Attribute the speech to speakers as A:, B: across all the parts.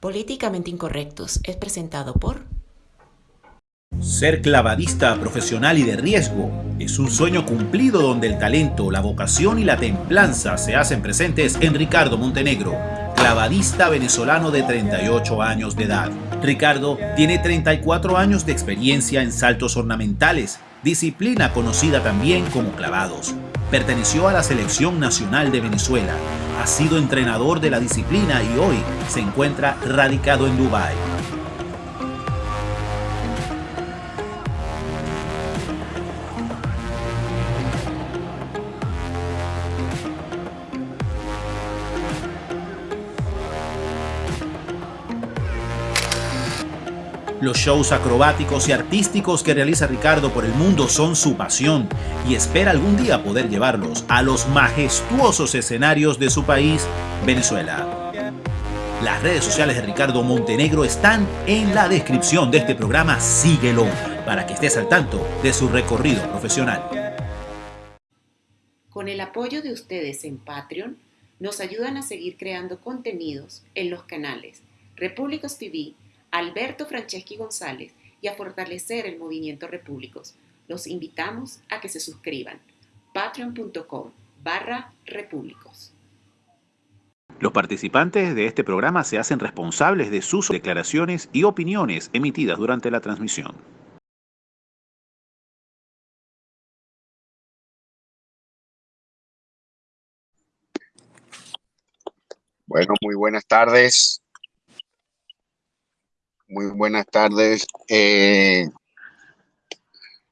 A: Políticamente Incorrectos es presentado por...
B: Ser clavadista profesional y de riesgo es un sueño cumplido donde el talento, la vocación y la templanza se hacen presentes en Ricardo Montenegro, clavadista venezolano de 38 años de edad. Ricardo tiene 34 años de experiencia en saltos ornamentales, disciplina conocida también como clavados. Perteneció a la Selección Nacional de Venezuela, ha sido entrenador de la disciplina y hoy se encuentra radicado en Dubái. Los shows acrobáticos y artísticos que realiza Ricardo por el mundo son su pasión y espera algún día poder llevarlos a los majestuosos escenarios de su país, Venezuela. Las redes sociales de Ricardo Montenegro están en la descripción de este programa. Síguelo para que estés al tanto de su recorrido profesional.
A: Con el apoyo de ustedes en Patreon, nos ayudan a seguir creando contenidos en los canales Repúblicos TV, Alberto Franceschi González y a fortalecer el movimiento Repúblicos. Los invitamos a que se suscriban. patreon.com barra repúblicos.
B: Los participantes de este programa se hacen responsables de sus declaraciones y opiniones emitidas durante la transmisión.
C: Bueno, muy buenas tardes. Muy buenas tardes. Eh,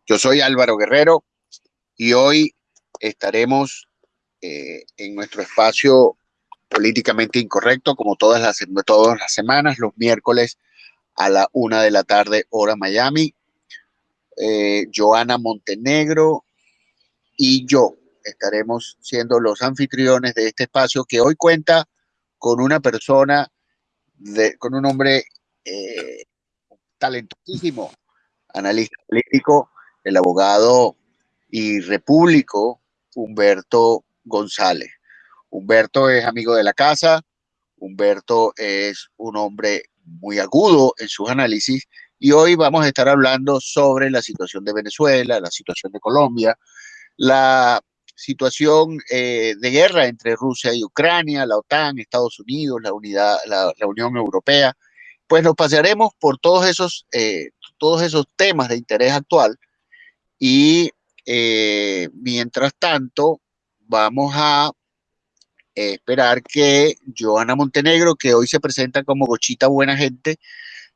C: yo soy Álvaro Guerrero y hoy estaremos eh, en nuestro espacio políticamente incorrecto, como todas las, todas las semanas, los miércoles a la una de la tarde, hora Miami. Eh, Joana Montenegro y yo estaremos siendo los anfitriones de este espacio que hoy cuenta con una persona, de, con un hombre eh, talentosísimo analista político, el abogado y repúblico Humberto González. Humberto es amigo de la casa, Humberto es un hombre muy agudo en sus análisis y hoy vamos a estar hablando sobre la situación de Venezuela, la situación de Colombia, la situación eh, de guerra entre Rusia y Ucrania, la OTAN, Estados Unidos, la, unidad, la, la Unión Europea, pues nos pasearemos por todos esos, eh, todos esos temas de interés actual y eh, mientras tanto vamos a esperar que Joana Montenegro, que hoy se presenta como Gochita Buena Gente,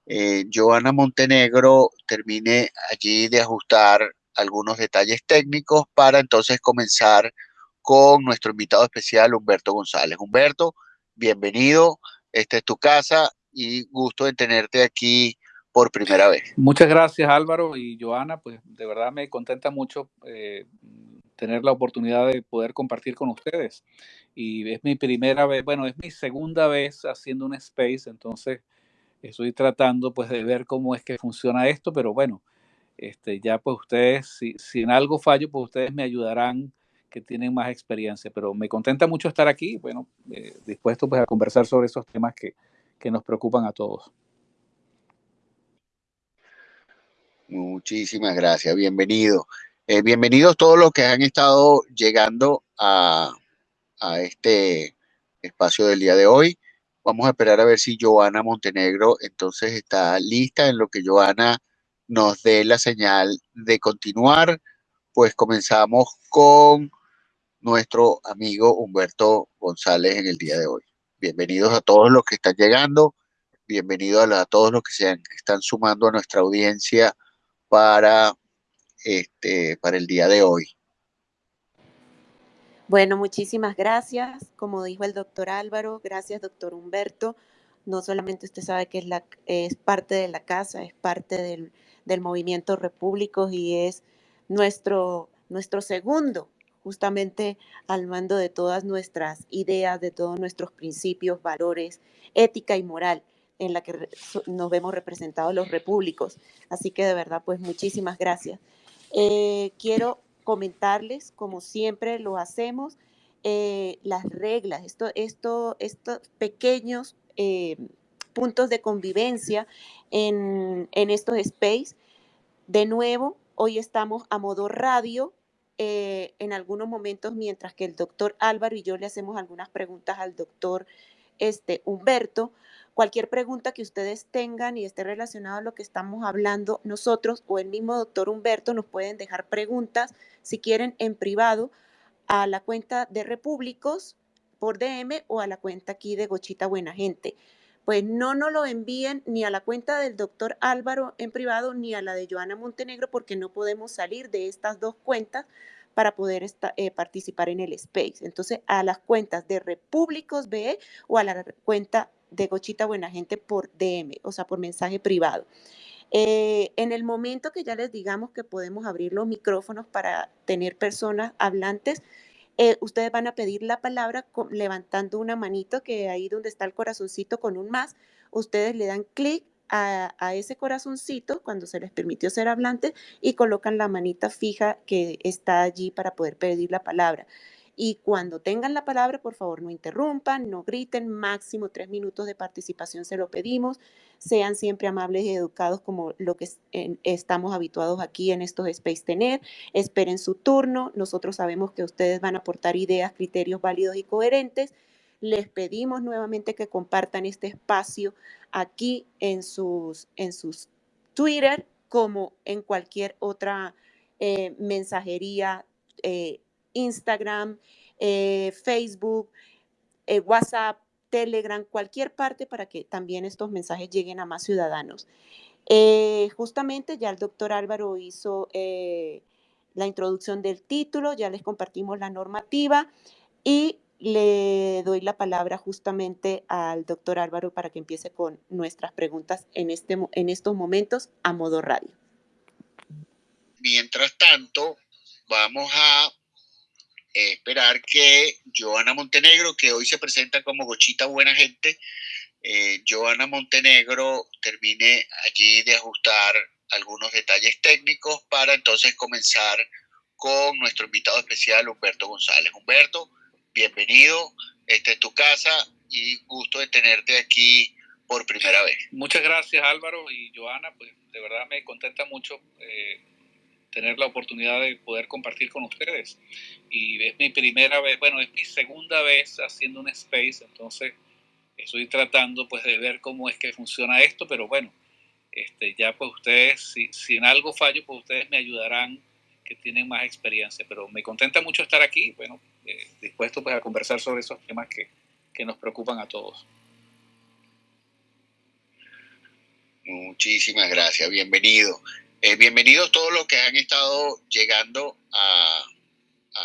C: eh, Montenegro termine allí de ajustar algunos detalles técnicos para entonces comenzar con nuestro invitado especial, Humberto González. Humberto, bienvenido, esta es tu casa, y gusto de tenerte aquí por primera vez.
D: Muchas gracias Álvaro y Joana, pues de verdad me contenta mucho eh, tener la oportunidad de poder compartir con ustedes. Y es mi primera vez, bueno, es mi segunda vez haciendo un space, entonces estoy tratando pues de ver cómo es que funciona esto, pero bueno, este, ya pues ustedes, si, si en algo fallo, pues ustedes me ayudarán que tienen más experiencia, pero me contenta mucho estar aquí, bueno, eh, dispuesto pues a conversar sobre esos temas que, que nos preocupan a todos.
C: Muchísimas gracias, bienvenido. Eh, bienvenidos todos los que han estado llegando a, a, este espacio del día de hoy. Vamos a esperar a ver si Joana Montenegro entonces está lista en lo que Joana nos dé la señal de continuar. Pues comenzamos con nuestro amigo Humberto González en el día de hoy. Bienvenidos a todos los que están llegando, bienvenidos a, todos los que se están sumando a nuestra audiencia para, este, para el día de hoy.
A: Bueno, muchísimas gracias. Como dijo el doctor Álvaro, gracias doctor Humberto. No solamente usted sabe que es, parte de la casa, es parte del, movimiento Repúblicos y es nuestro, nuestro segundo justamente al mando de todas nuestras ideas, de todos nuestros principios, valores, ética y moral en la que nos vemos representados los repúblicos. Así que de verdad, pues muchísimas gracias. Eh, quiero comentarles, como siempre lo hacemos, eh, las reglas, esto, esto, estos pequeños eh, puntos de convivencia en, en estos space. De nuevo, hoy estamos a modo radio, eh, en algunos momentos, mientras que el doctor Álvaro y yo le hacemos algunas preguntas al doctor este, Humberto. Cualquier pregunta que ustedes tengan y esté relacionada a lo que estamos hablando nosotros o el mismo doctor Humberto nos pueden dejar preguntas, si quieren, en privado a la cuenta de Repúblicos por DM o a la cuenta aquí de Gochita Buena Gente pues no nos lo envíen ni a la cuenta del doctor Álvaro en privado ni a la de Joana Montenegro porque no podemos salir de estas dos cuentas para poder eh, participar en el space. Entonces, a las cuentas de Repúblicos BE o a la cuenta de Gochita Buena Gente por DM, o sea, por mensaje privado. Eh, en el momento que ya les digamos que podemos abrir los micrófonos para tener personas hablantes, eh, ustedes van a pedir la palabra levantando una manito que ahí donde está el corazoncito con un más, ustedes le dan clic a, a, ese corazoncito cuando se les permitió ser hablantes y colocan la manita fija que está allí para poder pedir la palabra. Y cuando tengan la palabra, por favor, no interrumpan, no griten, máximo tres minutos de participación se lo pedimos. Sean siempre amables y educados como lo que estamos habituados aquí en estos Space Tener. Esperen su turno. Nosotros sabemos que ustedes van a aportar ideas, criterios válidos y coherentes. Les pedimos nuevamente que compartan este espacio aquí en sus, en sus Twitter como en cualquier otra eh, mensajería eh, Instagram, eh, Facebook, eh, WhatsApp, Telegram, cualquier parte para que también estos mensajes lleguen a más ciudadanos. Eh, justamente ya el doctor Álvaro hizo la introducción del título, ya les compartimos la normativa y le doy la palabra justamente al doctor Álvaro para que empiece con nuestras preguntas en, este, en estos momentos a modo radio.
C: Mientras tanto, vamos a esperar que Joana Montenegro, que hoy se presenta como Gochita Buena Gente, eh, Montenegro termine allí de ajustar algunos detalles técnicos para entonces comenzar con nuestro invitado especial Humberto González. Humberto, bienvenido, esta es tu casa y gusto de tenerte aquí por primera vez.
D: Muchas gracias Álvaro y Joana, pues de verdad me contenta mucho eh, tener la oportunidad de poder compartir con ustedes. Y es mi primera vez, bueno, es mi segunda vez haciendo un space, entonces estoy tratando pues de ver cómo es que funciona esto, pero bueno, este, ya pues ustedes, si, si en algo fallo, pues ustedes me ayudarán que tienen más experiencia, pero me contenta mucho estar aquí, bueno, eh, dispuesto pues a conversar sobre esos temas que, que nos preocupan a todos.
C: Muchísimas gracias, bienvenido. Eh, bienvenidos todos los que han estado llegando a,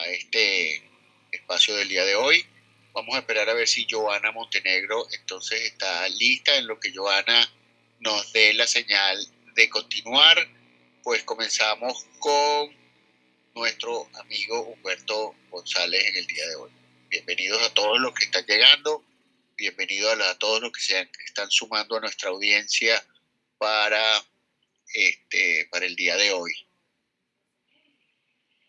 C: este espacio del día de hoy. Vamos a esperar a ver si Joana Montenegro entonces está lista en lo que Joana nos dé la señal de continuar. Pues comenzamos con nuestro amigo Humberto González en el día de hoy. Bienvenidos a todos los que están llegando, bienvenidos a, a todos los que se están sumando a nuestra audiencia para este, para el día de hoy.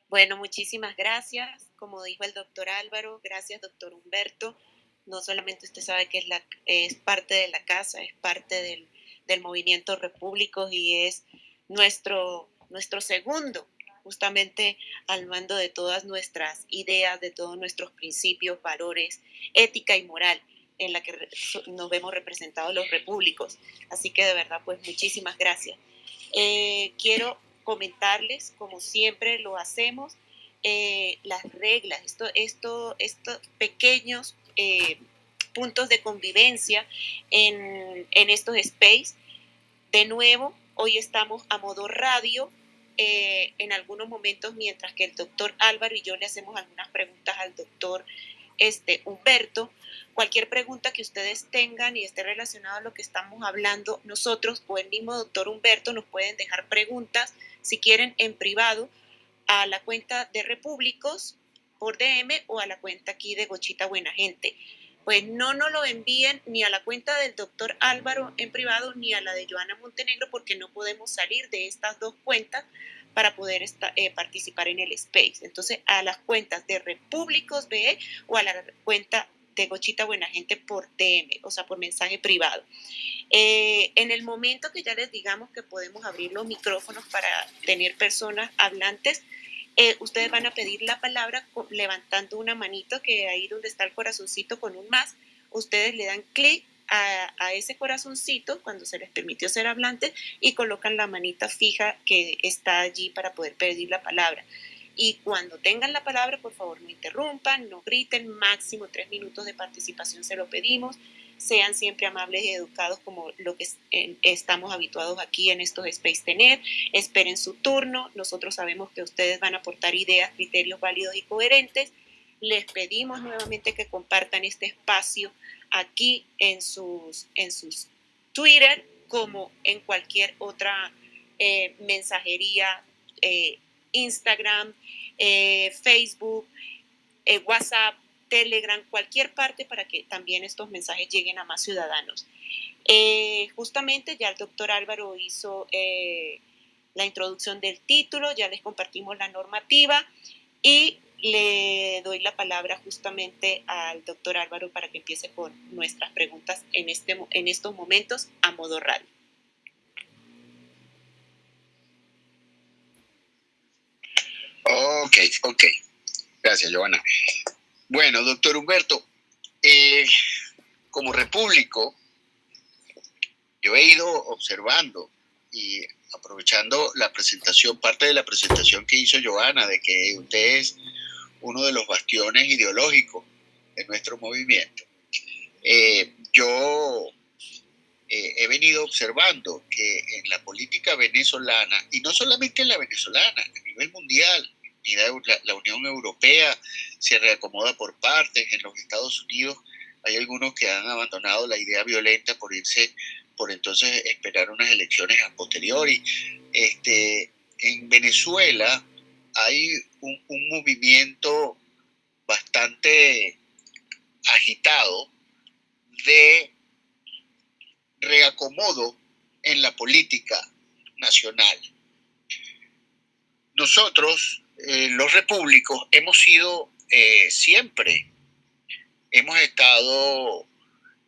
A: Bueno, muchísimas gracias. Como dijo el doctor Álvaro, gracias doctor Humberto. No solamente usted sabe que es, parte de la casa, es parte del, del movimiento Repúblicos y es nuestro, nuestro segundo justamente al mando de todas nuestras ideas, de todos nuestros principios, valores, ética y moral en la que nos vemos representados los repúblicos. Así que de verdad, pues muchísimas gracias. Eh, quiero comentarles, como siempre lo hacemos, eh, las reglas, esto, esto, estos pequeños eh, puntos de convivencia en, en, estos space. De nuevo, hoy estamos a modo radio. en algunos momentos, mientras que el doctor Álvaro y yo le hacemos algunas preguntas al doctor este, Humberto, cualquier pregunta que ustedes tengan y esté relacionada a lo que estamos hablando nosotros o el mismo doctor Humberto nos pueden dejar preguntas si quieren en privado a la cuenta de Repúblicos por DM o a la cuenta aquí de Gochita Buena Gente. Pues no nos lo envíen ni a la cuenta del doctor Álvaro en privado ni a la de Joana Montenegro porque no podemos salir de estas dos cuentas para poder eh, participar en el space. Entonces, a las cuentas de Repúblicos BE o a la cuenta de Gochita Buena Gente por DM, o sea, por mensaje privado. Eh, en el momento que ya les digamos que podemos abrir los micrófonos para tener personas hablantes, eh, ustedes van a pedir la palabra levantando una manito que ahí donde está el corazoncito con un más, ustedes le dan clic a, ese corazoncito cuando se les permitió ser hablantes y colocan la manita fija que está allí para poder pedir la palabra. Y cuando tengan la palabra, por favor, no interrumpan, no griten, máximo tres minutos de participación se lo pedimos. Sean siempre amables y educados como lo que estamos habituados aquí en estos Space Tener. Esperen su turno. Nosotros sabemos que ustedes van a aportar ideas, criterios válidos y coherentes. Les pedimos nuevamente que compartan este espacio aquí en sus, en sus Twitter como en cualquier otra eh, mensajería eh, Instagram, eh, Facebook, WhatsApp, Telegram, cualquier parte para que también estos mensajes lleguen a más ciudadanos. Justamente ya el doctor Álvaro hizo la introducción del título, ya les compartimos la normativa y le doy la palabra justamente al doctor Álvaro para que empiece con nuestras preguntas en, este, en estos momentos a modo radio.
C: Ok, ok. Gracias, Joana. Bueno, doctor Humberto, eh, como repúblico, yo he ido observando y aprovechando la presentación, parte de la presentación que hizo Joana, de que usted es uno de los bastiones ideológicos de nuestro movimiento. Eh, yo eh, he venido observando que en la política venezolana, y no solamente en la venezolana, a nivel mundial, la, la Unión Europea se reacomoda por partes, en los Estados Unidos hay algunos que han abandonado la idea violenta por irse, por entonces esperar unas elecciones a posteriori. Este, en Venezuela hay un, un movimiento bastante agitado de reacomodo en la política nacional. Nosotros eh, los repúblicos hemos sido eh, siempre, hemos estado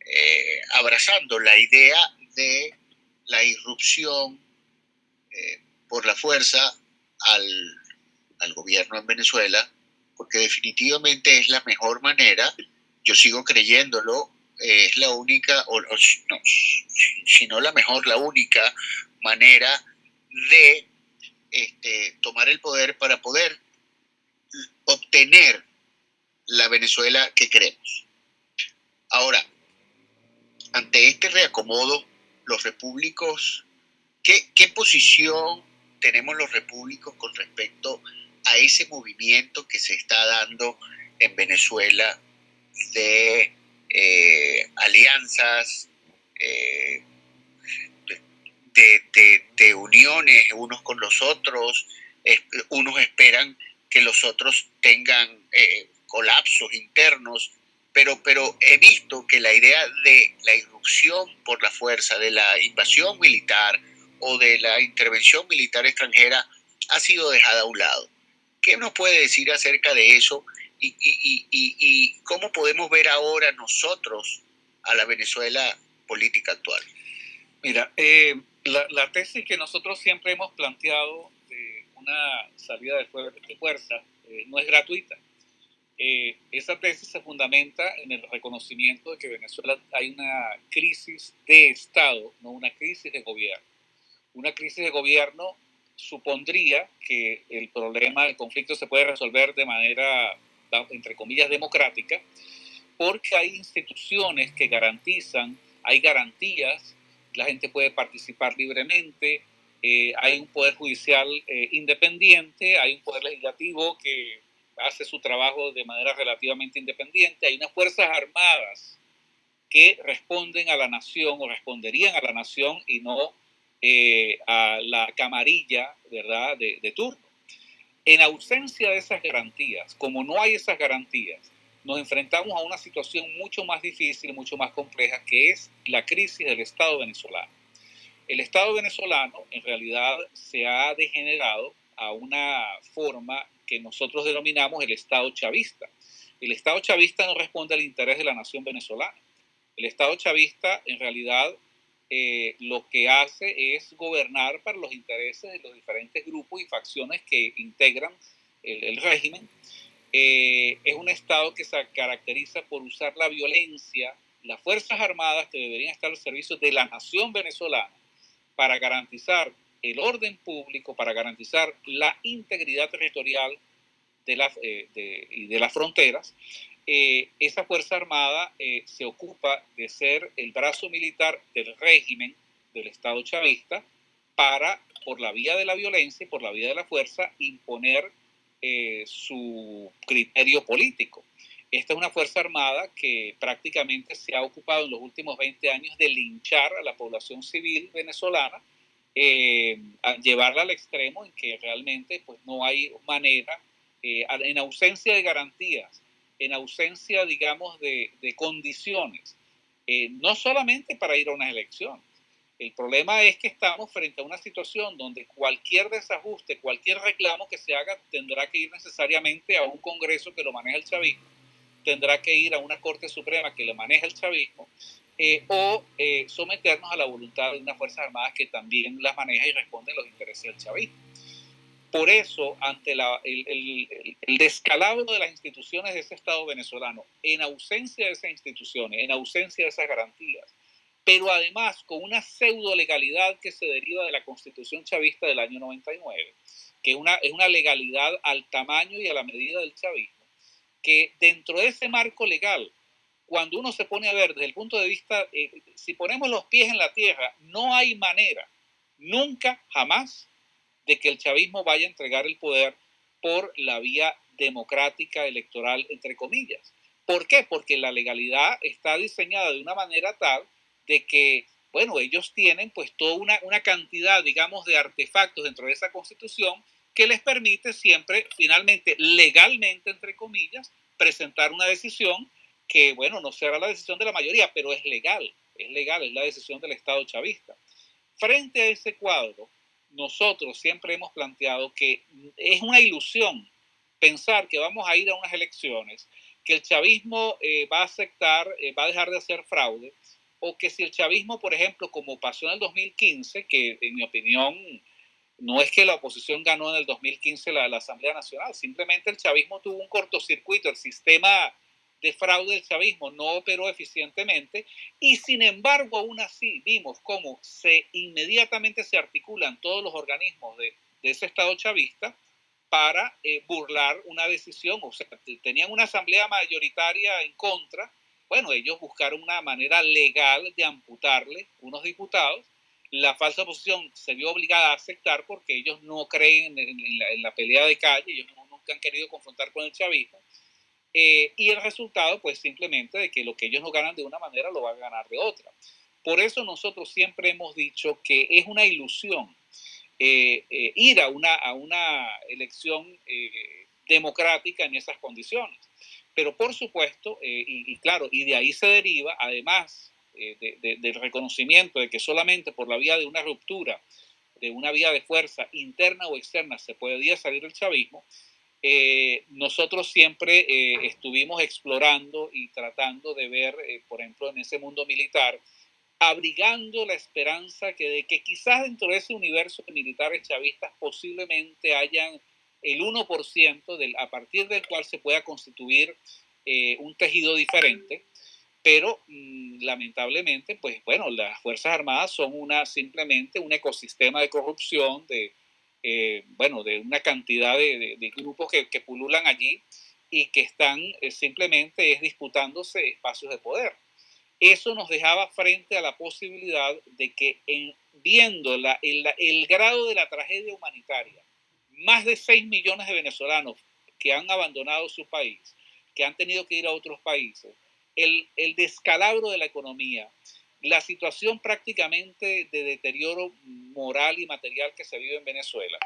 C: eh, abrazando la idea de la irrupción por la fuerza al, al gobierno en Venezuela, porque definitivamente es la mejor manera, yo sigo creyéndolo, es la única, o, no, si no la mejor, la única manera de este, tomar el poder para poder obtener la Venezuela que queremos. Ahora, ante este reacomodo, los repúblicos, ¿qué, ¿qué, posición tenemos los repúblicos con respecto a ese movimiento que se está dando en Venezuela de eh, alianzas, eh, de, uniones unos con los otros, unos esperan que los otros tengan eh, colapsos internos, pero, pero he visto que la idea de la irrupción por la fuerza, de la invasión militar o de la intervención militar extranjera ha sido dejada a un lado. ¿Qué nos puede decir acerca de eso y, cómo podemos ver ahora nosotros a la Venezuela política actual?
D: Mira, eh, la, tesis que nosotros siempre hemos planteado de una salida de, fuerza eh, no es gratuita. Eh, esa tesis se fundamenta en el reconocimiento de que en Venezuela hay una crisis de Estado, no una crisis de gobierno. Una crisis de gobierno supondría que el problema, el conflicto se puede resolver de manera, entre comillas, democrática, porque hay instituciones que garantizan, hay garantías la gente puede participar libremente, eh, hay un poder judicial eh, independiente, hay un poder legislativo que hace su trabajo de manera relativamente independiente, hay unas fuerzas armadas que responden a la nación o responderían a la nación y no eh, a la camarilla ¿verdad? De, de turno. En ausencia de esas garantías, como no hay esas garantías, nos enfrentamos a una situación mucho más difícil, mucho más compleja, que es la crisis del Estado venezolano. El Estado venezolano en realidad se ha degenerado a una forma que nosotros denominamos el Estado chavista. El Estado chavista no responde al interés de la nación venezolana. El Estado chavista en realidad eh, lo que hace es gobernar para los intereses de los diferentes grupos y facciones que integran el, régimen. Eh, es un Estado que se caracteriza por usar la violencia, las Fuerzas Armadas que deberían estar al servicio de la nación venezolana para garantizar el orden público, para garantizar la integridad territorial de, la, eh, de, de las fronteras, eh, esa Fuerza Armada eh, se ocupa de ser el brazo militar del régimen del Estado chavista para, por la vía de la violencia y por la vía de la fuerza, imponer su criterio político. Esta es una Fuerza Armada que prácticamente se ha ocupado en los últimos 20 años de linchar a la población civil venezolana eh, llevarla al extremo en que realmente pues no hay manera, eh, en ausencia de garantías, en ausencia, digamos, de, condiciones, eh, no solamente para ir a una elección. El problema es que estamos frente a una situación donde cualquier desajuste, cualquier reclamo que se haga tendrá que ir necesariamente a un Congreso que lo maneja el chavismo, tendrá que ir a una Corte Suprema que lo maneja el chavismo eh, o eh, someternos a la voluntad de unas Fuerzas Armadas que también las maneja y responde a los intereses del chavismo. Por eso, ante el, el, descalabro de las instituciones de ese Estado venezolano, en ausencia de esas instituciones, en ausencia de esas garantías, pero además con una pseudo legalidad que se deriva de la Constitución chavista del año 99, que es una, es una legalidad al tamaño y a la medida del chavismo, que dentro de ese marco legal cuando uno se pone a ver desde el punto de vista, eh, si ponemos los pies en la tierra, no hay manera, nunca, jamás, de que el chavismo vaya a entregar el poder por la vía democrática electoral, entre comillas. ¿Por qué? Porque la legalidad está diseñada de una manera tal de que, bueno, ellos tienen pues toda una, una cantidad, digamos, de artefactos dentro de esa constitución que les permite siempre, finalmente, legalmente, entre comillas, presentar una decisión que, bueno, no será la decisión de la mayoría, pero es legal, es legal, es la decisión del Estado chavista. Frente a ese cuadro, nosotros siempre hemos planteado que es una ilusión pensar que vamos a ir a unas elecciones, que el chavismo eh, va a aceptar, eh, va a dejar de hacer fraude, o que si el chavismo, por ejemplo, como pasó en el 2015, que en mi opinión no es que la oposición ganó en el 2015 la, la Asamblea Nacional, simplemente el chavismo tuvo un cortocircuito, el sistema de fraude del chavismo no operó eficientemente y sin embargo aún así vimos cómo se inmediatamente se articulan todos los organismos de, ese Estado chavista para eh, burlar una decisión, o sea, tenían una asamblea mayoritaria en contra, bueno, ellos buscaron una manera legal de amputarle unos diputados, la falsa oposición se vio obligada a aceptar porque ellos no creen en, la, pelea de calle, ellos nunca han querido confrontar con el chavismo, eh, y el resultado, pues simplemente de que lo que ellos no ganan de una manera lo van a ganar de otra. Por eso nosotros siempre hemos dicho que es una ilusión eh, eh, ir a una, a una elección democrática en esas condiciones. Pero por supuesto, y, claro, y de ahí se deriva, además del reconocimiento de que solamente por la vía de una ruptura, de una vía de fuerza interna o externa, se podía salir el chavismo, eh, nosotros siempre eh, estuvimos explorando y tratando de ver, eh, por ejemplo, en ese mundo militar, abrigando la esperanza que de que quizás dentro de ese universo de militares chavistas posiblemente hayan el 1% del, a partir del cual se pueda constituir un tejido diferente, pero mm, lamentablemente, pues bueno, las Fuerzas Armadas son una, simplemente un ecosistema de corrupción, de, eh, bueno, de una cantidad de, grupos que, pululan allí y que están eh, simplemente es disputándose espacios de poder. Eso nos dejaba frente a la posibilidad de que en, viendo la, el, grado de la tragedia humanitaria, más de 6 millones de venezolanos que han abandonado su país, que han tenido que ir a otros países, el, el descalabro de la economía, la situación prácticamente de deterioro moral y material que se vive en Venezuela.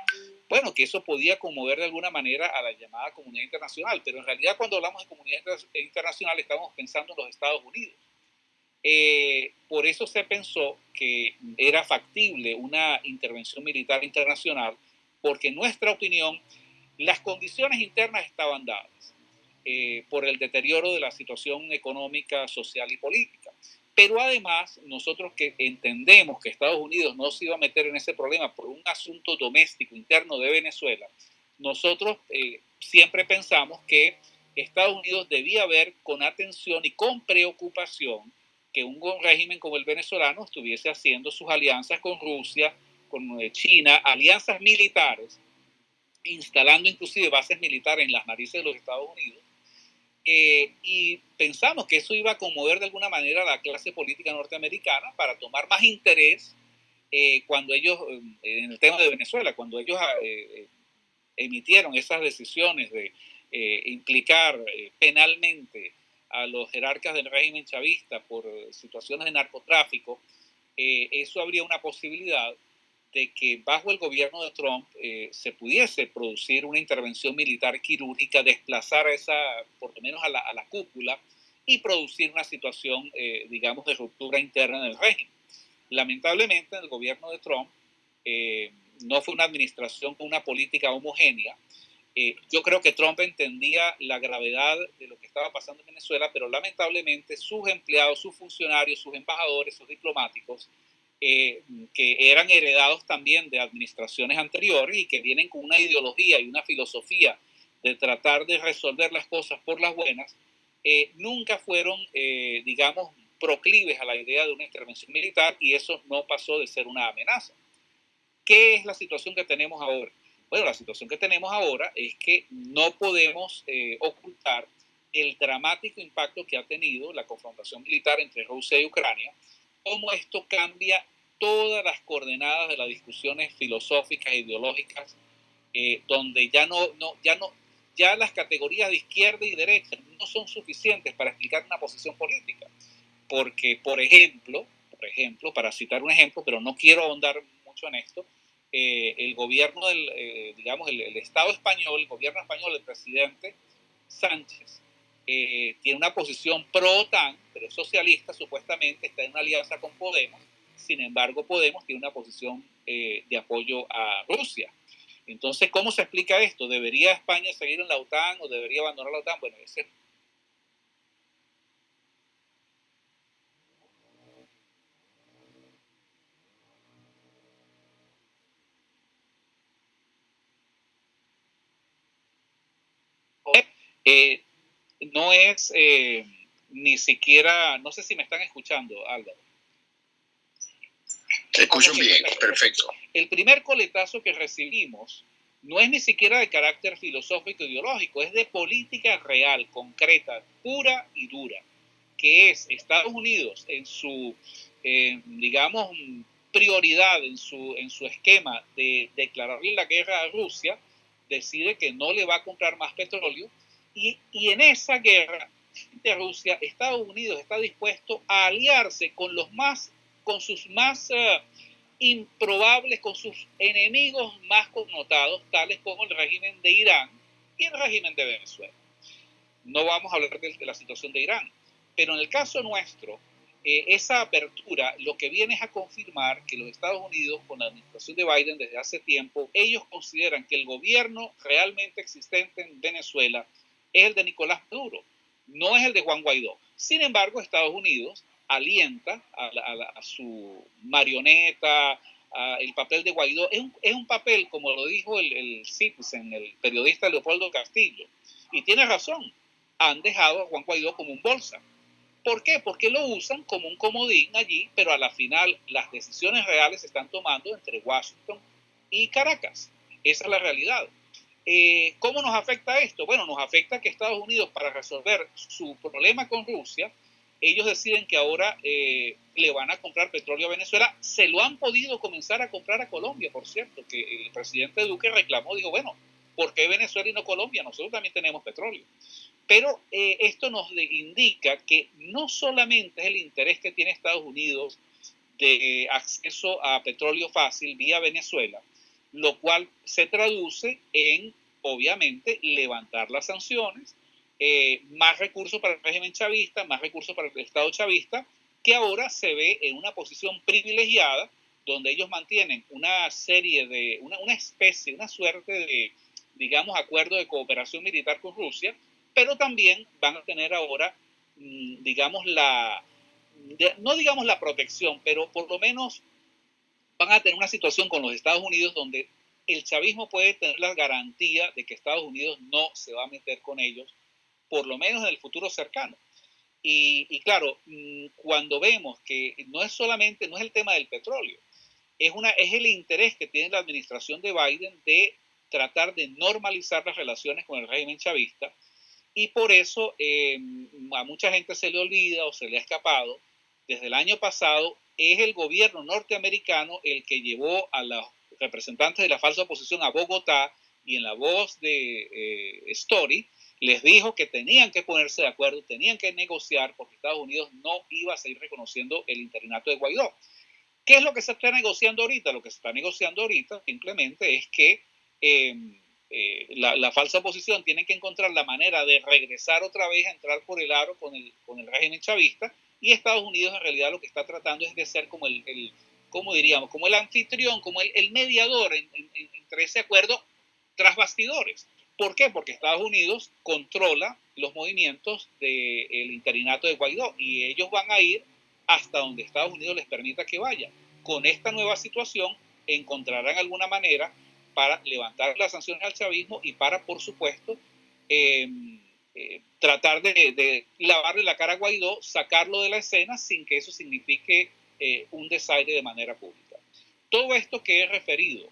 D: Bueno, que eso podía conmover de alguna manera a la llamada comunidad internacional, pero en realidad cuando hablamos de comunidad internacional estamos pensando en los Estados Unidos. Eh, por eso se pensó que era factible una intervención militar internacional, porque en nuestra opinión las condiciones internas estaban dadas eh, por el deterioro de la situación económica, social y política. Pero además, nosotros que entendemos que Estados Unidos no se iba a meter en ese problema por un asunto doméstico interno de Venezuela, nosotros eh, siempre pensamos que Estados Unidos debía ver con atención y con preocupación que un régimen como el venezolano estuviese haciendo sus alianzas con Rusia, con eh, China, alianzas militares, instalando inclusive bases militares en las narices de los Estados Unidos, eh, y pensamos que eso iba a conmover de alguna manera a la clase política norteamericana para tomar más interés eh, cuando ellos, eh, en el tema de Venezuela, cuando ellos emitieron esas decisiones de implicar penalmente a los jerarcas del régimen chavista por situaciones de narcotráfico, eso habría una posibilidad de que bajo el gobierno de Trump eh, se pudiese producir una intervención militar quirúrgica, desplazar a esa, por lo menos a la, a la cúpula, y producir una situación, eh, digamos, de ruptura interna en el régimen. Lamentablemente, el gobierno de Trump eh, no fue una administración con una política homogénea. yo creo que Trump entendía la gravedad de lo que estaba pasando en Venezuela, pero lamentablemente sus empleados, sus funcionarios, sus embajadores, sus diplomáticos, eh, que eran heredados también de administraciones anteriores y que vienen con una ideología y una filosofía de tratar de resolver las cosas por las buenas, eh, nunca fueron, eh, digamos, proclives a la idea de una intervención militar y eso no pasó de ser una amenaza. ¿Qué es la situación que tenemos ahora? Bueno, la situación que tenemos ahora es que no podemos ocultar el dramático impacto que ha tenido la confrontación militar entre Rusia y Ucrania, cómo esto cambia todas las coordenadas de las discusiones filosóficas ideológicas, eh, donde ya no, no, ya no, ya las categorías de izquierda y derecha no son suficientes para explicar una posición política. Porque, por ejemplo, por ejemplo, para citar un ejemplo, pero no quiero ahondar mucho en esto, eh, el gobierno del, eh, digamos, el, el, Estado español, el gobierno español, el presidente Sánchez, eh, tiene una posición pro-OTAN, pero es socialista supuestamente, está en una alianza con Podemos. Sin embargo, Podemos tiene una posición eh, de apoyo a Rusia. Entonces, ¿cómo se explica esto? ¿Debería España seguir en la OTAN o debería abandonar la OTAN? Bueno, ese eh, no es eh, ni siquiera, no sé si me están escuchando, Álvaro.
C: Te escucho bien, perfecto.
D: El primer coletazo que recibimos no es ni siquiera de carácter filosófico ideológico, es de política real, concreta, pura y dura, que es Estados Unidos en su, eh, digamos, prioridad, en su, en su esquema de declararle la guerra a Rusia, decide que no le va a comprar más petróleo y, en esa guerra de Rusia, Estados Unidos está dispuesto a aliarse con los más, con sus más eh, improbables, con sus enemigos más connotados, tales como el régimen de Irán y el régimen de Venezuela. No vamos a hablar de, la situación de Irán, pero en el caso nuestro, eh, esa apertura lo que viene es a confirmar que los Estados Unidos, con la administración de Biden desde hace tiempo, ellos consideran que el gobierno realmente existente en Venezuela es el de Nicolás Maduro, no es el de Juan Guaidó. Sin embargo, Estados Unidos alienta a, su marioneta, el papel de Guaidó. Es un, papel, como lo dijo el, el Citizen, el periodista Leopoldo Castillo, y tiene razón, han dejado a Juan Guaidó como un bolsa. ¿Por qué? Porque lo usan como un comodín allí, pero a la final las decisiones reales se están tomando entre Washington y Caracas. Esa es la realidad. Eh, ¿Cómo nos afecta esto? Bueno, nos afecta que Estados Unidos, para resolver su problema con Rusia, ellos deciden que ahora eh, le van a comprar petróleo a Venezuela. Se lo han podido comenzar a comprar a Colombia, por cierto, que el presidente Duque reclamó, dijo, bueno, ¿por qué Venezuela y no Colombia? Nosotros también tenemos petróleo. Pero eh, esto nos indica que no solamente es el interés que tiene Estados Unidos de acceso a petróleo fácil vía Venezuela, lo cual se traduce en, obviamente, levantar las sanciones, eh, más recursos para el régimen chavista, más recursos para el Estado chavista, que ahora se ve en una posición privilegiada, donde ellos mantienen una serie de, una, una especie, una suerte de, digamos, acuerdo de cooperación militar con Rusia, pero también van a tener ahora, mm, digamos, la, no digamos la protección, pero por lo menos van a tener una situación con los Estados Unidos donde el chavismo puede tener la garantía de que Estados Unidos no se va a meter con ellos, por lo menos en el futuro cercano. Y, claro, mm, cuando vemos que no es solamente, no es el tema del petróleo, es, una, es el interés que tiene la administración de Biden de tratar de normalizar las relaciones con el régimen chavista, y por eso eh, a mucha gente se le olvida o se le ha escapado. Desde el año pasado es el gobierno norteamericano el que llevó a los representantes de la falsa oposición a Bogotá y en la voz de eh, Story les dijo que tenían que ponerse de acuerdo, tenían que negociar porque Estados Unidos no iba a seguir reconociendo el interinato de Guaidó. ¿Qué es lo que se está negociando ahorita? Lo que se está negociando ahorita simplemente es que eh, eh, la, falsa oposición tiene que encontrar la manera de regresar otra vez a entrar por el aro con el, con el régimen chavista y Estados Unidos en realidad lo que está tratando es de ser como el, el como diríamos, como el anfitrión, como el, mediador entre ese acuerdo tras bastidores. ¿Por qué? Porque Estados Unidos controla los movimientos del interinato de Guaidó y ellos van a ir hasta donde Estados Unidos les permita que vaya. Con esta nueva situación encontrarán alguna manera para levantar las sanciones al chavismo y para, por supuesto, em, eh, tratar de, lavarle la cara a Guaidó, sacarlo de la escena sin que eso signifique eh, un desaire de manera pública. Todo esto que he referido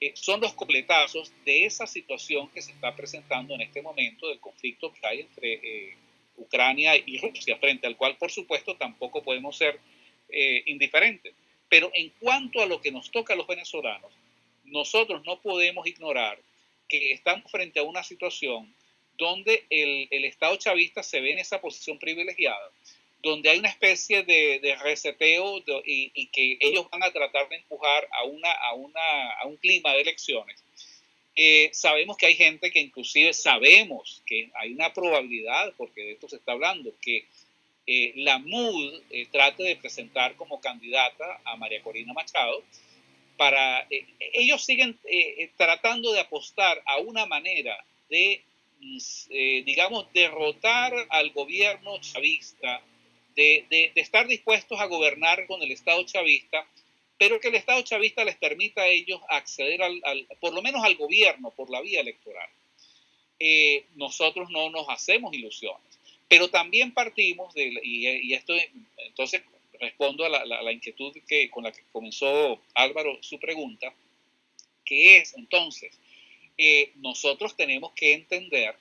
D: eh, son los completazos de esa situación que se está presentando en este momento del conflicto que hay entre Ucrania y Rusia, frente al cual, por supuesto, tampoco podemos ser indiferentes. Pero en cuanto a lo que nos toca a los venezolanos, nosotros no podemos ignorar que estamos frente a una situación donde el, Estado chavista se ve en esa posición privilegiada, donde hay una especie de, reseteo y, que ellos van a tratar de empujar a, una, a, una, a un clima de elecciones. Eh, sabemos que hay gente que inclusive sabemos que hay una probabilidad, porque de esto se está hablando, que eh, la MUD eh, trate de presentar como candidata a María Corina Machado, para, eh, ellos siguen eh, eh, tratando de apostar a una manera de, mm, digamos, derrotar al gobierno chavista, de, de, estar dispuestos a gobernar con el Estado chavista, pero que el Estado chavista les permita a ellos acceder al, por lo menos al gobierno por la vía electoral. nosotros no nos hacemos ilusiones, pero también partimos de, y, y esto, entonces respondo a la, inquietud que, con la que comenzó Álvaro su pregunta, que es entonces, eh, nosotros tenemos que entender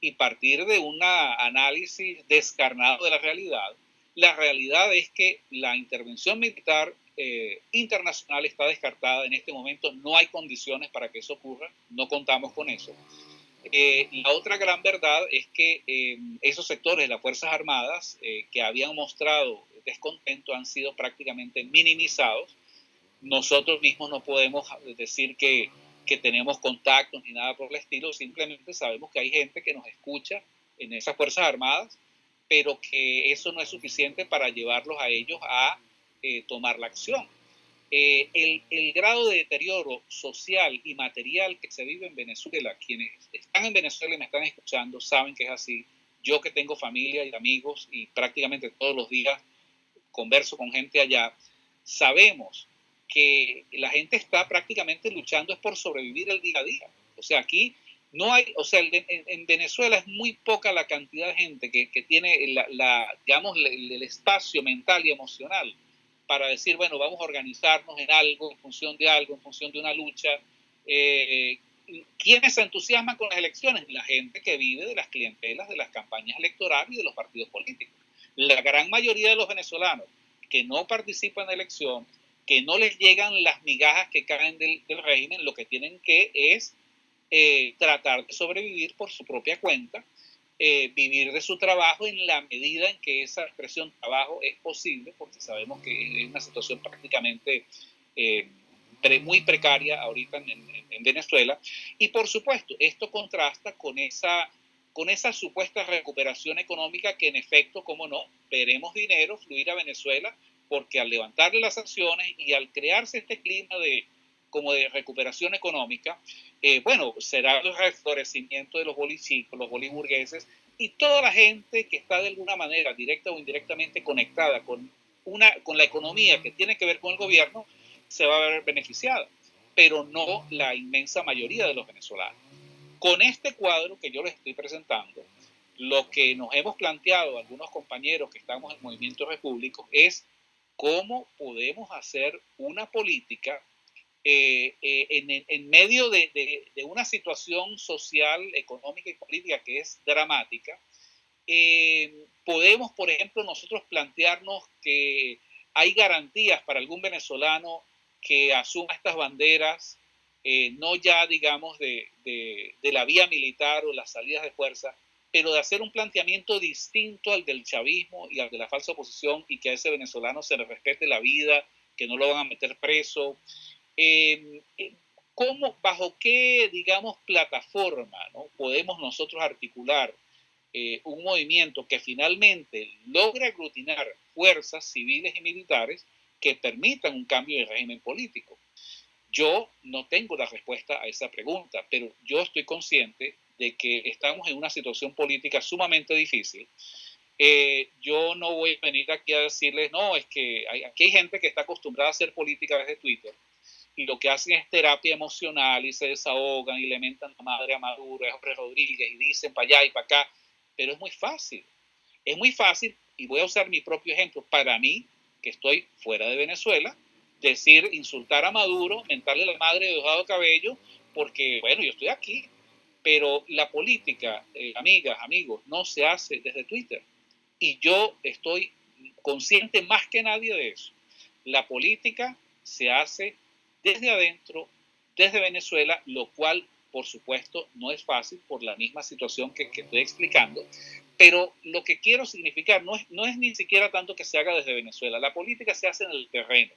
D: y partir de un análisis descarnado de la realidad. La realidad es que la intervención militar eh, internacional está descartada en este momento, no hay condiciones para que eso ocurra, no contamos con eso. Eh, la otra gran verdad es que esos sectores de las Fuerzas Armadas que habían mostrado descontento han sido prácticamente minimizados. Nosotros mismos no podemos decir que, que tenemos contactos ni nada por el estilo, simplemente sabemos que hay gente que nos escucha en esas Fuerzas Armadas, pero que eso no es suficiente para llevarlos a ellos a eh, tomar la acción. Eh, el, el, grado de deterioro social y material que se vive en Venezuela, quienes están en Venezuela y me están escuchando saben que es así. Yo que tengo familia y amigos y prácticamente todos los días converso con gente allá, sabemos que la gente está prácticamente luchando es por sobrevivir el día a día. O sea, aquí no hay, o sea, en, Venezuela es muy poca la cantidad de gente que, que tiene la, digamos, el, espacio mental y emocional para decir, bueno, vamos a organizarnos en algo, en función de algo, en función de una lucha. Eh, ¿Quiénes se entusiasman con las elecciones? La gente que vive de las clientelas, de las campañas electorales y de los partidos políticos la gran mayoría de los venezolanos que no participan en la elección, que no les llegan las migajas que caen del, régimen, lo que tienen que es eh, tratar de sobrevivir por su propia cuenta, eh, vivir de su trabajo en la medida en que esa expresión trabajo es posible, porque sabemos que es una situación prácticamente eh, muy precaria ahorita en, Venezuela. Y por supuesto, esto contrasta con esa, con esa supuesta recuperación económica que en efecto, como no, veremos dinero fluir a Venezuela, porque al levantarle las sanciones y al crearse este clima de como de recuperación económica, eh, bueno, será el reflorecimiento de los bolichicos, los boliburgueses y toda la gente que está de alguna manera, directa o indirectamente conectada con, una, con la economía que tiene que ver con el gobierno, se va a ver beneficiada, pero no la inmensa mayoría de los venezolanos. Con este cuadro que yo les estoy presentando, lo que nos hemos planteado algunos compañeros que estamos en movimientos repúblicos es cómo podemos hacer una política eh, eh, en, medio de, una situación social, económica y política que es dramática, eh, podemos, por ejemplo, nosotros plantearnos que hay garantías para algún venezolano que asuma estas banderas, no ya, digamos, de, la vía militar o las salidas de fuerza, pero de hacer un planteamiento distinto al del chavismo y al de la falsa oposición y que a ese venezolano se le respete la vida, que no lo van a meter preso, eh, eh, ¿cómo, bajo qué, digamos, plataforma ¿no? podemos nosotros articular eh, un movimiento que finalmente logre aglutinar fuerzas civiles y militares que permitan un cambio de régimen político? Yo no tengo la respuesta a esa pregunta, pero yo estoy consciente de que estamos en una situación política sumamente difícil. yo no voy a venir aquí a decirles, no, es que hay, aquí hay gente que está acostumbrada a hacer política desde Twitter y lo que hacen es terapia emocional y se desahogan y le mentan a madre a Maduro, a Jorge Rodríguez y dicen para allá y para acá, pero es muy fácil. Es muy fácil, y voy a usar mi propio ejemplo, para mí, que estoy fuera de Venezuela, decir, insultar a Maduro, mentarle a la madre de Dojado Cabello, porque, bueno, yo estoy aquí, pero la política, eh, amigas, amigos, no se hace desde Twitter. Y yo estoy consciente más que nadie de eso. La política se hace desde adentro, desde Venezuela, lo cual, por supuesto, no es fácil por la misma situación que, estoy explicando, pero lo que quiero significar no es, no es ni siquiera tanto que se haga desde Venezuela, la política se hace en el terreno,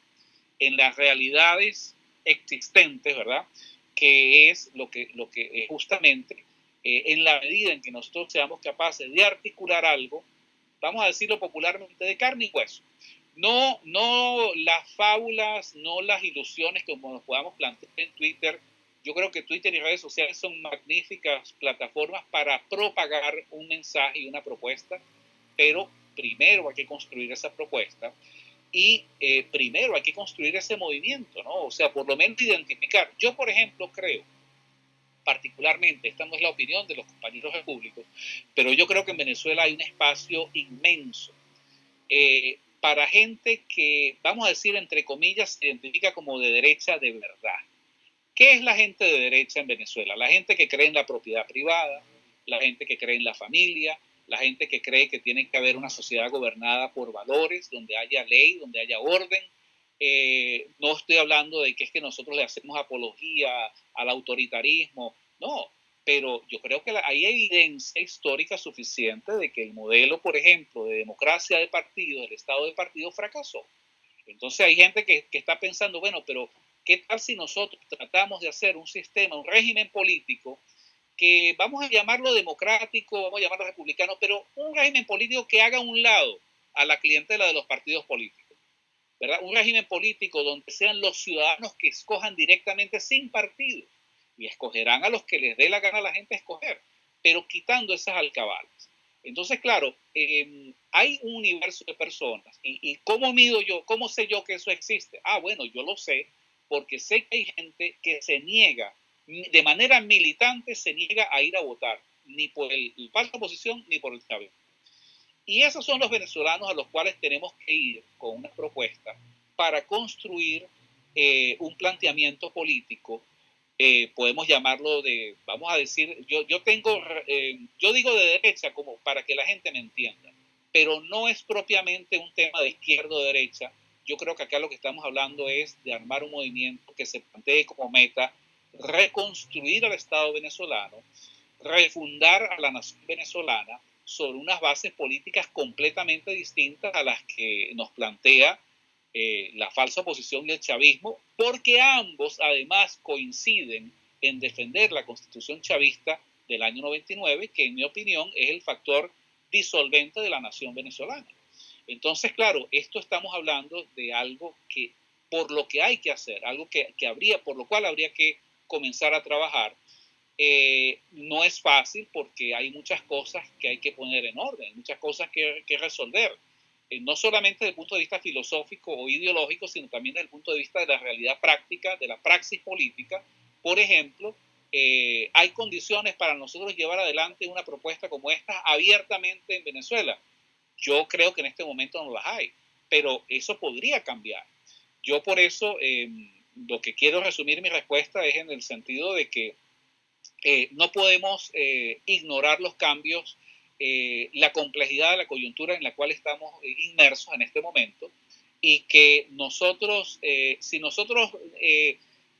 D: en las realidades existentes, ¿verdad? Que es lo que, lo que justamente eh, en la medida en que nosotros seamos capaces de articular algo, vamos a decirlo popularmente, de carne y hueso, no, no las fábulas, no las ilusiones como nos podamos plantear en Twitter. Yo creo que Twitter y redes sociales son magníficas plataformas para propagar un mensaje y una propuesta, pero primero hay que construir esa propuesta y eh, primero hay que construir ese movimiento, ¿no? O sea, por lo menos identificar. Yo, por ejemplo, creo, particularmente, esta no es la opinión de los compañeros públicos, pero yo creo que en Venezuela hay un espacio inmenso eh, para gente que, vamos a decir, entre comillas, se identifica como de derecha de verdad. ¿Qué es la gente de derecha en Venezuela? La gente que cree en la propiedad privada, la gente que cree en la familia, la gente que cree que tiene que haber una sociedad gobernada por valores, donde haya ley, donde haya orden. Eh, no estoy hablando de que es que nosotros le hacemos apología al autoritarismo, no, pero yo creo que hay evidencia histórica suficiente de que el modelo, por ejemplo, de democracia de partido, del Estado de partido, fracasó. Entonces hay gente que, que, está pensando, bueno, pero ¿qué tal si nosotros tratamos de hacer un sistema, un régimen político que vamos a llamarlo democrático, vamos a llamarlo republicano, pero un régimen político que haga un lado a la clientela de los partidos políticos? ¿verdad? Un régimen político donde sean los ciudadanos que escojan directamente sin partidos y escogerán a los que les dé la gana a la gente escoger, pero quitando esas alcabales. Entonces, claro, em, hay un universo de personas. ¿Y, ¿Y cómo mido yo? ¿Cómo sé yo que eso existe? Ah, bueno, yo lo sé porque sé que hay gente que se niega, de manera militante, se niega a ir a votar, ni por el falsa oposición ni por el Chávez. Y esos son los venezolanos a los cuales tenemos que ir con una propuesta para construir eh, un planteamiento político eh, podemos llamarlo de, vamos a decir, yo, yo tengo, eh, yo digo de derecha como para que la gente me entienda, pero no es propiamente un tema de izquierda o derecha. Yo creo que acá lo que estamos hablando es de armar un movimiento que se plantee como meta reconstruir el Estado venezolano, refundar a la nación venezolana sobre unas bases políticas completamente distintas a las que nos plantea eh, la falsa oposición y el chavismo, porque ambos además coinciden en defender la constitución chavista del año 99, que en mi opinión es el factor disolvente de la nación venezolana. Entonces, claro, esto estamos hablando de algo que por lo que hay que hacer, algo que, que habría, por lo cual habría que comenzar a trabajar. Eh, no es fácil porque hay muchas cosas que hay que poner en orden, muchas cosas que, que resolver, eh, no solamente desde el punto de vista filosófico o ideológico, sino también desde el punto de vista de la realidad práctica, de la praxis política. Por ejemplo, eh, hay condiciones para nosotros llevar adelante una propuesta como esta abiertamente en Venezuela. Yo creo que en este momento no las hay, pero eso podría cambiar. Yo por eso em, lo que quiero resumir mi respuesta es en el sentido de que eh, no podemos eh, ignorar los cambios, la complejidad de la coyuntura en la cual estamos inmersos en este momento y que nosotros, si nosotros,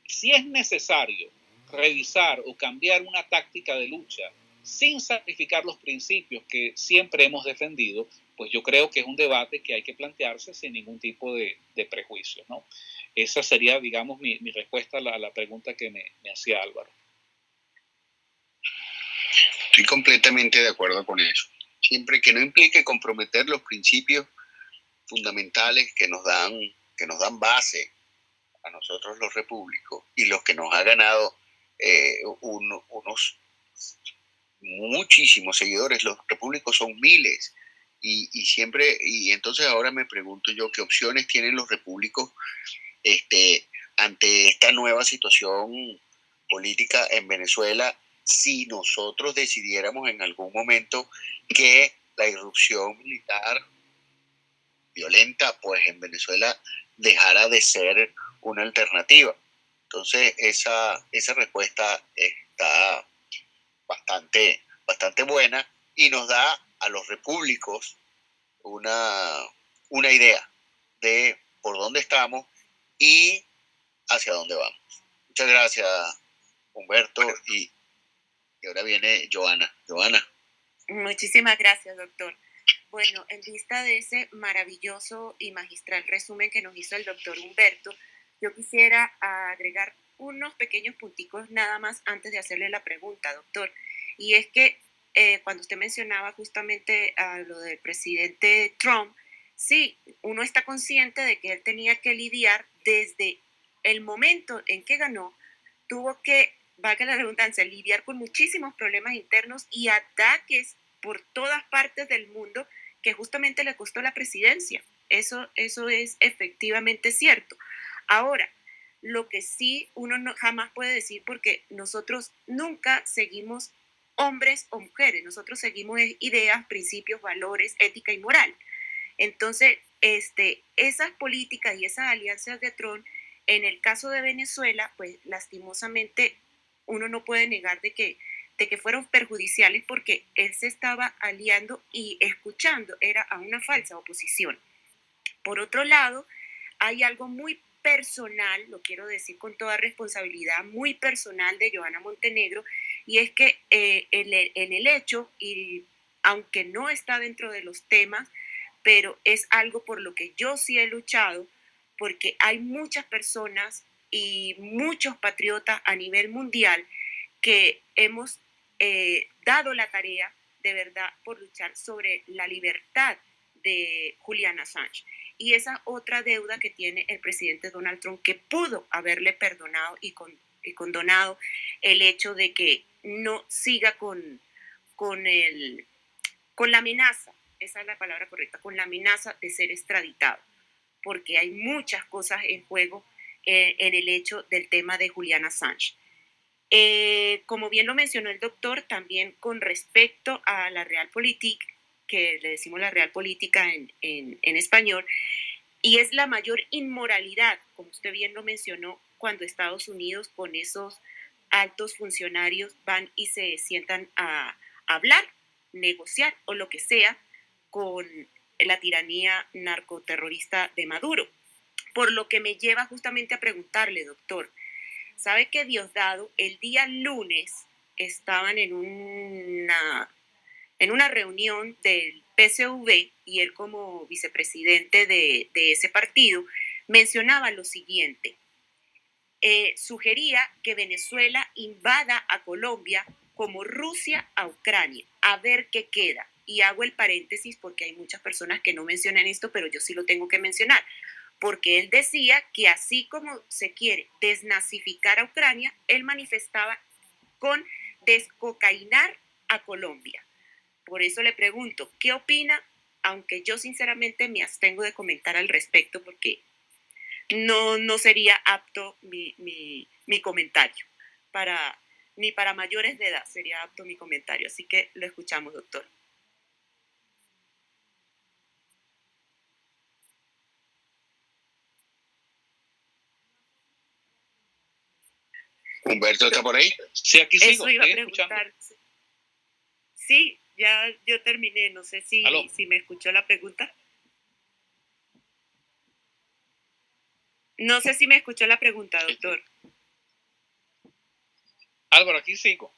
D: si es necesario revisar o cambiar una táctica de lucha sin sacrificar los principios que siempre hemos defendido, pues yo creo que es un debate que hay que plantearse sin ningún tipo de, prejuicio. ¿no? Esa sería, digamos, mi, respuesta a la, pregunta que me, me hacía Álvaro.
C: Estoy completamente de acuerdo con eso. Siempre que no implique comprometer los principios fundamentales que nos dan, que nos dan base a nosotros los repúblicos y los que nos ha ganado eh, unos muchísimos seguidores, los repúblicos son miles. Y, siempre, y entonces ahora me pregunto yo qué opciones tienen los repúblicos este, ante esta nueva situación política en Venezuela si nosotros decidiéramos en algún momento que la irrupción militar violenta, pues en Venezuela dejara de ser una alternativa. Entonces, esa, esa respuesta está bastante, bastante buena y nos da a los repúblicos una, una idea de por dónde estamos y hacia dónde vamos. Muchas gracias, Humberto. Y, y ahora viene Joana. Joana.
A: Muchísimas gracias, doctor. Bueno, en vista de ese maravilloso y magistral resumen que nos hizo el doctor Humberto, yo quisiera agregar unos pequeños punticos nada más antes de hacerle la pregunta, doctor. Y es que eh, cuando usted mencionaba justamente a lo del presidente Trump, sí, uno está consciente de que él tenía que lidiar desde el momento en que ganó, tuvo que, valga la redundancia, lidiar con muchísimos problemas internos y ataques por todas partes del mundo que justamente le costó la presidencia. Eso, eso es efectivamente cierto. Ahora, lo que sí uno no, jamás puede decir, porque nosotros nunca seguimos hombres o mujeres, nosotros seguimos ideas, principios, valores, ética y moral. Entonces, este, esas políticas y esas alianzas de Trump, en el caso de Venezuela, pues lastimosamente uno no puede negar de que, de que fueron perjudiciales porque él se estaba aliando y escuchando, era a una falsa oposición. Por otro lado, hay algo muy personal, lo quiero decir con toda responsabilidad, muy personal de Joana Montenegro, y es que eh, en, el, hecho, y aunque no está dentro de los temas, pero es algo por lo que yo sí he luchado, porque hay muchas personas y muchos patriotas a nivel mundial que hemos eh, dado la tarea de verdad por luchar sobre la libertad de Juliana Assange. Y esa otra deuda que tiene el presidente Donald Trump, que pudo haberle perdonado y, condonado el hecho de que no siga con, con, el, con la amenaza, esa es la palabra correcta, con la amenaza de ser extraditado, porque hay muchas cosas en juego eh, en el hecho del tema de Julian Assange. Eh, como bien lo mencionó el doctor, también con respecto a la Realpolitik, que le decimos la real política en, en, español, y es la mayor inmoralidad, como usted bien lo mencionó, cuando Estados Unidos con esos altos funcionarios van y se sientan a hablar, negociar o lo que sea con la tiranía narcoterrorista de Maduro. Por lo que me lleva justamente a preguntarle, doctor, Sabe que Diosdado el día lunes estaban en una, en una reunión del PCV y él como vicepresidente de, ese partido mencionaba lo siguiente. Eh, sugería que Venezuela invada a Colombia como Rusia a Ucrania, a ver qué queda. Y hago el paréntesis porque hay muchas personas que no mencionan esto, pero yo sí lo tengo que mencionar, porque él decía que así como se quiere desnazificar a Ucrania, él manifestaba con descocainar a Colombia. Por eso le pregunto, ¿qué opina? Aunque yo sinceramente me abstengo de comentar al respecto porque no, no sería apto mi, mi comentario para, ni para mayores de edad sería apto mi comentario. Así que lo escuchamos, doctor.
C: Humberto está por ahí.
D: Sí, aquí sigo.
A: Eso iba a preguntar. Sí, ya yo terminé. No sé si, si me escuchó la pregunta. No sé si me escuchó la pregunta, doctor.
D: Álvaro, aquí sigo.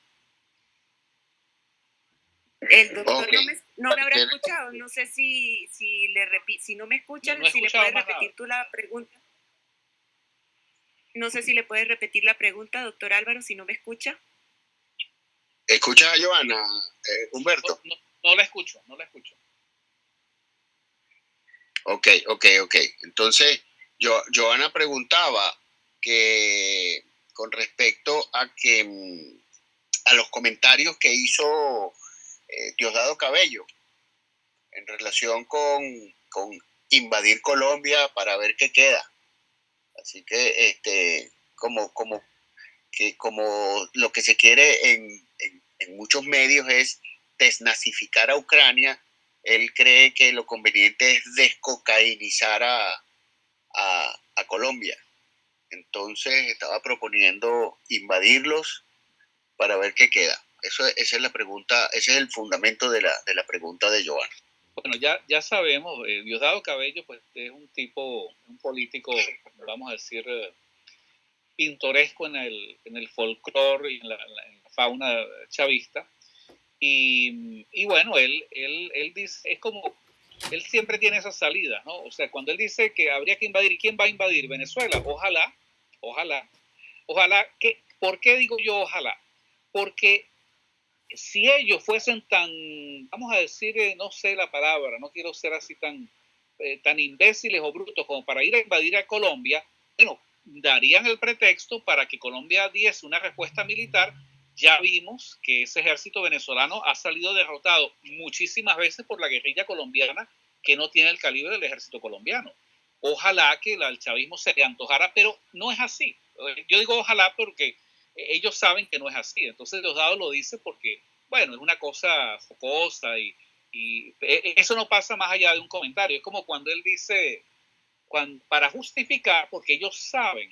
A: El doctor no, me, habrá escuchado. No sé si, si, le si no me escuchan, si le puedes repetir tú la pregunta. No sé si le puedes repetir la pregunta, doctor Álvaro, si no me escucha.
C: ¿Escucha a Joana, eh, Humberto?
D: No, la escucho, no la escucho.
C: Ok, ok, ok. Entonces, yo, Joana preguntaba que con respecto a que mm, a los comentarios que hizo eh, Diosdado Cabello en relación con, con invadir Colombia para ver qué queda. Así que, este, como, como, que como lo que se quiere en, muchos medios es desnazificar a Ucrania, él cree que lo conveniente es descocainizar a, a, Colombia. Entonces estaba proponiendo invadirlos para ver qué queda. Eso, esa es la pregunta, ese es el fundamento de la, de la pregunta de Joana.
D: Bueno, ya, ya sabemos, eh, Diosdado Cabello pues, es un tipo, un político, vamos a decir, eh, pintoresco en el, en el folclore y en la, fauna chavista. Y, bueno, él, él, él dice, es como, él siempre tiene esa salida, ¿no? O sea, cuando él dice que habría que invadir, ¿y quién va a invadir? Venezuela. Ojalá, ojalá, ojalá, que, ¿por qué digo yo ojalá? Porque si ellos fuesen tan, vamos a decir, eh, no sé la palabra, no quiero ser así tan, eh, tan imbéciles o brutos como para ir a invadir a Colombia, bueno, darían el pretexto para que Colombia diese una respuesta militar. Ya vimos que ese ejército venezolano ha salido derrotado muchísimas veces por la guerrilla colombiana que no tiene el calibre del ejército colombiano. Ojalá que el chavismo se le antojara, pero no es así. Yo digo ojalá porque ellos saben que no es así. Entonces Diosdado lo dice porque, bueno, es una cosa focosa y, y e, eso no pasa más allá de un comentario. Es como cuando él dice, cuando, para justificar, porque ellos saben,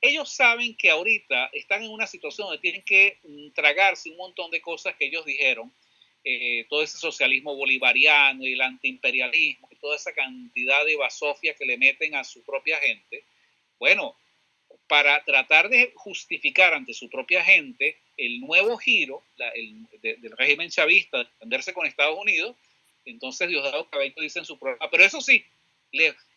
D: ellos saben que ahorita están en una situación donde tienen que mm, tragarse un montón de cosas que ellos dijeron, eh, todo ese socialismo bolivariano y el antiimperialismo y toda esa cantidad de basofia que le meten a su propia gente. Bueno, para tratar de justificar ante su propia gente el nuevo giro del régimen chavista de defenderse con Estados Unidos, entonces Diosdado Cabello dice en su programa, pero eso sí,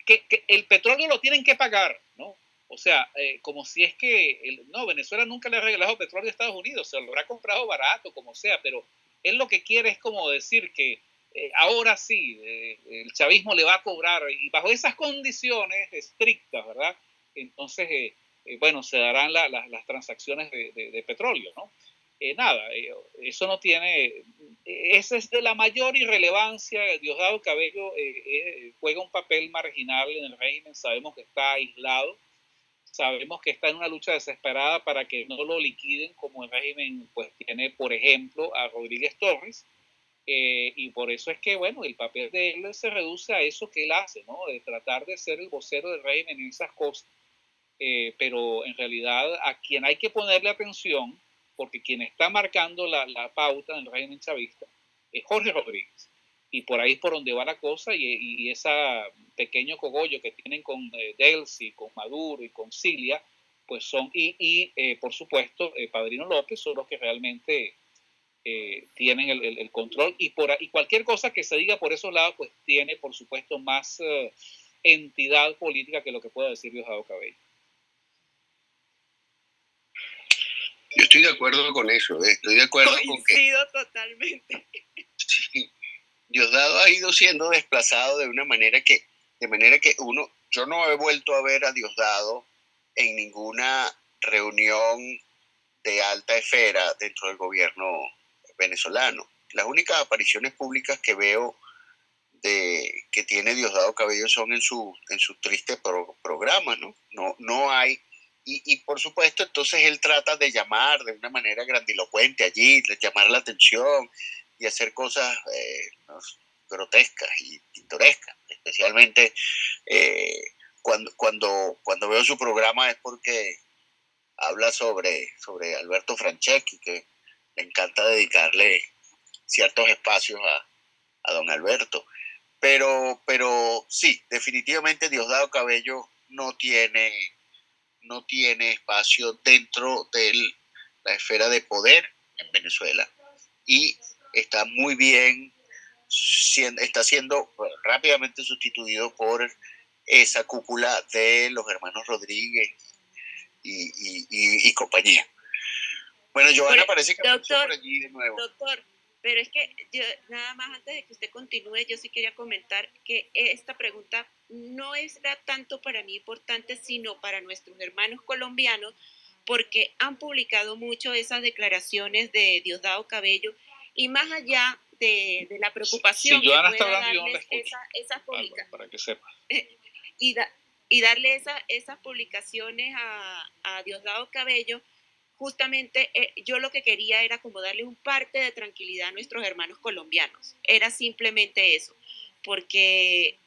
D: que, el petróleo lo tienen que pagar, ¿no? O sea, eh, como si es que, no, Venezuela nunca le ha regalado petróleo a Estados Unidos, se lo habrá comprado barato, como sea, pero él lo que quiere es como decir que eh, ahora sí, eh, el chavismo le va a cobrar, y bajo esas condiciones estrictas, ¿verdad? Entonces, eh, bueno, se darán las transacciones de, petróleo, ¿no? Eh, nada, eh, eso no tiene, esa es de la mayor irrelevancia. Diosdado Cabello juega un papel marginal en el régimen, sabemos que está aislado, sabemos que está en una lucha desesperada para que no lo liquiden como el régimen pues tiene, por ejemplo, a Rodríguez Torres. y por eso es que, bueno, el papel de él se reduce a eso que él hace, ¿no? De tratar de ser el vocero del régimen en esas cosas eh, pero en realidad a quien hay que ponerle atención, porque quien está marcando la, la pauta en el régimen chavista es Jorge Rodríguez. Y por ahí es por donde va la cosa y, y ese pequeño cogollo que tienen con eh, Delcy, con Maduro y con Cilia, pues son, y, eh, por supuesto, Padrino López son los que realmente tienen el, el, control y, por, y cualquier cosa que se diga por esos lados, pues tiene, por supuesto, más entidad política que lo que pueda decir Diosdado Cabello.
C: Yo estoy de acuerdo con eso, estoy de acuerdo con que...
A: totalmente.
C: Diosdado ha ido siendo desplazado de una manera que, de manera que uno, yo no he vuelto a ver a Diosdado en ninguna reunión de alta esfera dentro del gobierno venezolano. Las únicas apariciones públicas que veo de, que tiene Diosdado Cabello son en su, en su triste programa, ¿no? No, no hay. Y, por supuesto, entonces él trata de llamar de una manera grandilocuente allí, de llamar la atención y hacer cosas eh, grotescas y pintorescas, especialmente eh, cuando, cuando, cuando veo su programa es porque habla sobre, sobre Alberto Franceschi, que le encanta dedicarle ciertos espacios a, a don Alberto. Pero, pero sí, definitivamente Diosdado Cabello no tiene, no tiene espacio dentro de la esfera de poder en Venezuela. Y está muy bien, está siendo rápidamente sustituido por esa cúpula de los hermanos Rodríguez y, compañía. Bueno, Joana parece que
A: doctor, por allí de nuevo. Doctor, pero es que yo, nada más antes de que usted continúe, yo sí quería comentar que esta pregunta no es tanto para mí importante, sino para nuestros hermanos colombianos, porque han publicado mucho esas declaraciones de Diosdado Cabello y más allá de, la preocupación
D: sí, Joana está hablando, yo esa,
A: esas
D: publicaciones para que sepa.
A: y, y darle esa, esas publicaciones a, a Diosdado Cabello justamente eh, yo lo que quería era como darle un parte de tranquilidad a nuestros hermanos colombianos. Era simplemente eso, porque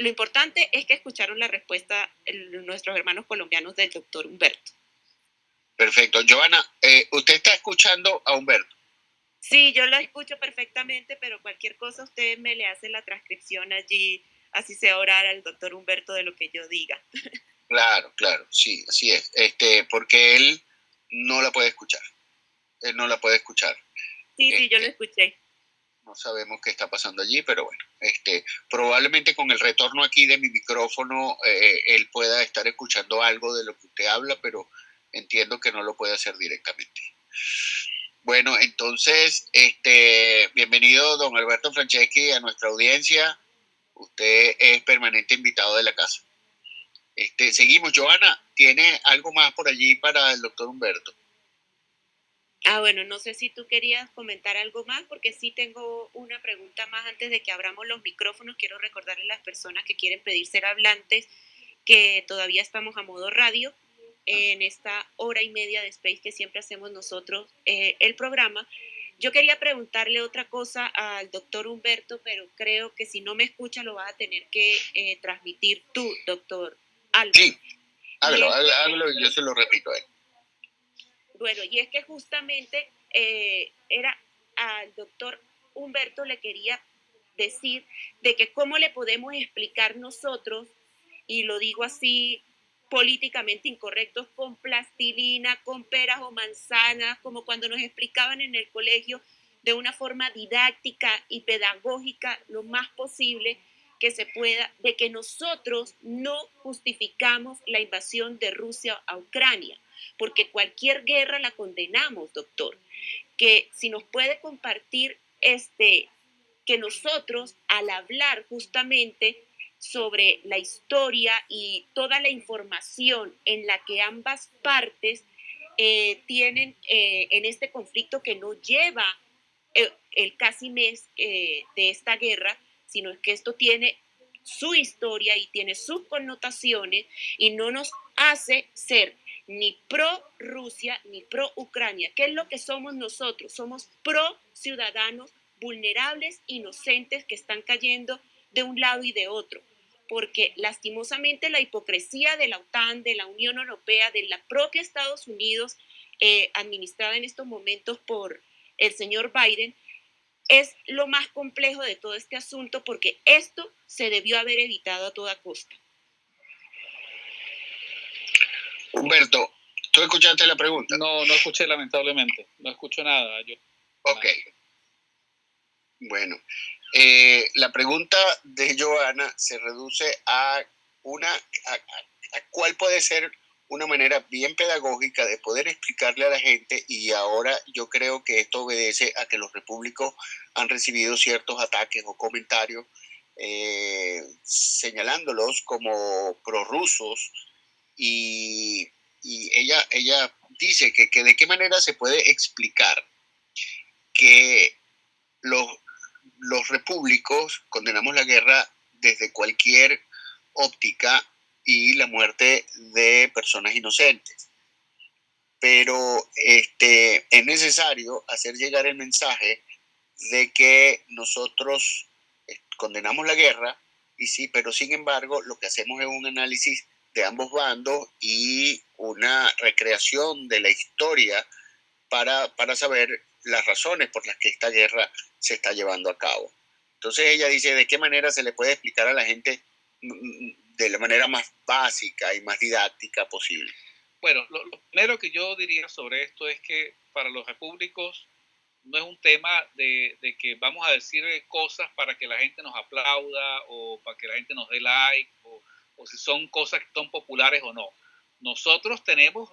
A: lo importante es que escucharon la respuesta nuestros hermanos colombianos del doctor Humberto.
C: Perfecto. Joana, eh, ¿usted está escuchando a Humberto?
A: Sí, yo lo escucho perfectamente, pero cualquier cosa usted me le hace la transcripción allí, así se orar al doctor Humberto de lo que yo diga.
C: Claro, claro, sí, así es. Este, porque él no la puede escuchar. Él no la puede escuchar.
A: Sí, sí, yo lo este, escuché.
C: No sabemos qué está pasando allí, pero bueno, este, probablemente con el retorno aquí de mi micrófono eh, él pueda estar escuchando algo de lo que usted habla, pero entiendo que no lo puede hacer directamente. Bueno, entonces, este, bienvenido don Alberto Franceschi a nuestra audiencia. Usted es permanente invitado de la casa. Este, seguimos, Joana, ¿tiene algo más por allí para el doctor Humberto?
A: Ah, bueno, no sé si tú querías comentar algo más, porque sí tengo una pregunta más antes de que abramos los micrófonos. Quiero recordarle a las personas que quieren pedir ser hablantes que todavía estamos a modo radio en esta hora y media de Space que siempre hacemos nosotros eh, el programa. Yo quería preguntarle otra cosa al doctor Humberto, pero creo que si no me escucha lo vas a tener que eh, transmitir tú, doctor
C: Sí, hágalo, y yo se lo repito a él.
A: Bueno, y es que justamente eh, era al doctor Humberto le quería decir de que cómo le podemos explicar nosotros, y lo digo así políticamente incorrectos, con plastilina, con peras o manzanas, como cuando nos explicaban en el colegio de una forma didáctica y pedagógica lo más posible, que se pueda, de que nosotros no justificamos la invasión de Rusia a Ucrania, porque cualquier guerra la condenamos, doctor. Que si nos puede compartir este, que nosotros al hablar justamente sobre la historia y toda la información en la que ambas partes eh, tienen eh, en este conflicto que no lleva eh, el casi mes de esta guerra, sino que esto tiene su historia y tiene sus connotaciones y no nos hace ser ni pro Rusia ni pro Ucrania. ¿Qué es lo que somos nosotros? Somos pro ciudadanos vulnerables, inocentes que están cayendo de un lado y de otro. Porque lastimosamente la hipocresía de la OTAN, de la Unión Europea, de la propia Estados Unidos, eh, administrada en estos momentos por el señor Biden, es lo más complejo de todo este asunto porque esto se debió haber evitado a toda costa.
C: Humberto, ¿Tú escuchaste la pregunta?
D: No, no escuché lamentablemente. No escucho nada. Yo,
C: ok. Bueno, eh, la pregunta de Joana se reduce a una, a, cuál puede ser una manera bien pedagógica de poder explicarle a la gente y ahora yo creo que esto obedece a que los repúblicos han recibido ciertos ataques o comentarios eh, señalándolos como prorrusos y, ella, ella dice que, que de qué manera se puede explicar que los, los repúblicos condenamos la guerra desde cualquier óptica y la muerte de personas inocentes. Pero este, es necesario hacer llegar el mensaje de que nosotros eh, condenamos la guerra, y sí, pero sin embargo lo que hacemos es un análisis de ambos bandos y una recreación de la historia para, para saber las razones por las que esta guerra se está llevando a cabo. Entonces ella dice, ¿de qué manera se le puede explicar a la gente mm, mm, de la manera más básica y más didáctica posible?
D: Bueno, lo, primero que yo diría sobre esto es que para los repúblicos no es un tema de, de, que vamos a decir cosas para que la gente nos aplauda o para que la gente nos dé like o si son cosas que son populares o no. Nosotros tenemos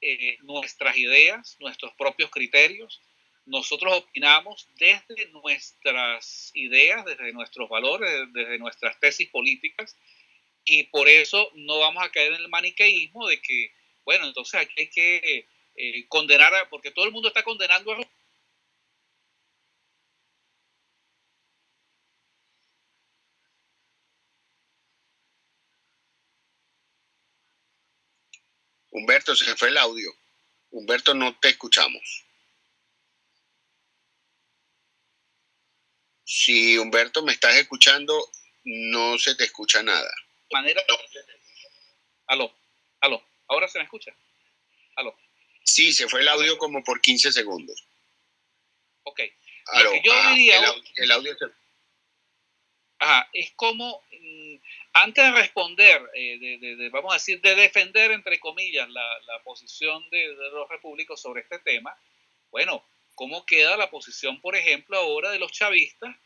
D: eh, nuestras ideas, nuestros propios criterios nosotros opinamos desde nuestras ideas, desde nuestros valores, desde nuestras tesis políticas, y por eso no vamos a caer en el maniqueísmo de que, bueno, entonces aquí hay que eh, condenar, porque todo el mundo está condenando a
C: Humberto, se fue el audio. Humberto, no te escuchamos. Si Humberto me estás escuchando, no se te escucha nada.
D: Manera. Aló, aló, ahora se me escucha. Aló.
C: Sí, se fue el audio como por 15 segundos.
D: Ok. Lo que yo ah, diría.
C: El, audio se...
D: Ajá, es como, mm, antes de responder, eh, vamos a decir, de defender, entre comillas, la, posición de, de, los repúblicos sobre este tema, bueno, cómo queda la posición, por ejemplo, ahora de los chavistas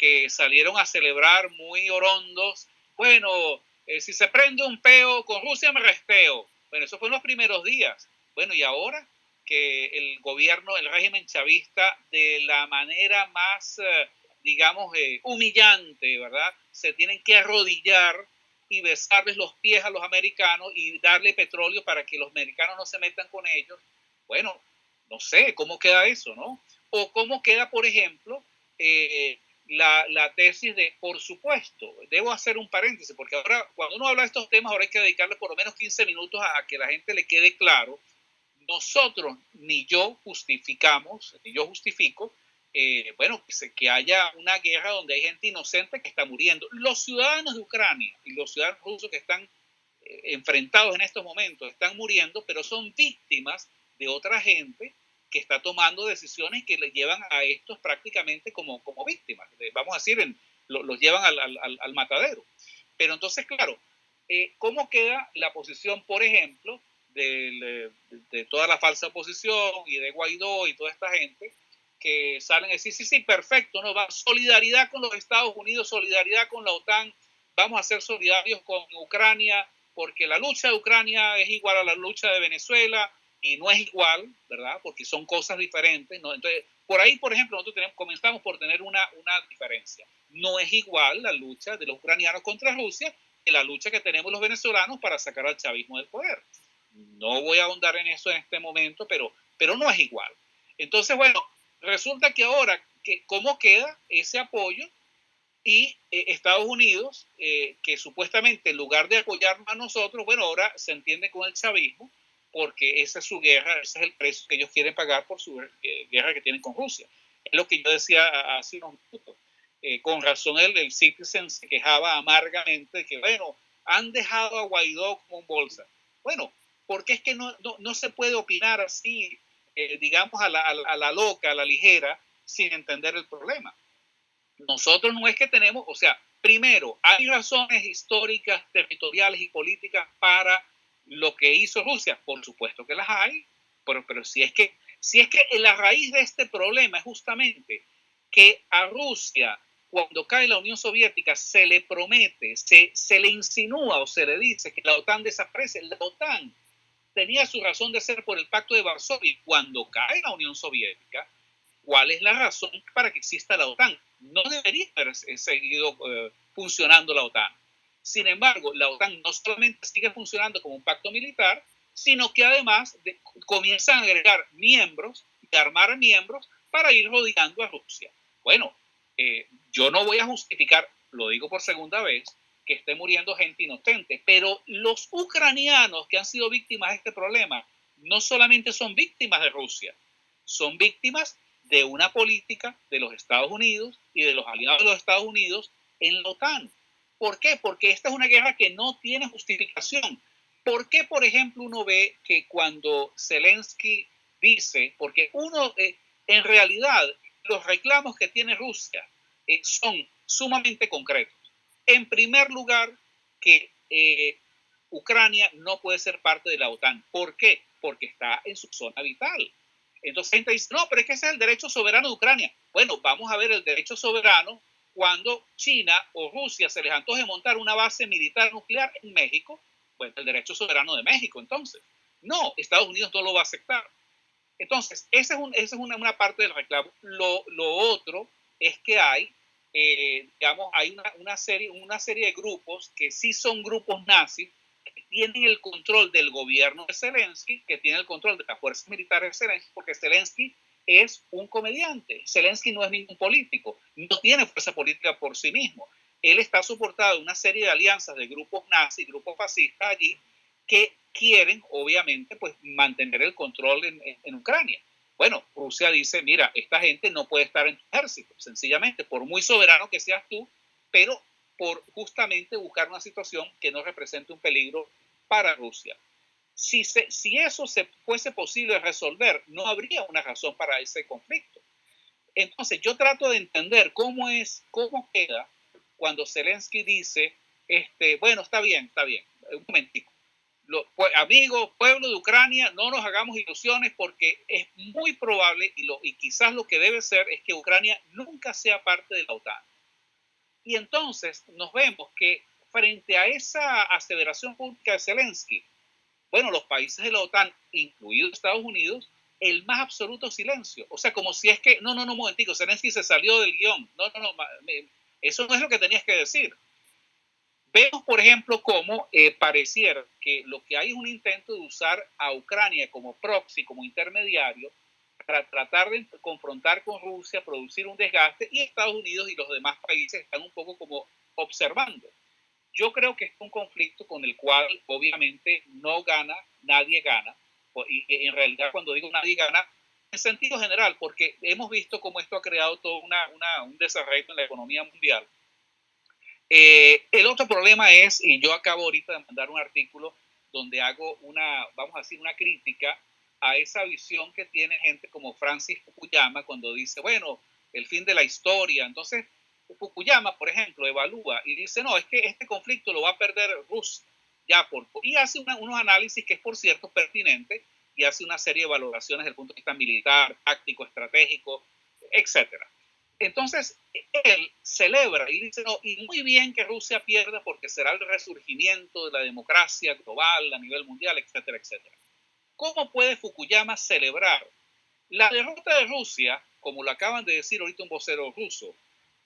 D: que salieron a celebrar muy orondos. Bueno, eh, si se prende un peo con Rusia me resteo. Bueno, eso fue en los primeros días. Bueno, y ahora que el gobierno, el régimen chavista, de la manera más, eh, digamos, eh, humillante, ¿verdad? Se tienen que arrodillar y besarles los pies a los americanos y darle petróleo para que los americanos no se metan con ellos. Bueno, no sé, ¿cómo queda eso, no? O cómo queda, por ejemplo, eh, la, la, tesis de, por supuesto, debo hacer un paréntesis, porque ahora, cuando uno habla de estos temas, ahora hay que dedicarle por lo menos 15 minutos a, que la gente le quede claro. Nosotros, ni yo justificamos, ni yo justifico, eh, bueno, que, que haya una guerra donde hay gente inocente que está muriendo. Los ciudadanos de Ucrania y los ciudadanos rusos que están eh, enfrentados en estos momentos están muriendo, pero son víctimas de otra gente que está tomando decisiones que le llevan a estos prácticamente como, como víctimas. Vamos a decir, los llevan al, matadero. Pero entonces, claro, eh, ¿cómo queda la posición, por ejemplo, de, toda la falsa oposición y de Guaidó y toda esta gente que salen a decir, sí, sí, perfecto, no va solidaridad con los Estados Unidos, solidaridad con la OTAN, vamos a ser solidarios con Ucrania, porque la lucha de Ucrania es igual a la lucha de Venezuela, y no es igual, ¿verdad? Porque son cosas diferentes, ¿no? Entonces, por ahí, por ejemplo, nosotros tenemos, comenzamos por tener una, una diferencia. No es igual la lucha de los ucranianos contra Rusia que la lucha que tenemos los venezolanos para sacar al chavismo del poder. No voy a ahondar en eso en este momento, pero, pero no es igual. Entonces, bueno, resulta que ahora, que, ¿cómo queda ese apoyo? Y eh, Estados Unidos, eh, que supuestamente en lugar de apoyarnos a nosotros, bueno, ahora se entiende con el chavismo, porque esa es su guerra, ese es el precio que ellos quieren pagar por su eh, guerra que tienen con Rusia. Es lo que yo decía hace unos minutos. Eh, con razón el, el Citizen se quejaba amargamente de que, bueno, han dejado a Guaidó como un bolsa. Bueno, porque es que no, no, no se puede opinar así, eh, digamos, a la, a la loca, a la ligera, sin entender el problema. Nosotros no es que tenemos, o sea, primero, hay razones históricas, territoriales y políticas para lo que hizo Rusia, por supuesto que las hay, pero, pero si es que si es que la raíz de este problema es justamente que a Rusia, cuando cae la Unión Soviética, se le promete, se, se le insinúa o se le dice que la OTAN desaparece. La OTAN tenía su razón de ser por el Pacto de Varsovia. Cuando cae la Unión Soviética, ¿cuál es la razón para que exista la OTAN? No debería haber seguido eh, funcionando la OTAN. Sin embargo, la OTAN no solamente sigue funcionando como un pacto militar, sino que además comienzan a agregar miembros y armar miembros para ir rodeando a Rusia. Bueno, eh, yo no voy a justificar, lo digo por segunda vez, que esté muriendo gente inocente, pero los ucranianos que han sido víctimas de este problema no solamente son víctimas de Rusia, son víctimas de una política de los Estados Unidos y de los aliados de los Estados Unidos en la OTAN. ¿Por qué? Porque esta es una guerra que no tiene justificación. ¿Por qué, por ejemplo, uno ve que cuando Zelensky dice, porque uno, eh, en realidad, los reclamos que tiene Rusia eh, son sumamente concretos. En primer lugar, que eh, Ucrania no puede ser parte de la OTAN. ¿Por qué? Porque está en su zona vital. Entonces gente dice, no, pero es que ese es el derecho soberano de Ucrania. Bueno, vamos a ver el derecho soberano cuando China o Rusia se les antoje montar una base militar nuclear en México pues, el derecho soberano de México, entonces. No, Estados Unidos no lo va a aceptar. Entonces, esa es, es una, una, parte del reclamo. Lo, lo, otro es que hay, eh, digamos, hay una, serie, una serie de grupos que sí son grupos nazis, que tienen el control del gobierno de Zelensky, que tienen el control de las fuerzas militares de Zelensky, porque Zelensky es un comediante. Zelensky no es ningún político, no tiene fuerza política por sí mismo él está soportado en una serie de alianzas de grupos nazis, grupos fascistas allí, que quieren, obviamente, pues mantener el control en, Ucrania. Bueno, Rusia dice, mira, esta gente no puede estar en tu ejército, sencillamente, por muy soberano que seas tú, pero por justamente buscar una situación que no represente un peligro para Rusia. Si, si eso se fuese posible resolver, no habría una razón para ese conflicto. Entonces, yo trato de entender cómo es, cómo queda cuando Zelensky dice, este, bueno, está bien, está bien, un momentico. Pues, amigos, pueblo de Ucrania, no nos hagamos ilusiones porque es muy probable y, lo, y quizás lo que debe ser es que Ucrania nunca sea parte de la OTAN. Y entonces nos vemos que frente a esa aseveración pública de Zelensky, bueno, los países de la OTAN, incluidos Estados Unidos, el más absoluto silencio. O sea, como si es que, no, no, no, momentico, Zelensky se salió del guion. No, no, no, eso no es lo que tenías que decir. Vemos, por ejemplo, cómo eh, pareciera que lo que hay es un intento de usar a Ucrania como proxy, como intermediario, para tratar de confrontar con Rusia, producir un desgaste, y Estados Unidos y los demás países están un poco como observando. Yo creo que es un conflicto con el cual obviamente no gana, nadie gana, y en realidad cuando digo nadie gana, en sentido general, porque hemos visto cómo esto ha creado todo una, un desarrollo en la economía mundial. Eh, el otro problema es, y yo acabo ahorita de mandar un artículo donde hago una, vamos a decir, una crítica a esa visión que tiene gente como Francis Fukuyama cuando dice, bueno, el fin de la historia. Entonces, Fukuyama, por ejemplo, evalúa y dice, no, es que este conflicto lo va a perder Rusia. Ya por, y hace unos análisis que es, por cierto, pertinente y hace una serie de valoraciones desde el punto de vista militar, táctico, estratégico, etc. Entonces, él celebra y dice, no, y muy bien que Rusia pierda porque será el resurgimiento de la democracia global a nivel mundial, etcétera, etcétera. ¿Cómo puede Fukuyama celebrar la derrota de Rusia, como lo acaban de decir ahorita un vocero ruso?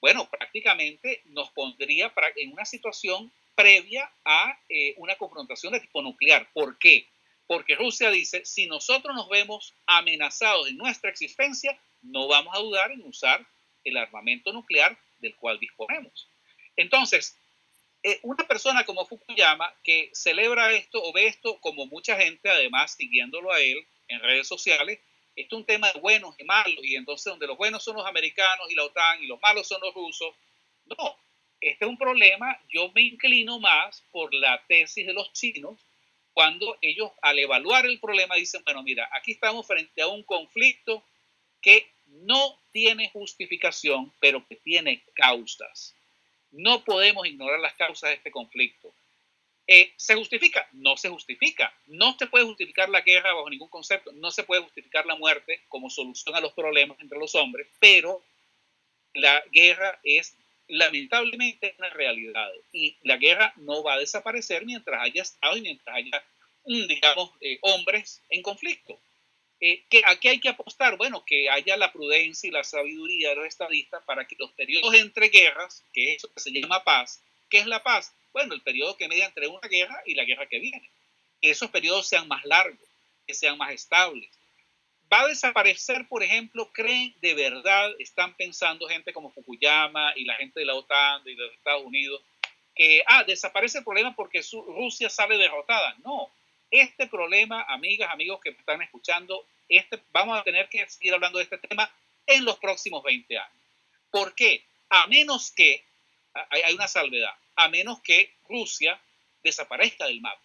D: Bueno, prácticamente nos pondría en una situación previa a eh, una confrontación de tipo nuclear. ¿Por qué? Porque Rusia dice, si nosotros nos vemos amenazados en nuestra existencia, no vamos a dudar en usar el armamento nuclear del cual disponemos. Entonces, eh, una persona como Fukuyama que celebra esto o ve esto como mucha gente, además siguiéndolo a él en redes sociales, esto es un tema de buenos y malos, y entonces donde los buenos son los americanos y la OTAN y los malos son los rusos. No, este es un problema, yo me inclino más por la tesis de los chinos, cuando ellos al evaluar el problema dicen, bueno, mira, aquí estamos frente a un conflicto que no tiene justificación, pero que tiene causas. No podemos ignorar las causas de este conflicto. Eh, ¿Se justifica? No se justifica. No se puede justificar la guerra bajo ningún concepto. No se puede justificar la muerte como solución a los problemas entre los hombres, pero la guerra es lamentablemente una realidad y la guerra no va a desaparecer mientras haya Estado y mientras haya, mm, digamos, eh, hombres en conflicto. Eh, ¿qué, ¿A qué hay que apostar? Bueno, que haya la prudencia y la sabiduría de los estadistas para que los periodos entre guerras, que es eso se llama paz, ¿qué es la paz? Bueno, el periodo que media entre una guerra y la guerra que viene. Que esos periodos sean más largos, que sean más estables. ¿Va a desaparecer, por ejemplo, creen de verdad, están pensando gente como Fukuyama y la gente de la OTAN y de los Estados Unidos, que, ah, desaparece el problema porque Rusia sale derrotada? No, este problema, amigas, amigos que están escuchando, este, vamos a tener que seguir hablando de este tema en los próximos 20 años. ¿Por qué? A menos que, hay una salvedad, a menos que Rusia desaparezca del mapa.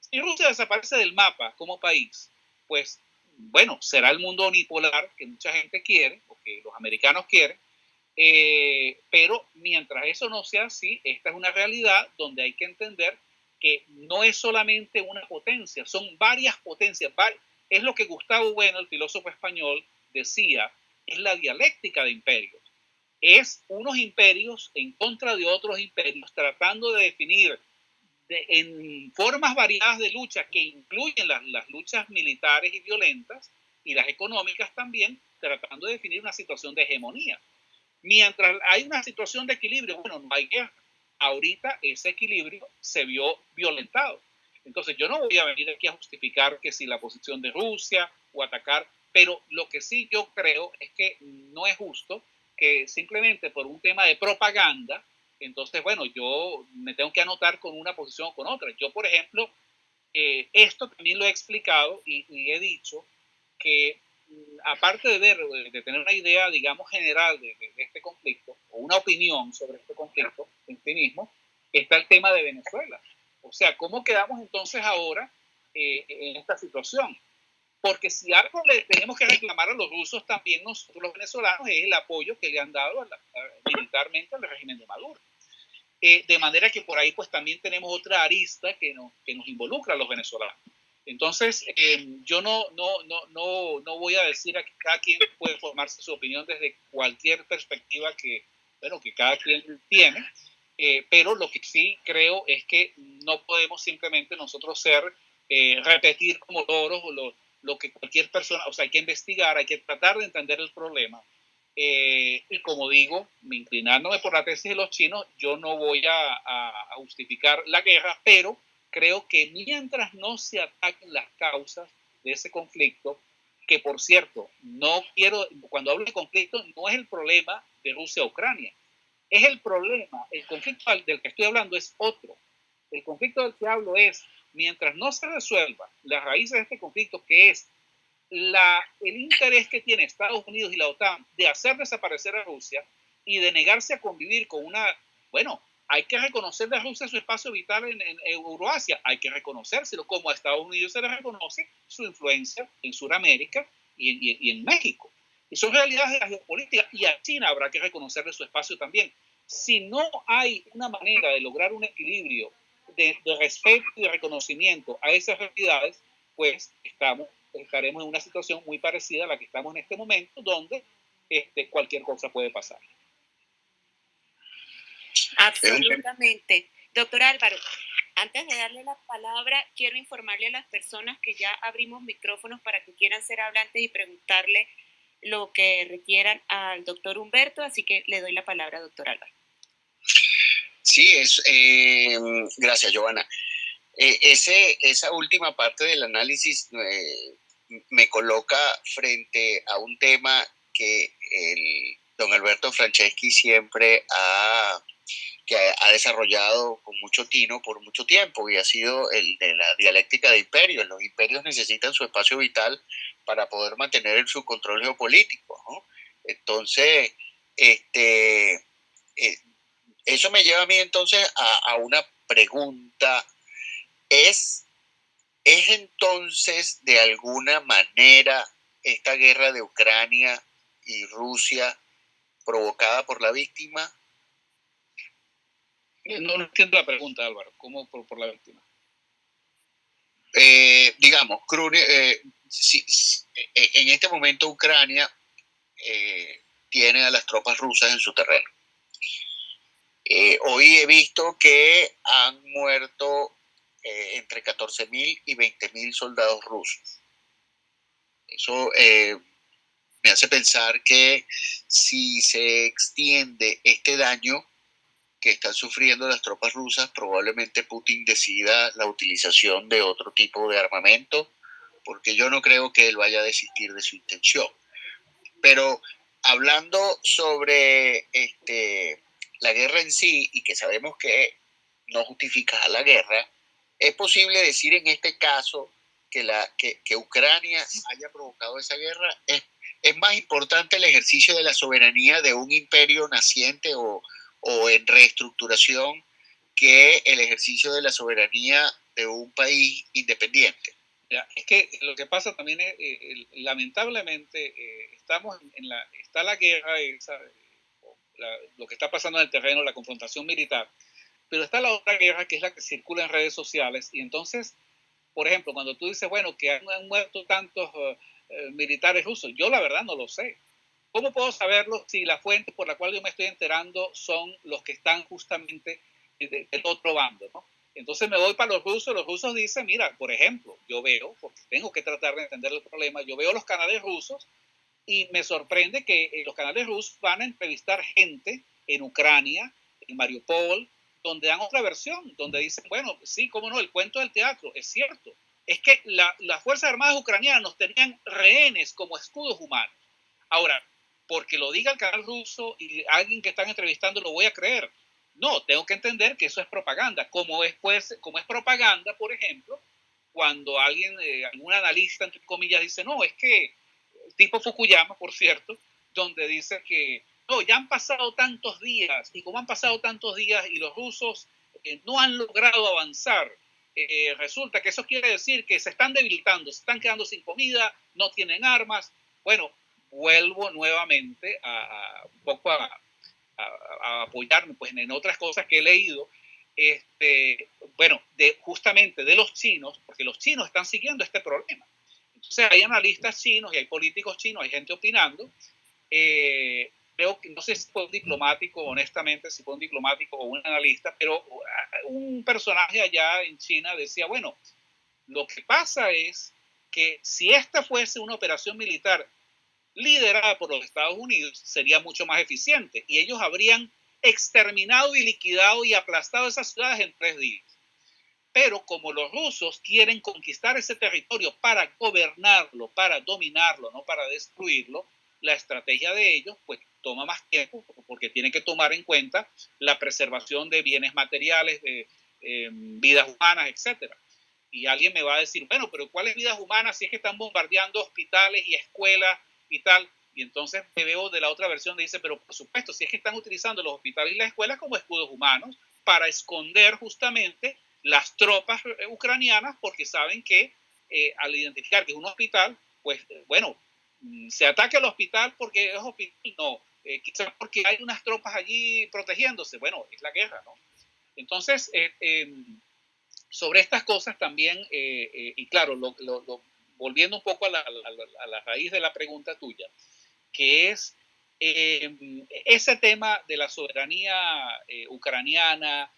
D: Si Rusia desaparece del mapa como país, pues bueno, será el mundo unipolar que mucha gente quiere, o que los americanos quieren, eh, pero mientras eso no sea así, esta es una realidad donde hay que entender que no es solamente una potencia, son varias potencias. Es lo que Gustavo Bueno, el filósofo español, decía, es la dialéctica de imperios. Es unos imperios en contra de otros imperios, tratando de definir en formas variadas de lucha que incluyen las, las luchas militares y violentas y las económicas también, tratando de definir una situación de hegemonía. Mientras hay una situación de equilibrio, bueno, no hay guerra ahorita ese equilibrio se vio violentado. Entonces yo no voy a venir aquí a justificar que si la posición de Rusia o atacar, pero lo que sí yo creo es que no es justo que simplemente por un tema de propaganda, entonces, bueno, yo me tengo que anotar con una posición o con otra. Yo, por ejemplo, eh, esto también lo he explicado y, y he dicho que aparte de ver, de tener una idea, digamos, general de, este conflicto, o una opinión sobre este conflicto en sí mismo, está el tema de Venezuela. O sea, ¿cómo quedamos entonces ahora eh, en esta situación? Porque si algo le tenemos que reclamar a los rusos, también nosotros los venezolanos, es el apoyo que le han dado militarmente al régimen de Maduro. Eh, de manera que por ahí pues también tenemos otra arista que nos, que nos involucra a los venezolanos. Entonces, em, yo no, no, no, no, no voy a decir a que cada quien puede formarse su opinión desde cualquier perspectiva que, bueno, que cada quien tiene, eh, pero lo que sí creo es que no podemos simplemente nosotros ser, eh, repetir como toros lo, lo, que cualquier persona, o sea, hay que investigar, hay que tratar de entender el problema. Eh, y como digo, inclinándome por la tesis de los chinos, yo no voy a, a justificar la guerra, pero creo que mientras no se ataquen las causas de ese conflicto, que por cierto, no quiero, cuando hablo de conflicto, no es el problema de Rusia-Ucrania, es el problema, el conflicto del que estoy hablando es otro. El conflicto del que hablo es, mientras no se resuelva la raíz de este conflicto, que es el interés que tiene Estados Unidos y la OTAN de hacer desaparecer a Rusia y de negarse a convivir con una, bueno, hay que reconocerle a Rusia su espacio vital en, Euroasia, hay que reconocérselo, como a Estados Unidos se le reconoce su influencia en Sudamérica y, en México. Y son realidades de la geopolítica, y a China habrá que reconocerle su espacio también. Si no hay una manera de lograr un equilibrio de, respeto y de reconocimiento a esas realidades, pues estamos, estaremos en una situación muy parecida a la que estamos en este momento, donde este, cualquier cosa puede pasar.
E: Absolutamente. Doctor Álvaro, antes de darle la palabra, quiero informarle a las personas que ya abrimos micrófonos para que quieran ser hablantes y preguntarle lo que requieran al doctor Humberto, así que le doy la palabra, doctor Álvaro.
C: Sí, es, eh, gracias, Giovanna. Eh, esa última parte del análisis eh, me coloca frente a un tema que el don Alberto Franceschi siempre ha que ha desarrollado con mucho tino por mucho tiempo y ha sido el de la dialéctica de imperios. Los imperios necesitan su espacio vital para poder mantener su control geopolítico. Entonces, este, eh, eso me lleva a mí entonces a, a una pregunta. ¿Es, ¿Es entonces de alguna manera esta guerra de Ucrania y Rusia provocada por la víctima?
D: No, no entiendo la pregunta, Álvaro. ¿Cómo por, la víctima?
C: Eh, digamos, eh, en este momento Ucrania tiene a las tropas rusas en su terreno. hoy he visto que han muerto entre 14.000 y 20.000 soldados rusos. Eso me hace pensar que si se extiende este daño que están sufriendo las tropas rusas, probablemente Putin decida la utilización de otro tipo de armamento, porque yo no creo que él vaya a desistir de su intención. Pero hablando sobre este, la guerra en sí, y que sabemos que no justifica la guerra, es posible decir en este caso que, la, que, que Ucrania haya provocado esa guerra. Es es más importante el ejercicio de la soberanía de un imperio naciente o, en reestructuración que el ejercicio de la soberanía de un país independiente.
D: es que lo que pasa también es, eh, lamentablemente, eh, estamos en la, está la guerra, lo que está pasando en el terreno, la confrontación militar, pero está la otra guerra que es la que circula en redes sociales y entonces, por ejemplo, cuando tú dices, bueno, que han, muerto tantos... Uh, eh, militares rusos. Yo la verdad no lo sé. ¿Cómo puedo saberlo si la fuente por la cual yo me estoy enterando son los que están justamente del otro bando? ¿no? Entonces me voy para los rusos. Los rusos dicen, mira, por ejemplo, yo veo, porque tengo que tratar de entender el problema, yo veo los canales rusos y me sorprende que eh, los canales rusos van a entrevistar gente en Ucrania, en Mariupol, donde dan otra versión, donde dicen, bueno, sí, cómo no, el cuento del teatro, es cierto, es que las Fuerzas Armadas ucranianas tenían rehenes como escudos humanos. Ahora, porque lo diga el canal ruso y alguien que están entrevistando lo voy a creer. No, tengo que entender que eso es propaganda. Como es, pues, como es propaganda, por ejemplo, cuando alguien, eh, algún analista, entre comillas, dice, no, es que, tipo Fukuyama, por cierto, donde dice que, no, ya han pasado tantos días, y como han pasado tantos días y los rusos eh, no han logrado avanzar, eh, resulta que eso quiere decir que se están debilitando, se están quedando sin comida, no tienen armas. Bueno, vuelvo nuevamente a, un poco a, apoyarme pues, en otras cosas que he leído. Este, bueno, de, justamente de los chinos, porque los chinos están siguiendo este problema. Entonces hay analistas chinos y hay políticos chinos, hay gente opinando. Eh, no sé si fue un diplomático, honestamente, si fue un diplomático o un analista, pero un personaje allá en China decía, bueno, lo que pasa es que si esta fuese una operación militar liderada por los Estados Unidos, sería mucho más eficiente y ellos habrían exterminado y liquidado y aplastado esas ciudades en tres días. Pero como los rusos quieren conquistar ese territorio para gobernarlo, para dominarlo, no para destruirlo, la estrategia de ellos, pues toma más tiempo porque tiene que tomar en cuenta la preservación de bienes materiales, de em, vidas humanas, etc. Y alguien me va a decir, bueno, pero ¿cuáles vidas humanas si es que están bombardeando hospitales y escuelas y tal? Y entonces me veo de la otra versión de dice, pero por supuesto, si es que están utilizando los hospitales y las escuelas como escudos humanos para esconder justamente las tropas eh, ucranianas porque saben que eh, al identificar que es un hospital, pues bueno, mm, se ataque al hospital porque es hospital, no, eh, quizás porque hay unas tropas allí protegiéndose. Bueno, es la guerra, ¿no? Entonces, eh, em, sobre estas cosas también, eh, y claro, volviendo un poco a la, a la, raíz de la pregunta tuya, que es em, ese tema de la soberanía ucraniana,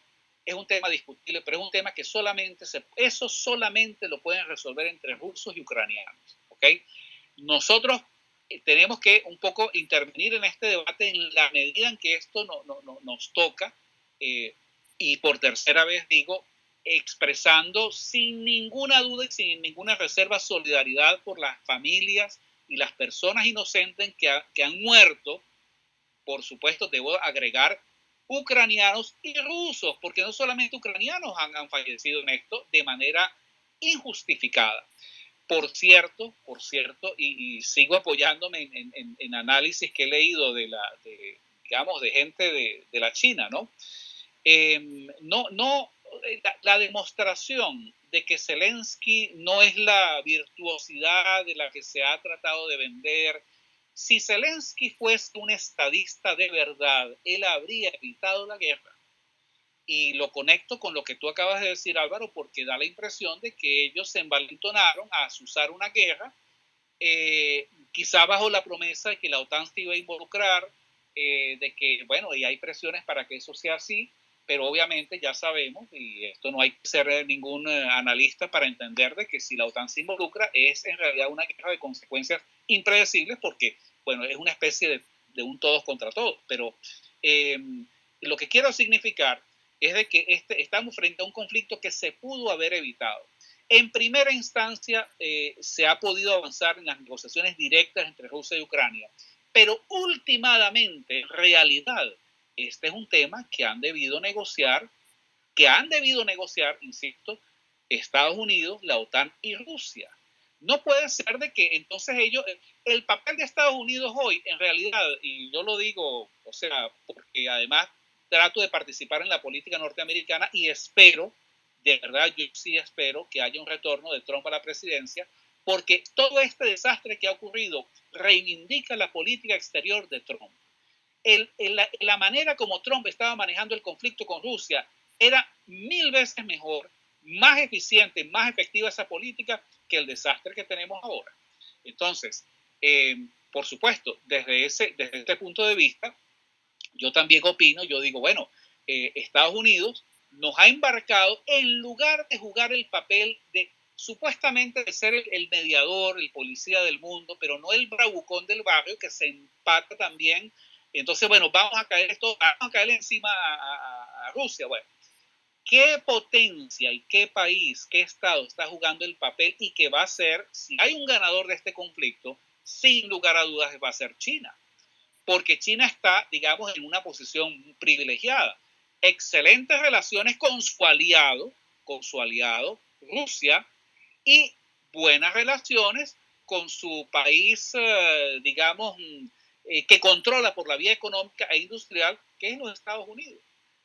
D: es un tema discutible, pero es un tema que solamente se, eso solamente lo pueden resolver entre rusos y ucranianos, ¿ok? Nosotros tenemos que un poco intervenir en este debate en la medida en que esto no, no, nos toca. Eh, y por tercera vez digo, expresando sin ninguna duda y sin ninguna reserva solidaridad por las familias y las personas inocentes que, que han muerto. Por supuesto, debo agregar ucranianos y rusos, porque no solamente ucranianos han, han fallecido en esto de manera injustificada. Por cierto, por cierto, y, sigo apoyándome en, análisis que he leído de la, digamos, de gente de, la China, ¿no? Em, no, la, demostración de que Zelensky no es la virtuosidad de la que se ha tratado de vender. Si Zelensky fuese un estadista de verdad, él habría evitado la guerra. Y lo conecto con lo que tú acabas de decir, Álvaro, porque da la impresión de que ellos se envalentonaron a usar una guerra, eh, quizá bajo la promesa de que la OTAN se iba a involucrar, eh, de que, bueno, y hay presiones para que eso sea así, pero obviamente ya sabemos, y esto no hay que ser ningún eh, analista para entender de que si la OTAN se involucra es en realidad una guerra de consecuencias impredecibles porque, bueno, es una especie de, de un todos contra todos, pero eh, lo que quiero significar es de que este, estamos frente a un conflicto que se pudo haber evitado. En primera instancia, eh, se ha podido avanzar en las negociaciones directas entre Rusia y Ucrania, pero últimamente, en realidad, este es un tema que han debido negociar, que han debido negociar, insisto, Estados Unidos, la OTAN y Rusia. No puede ser de que entonces ellos, el papel de Estados Unidos hoy, en realidad, y yo lo digo, o sea, porque además trato de participar en la política norteamericana y espero, de verdad, yo sí espero que haya un retorno de Trump a la presidencia, porque todo este desastre que ha ocurrido reivindica la política exterior de Trump el, la, manera como Trump estaba manejando el conflicto con Rusia era mil veces mejor, más eficiente, más efectiva esa política que el desastre que tenemos ahora. Entonces, eh, por supuesto, desde ese, desde este punto de vista, yo también opino, yo digo, bueno, eh, Estados Unidos nos ha embarcado en lugar de jugar el papel de supuestamente de ser el, el, mediador, el policía del mundo, pero no el bravucón del barrio que se empata también entonces, bueno, vamos a caer esto, vamos a caer encima a, Rusia. Bueno, ¿qué potencia y qué país, qué estado está jugando el papel y qué va a ser, si hay un ganador de este conflicto, sin lugar a dudas va a ser China? Porque China está, digamos, en una posición privilegiada. Excelentes relaciones con su aliado, con su aliado Rusia, y buenas relaciones con su país, eh, digamos, eh, que controla por la vía económica e industrial, que es los Estados Unidos.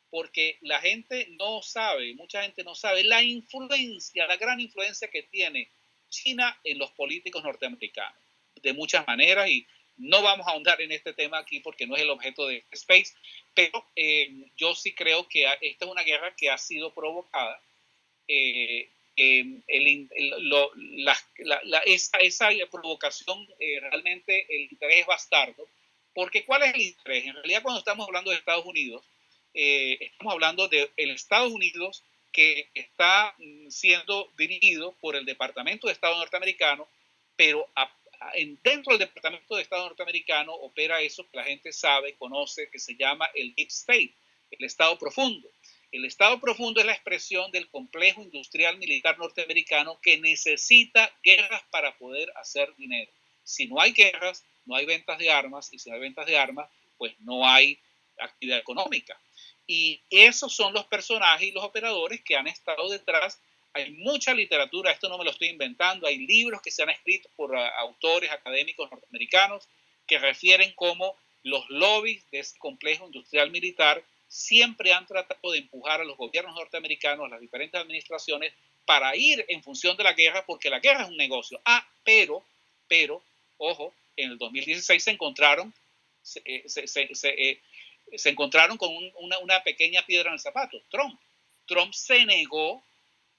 D: Porque la gente no sabe, mucha gente no sabe la influencia, la gran influencia que tiene China en los políticos norteamericanos, de muchas maneras, y no vamos a ahondar en este tema aquí porque no es el objeto de Space, pero eh, yo sí creo que esta es una guerra que ha sido provocada eh, el, lo, la, la, esa, esa, provocación eh, realmente el interés bastardo, porque ¿cuál es el interés? En realidad cuando estamos hablando de Estados Unidos, eh, estamos hablando de el Estados Unidos que está mm, siendo dirigido por el Departamento de Estado norteamericano, pero en, dentro del Departamento de Estado norteamericano opera eso que la gente sabe, conoce, que se llama el Deep State, el Estado profundo. El Estado profundo es la expresión del complejo industrial militar norteamericano que necesita guerras para poder hacer dinero. Si no hay guerras, no hay ventas de armas, y si hay ventas de armas, pues no hay actividad económica. Y esos son los personajes y los operadores que han estado detrás. Hay mucha literatura, esto no me lo estoy inventando, hay libros que se han escrito por ah, autores académicos norteamericanos que refieren cómo los lobbies de ese complejo industrial militar siempre han tratado de empujar a los gobiernos norteamericanos, a las diferentes administraciones, para ir en función de la guerra, porque la guerra es un negocio. Ah, pero, pero, ojo, en el 2016 se encontraron, se, eh, eh, se, encontraron con una, una pequeña piedra en el zapato, Trump. Trump se negó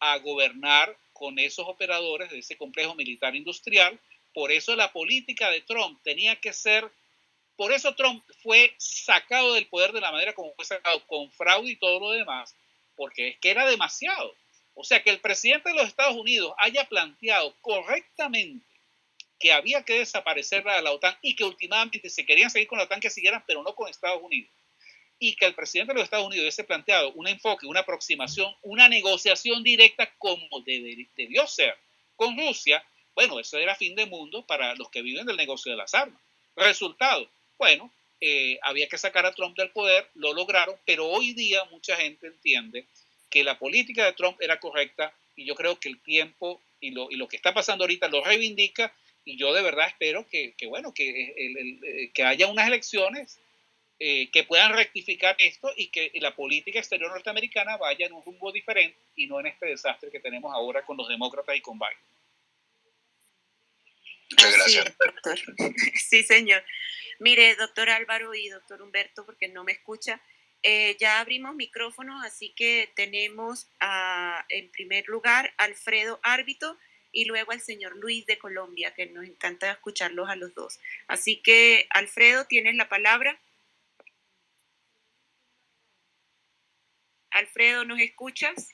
D: a gobernar con esos operadores de ese complejo militar industrial. Por eso la política de Trump tenía que ser por eso Trump fue sacado del poder de la manera como fue sacado, con fraude y todo lo demás, porque es que era demasiado. O sea, que el presidente de los Estados Unidos haya planteado correctamente que había que desaparecer la, la OTAN y que últimamente se querían seguir con la OTAN que siguieran, pero no con Estados Unidos. Y que el presidente de los Estados Unidos hubiese planteado un enfoque, una aproximación, una negociación directa como debió ser con Rusia, bueno, eso era fin de mundo para los que viven del negocio de las armas. Resultado, bueno, eh, había que sacar a Trump del poder, lo lograron, pero hoy día mucha gente entiende que la política de Trump era correcta y yo creo que el tiempo y lo, y lo que está pasando ahorita lo reivindica y yo de verdad espero que, que bueno, que, eh, que haya unas elecciones eh, que puedan rectificar esto y que la política exterior norteamericana vaya en un rumbo diferente y no en este desastre que tenemos ahora con los demócratas y con Biden.
C: Muchas gracias.
E: Sí, señor. Mire, doctor Álvaro y doctor Humberto, porque no me escucha, Eh, ya abrimos micrófonos, así que tenemos en primer lugar Alfredo Árbito y luego al señor Luis de Colombia, que nos encanta escucharlos a los dos. Así que, Alfredo, tienes la palabra. Alfredo, ¿nos escuchas?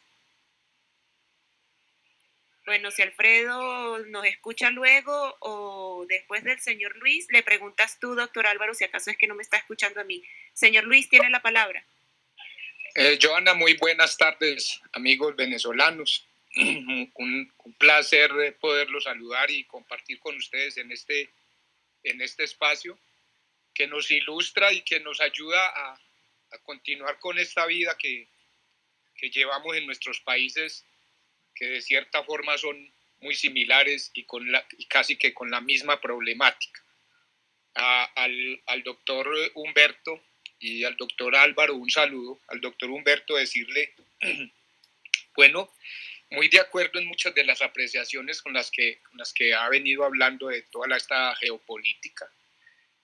E: Bueno, si Alfredo nos escucha luego o después del señor Luis, le preguntas tú, doctor Álvaro, si acaso es que no me está escuchando a mí. Señor Luis, tiene la palabra.
F: Eh, Joana, muy buenas tardes, amigos venezolanos. un, placer poderlos saludar y compartir con ustedes en este, en este espacio que nos ilustra y que nos ayuda a, a continuar con esta vida que, que llevamos en nuestros países que de cierta forma son muy similares y, con la, y casi que con la misma problemática. al, al, doctor Humberto y al doctor Álvaro un saludo. Al doctor Humberto decirle, bueno, muy de acuerdo en muchas de las apreciaciones con las que, con las que ha venido hablando de toda la, esta geopolítica.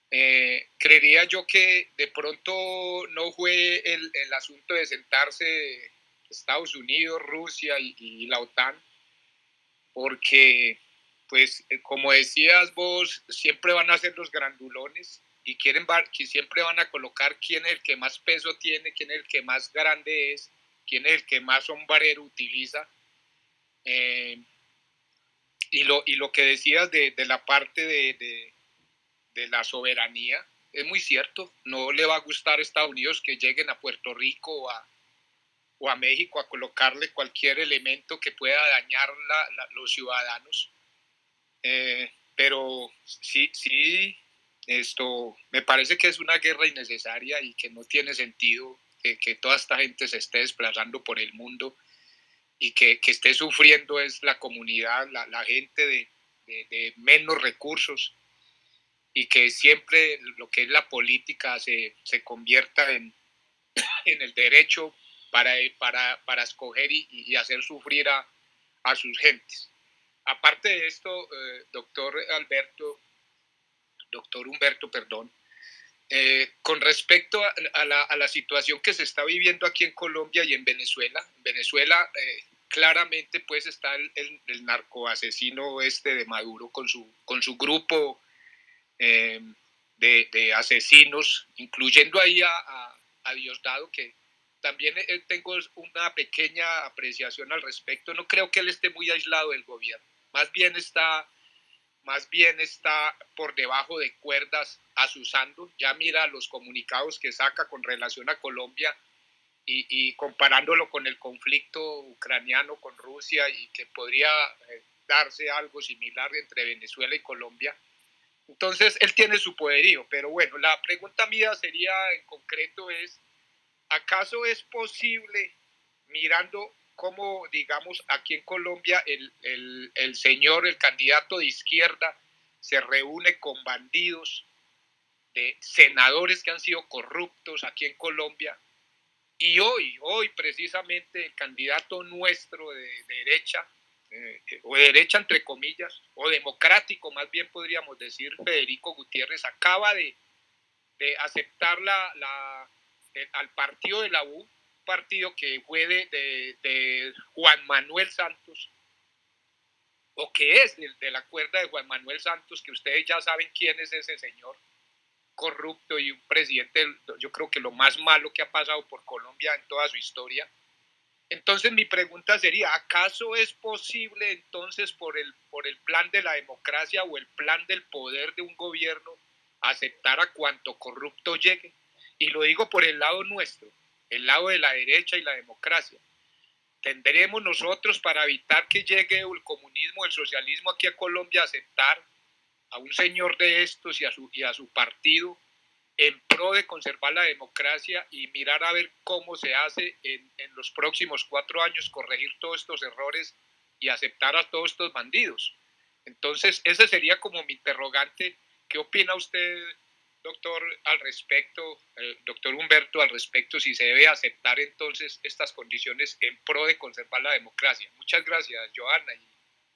F: Eh, creería yo que de pronto no fue el, el asunto de sentarse Estados Unidos, Rusia y, la OTAN, porque, pues, eh, como decías vos, siempre van a ser los grandulones y quieren que siempre van a colocar quién es el que más peso tiene, quién es el que más grande es, quién es el que más sombrero utiliza. Eh, y, lo, y lo que decías de, la parte de, de, la soberanía, es muy cierto, no le va a gustar a Estados Unidos que lleguen a Puerto Rico o a, o a México a colocarle cualquier elemento que pueda dañar la, los ciudadanos. Eh, pero sí, sí, esto me parece que es una guerra innecesaria y que no tiene sentido que, toda esta gente se esté desplazando por el mundo y que, que esté sufriendo es la comunidad, la, la gente de, de, de, menos recursos y que siempre lo que es la política se, se convierta en, en el derecho para, para, para escoger y, y, hacer sufrir a, a, sus gentes. Aparte de esto, eh, doctor Alberto, doctor Humberto, perdón, eh, con respecto a, a, la, a, la, situación que se está viviendo aquí en Colombia y en Venezuela, en Venezuela eh, claramente pues está el, el, el, narcoasesino este de Maduro con su, con su grupo eh, de, de, asesinos, incluyendo ahí a, a Diosdado, que también eh, tengo una pequeña apreciación al respecto. No creo que él esté muy aislado del gobierno. Más bien está, más bien está por debajo de cuerdas asusando. Ya mira los comunicados que saca con relación a Colombia y, comparándolo con el conflicto ucraniano con Rusia y que podría eh, darse algo similar entre Venezuela y Colombia. Entonces, él tiene su poderío, pero bueno, la pregunta mía sería en concreto es, ¿acaso es posible, mirando cómo, digamos, aquí en Colombia el, el, señor, el candidato de izquierda, se reúne con bandidos, de senadores que han sido corruptos aquí en Colombia? Y hoy, hoy precisamente el candidato nuestro de, de derecha, eh, o de derecha entre comillas, o democrático más bien podríamos decir, Federico Gutiérrez, acaba de, de aceptar la eh, al partido de la U, partido que fue de, de, Juan Manuel Santos, o que es de, de, la cuerda de Juan Manuel Santos, que ustedes ya saben quién es ese señor corrupto y un presidente, yo creo que lo más malo que ha pasado por Colombia en toda su historia. Entonces mi pregunta sería, ¿acaso es posible entonces por el, por el plan de la democracia o el plan del poder de un gobierno aceptar a cuanto corrupto llegue? Y lo digo por el lado nuestro, el lado de la derecha y la democracia. Tendremos nosotros para evitar que llegue el comunismo, el socialismo aquí a Colombia a aceptar a un señor de estos y a su, y a su partido en pro de conservar la democracia y mirar a ver cómo se hace en, en los próximos cuatro años, corregir todos estos errores y aceptar a todos estos bandidos. Entonces, ese sería como mi interrogante. ¿Qué opina usted doctor, al respecto, eh, doctor Humberto, al respecto, si se debe aceptar entonces estas condiciones en pro de conservar la democracia. Muchas gracias, Joana y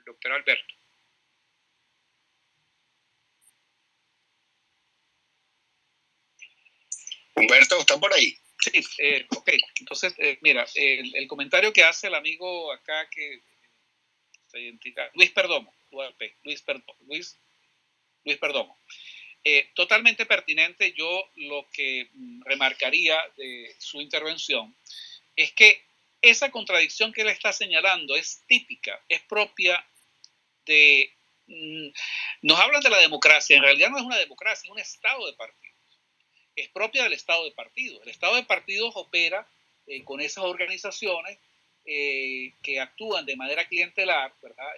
F: doctor Alberto.
C: Humberto, ¿está por ahí?
D: Sí, eh, ok. Entonces, eh, mira, el, comentario que hace el amigo acá que se identifica, Luis Perdomo, Luis Perdomo, Luis, Luis Perdomo. Eh, totalmente pertinente, yo lo que mm, remarcaría de su intervención es que esa contradicción que él está señalando es típica, es propia de... Mm, nos hablan de la democracia, en realidad no es una democracia, es un estado de partidos. Es propia del estado de partidos. El estado de partidos opera eh, con esas organizaciones eh, que actúan de manera clientelar, ¿verdad?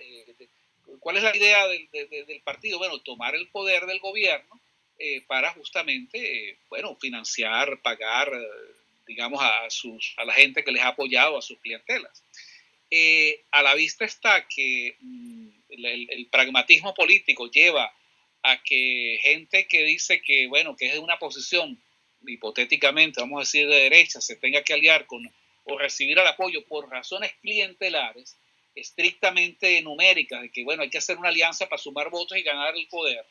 D: ¿Cuál es la idea del, del, partido? Bueno, tomar el poder del gobierno eh, para justamente, eh, bueno, financiar, pagar, eh, digamos, a, sus, a la gente que les ha apoyado, a sus clientelas. a la vista está que mm, el, el, pragmatismo político lleva a que gente que dice que, bueno, que es de una posición, hipotéticamente, vamos a decir, de derecha, se tenga que aliar con o recibir el apoyo por razones clientelares, estrictamente numéricas, de que, bueno, hay que hacer una alianza para sumar votos y ganar el poder,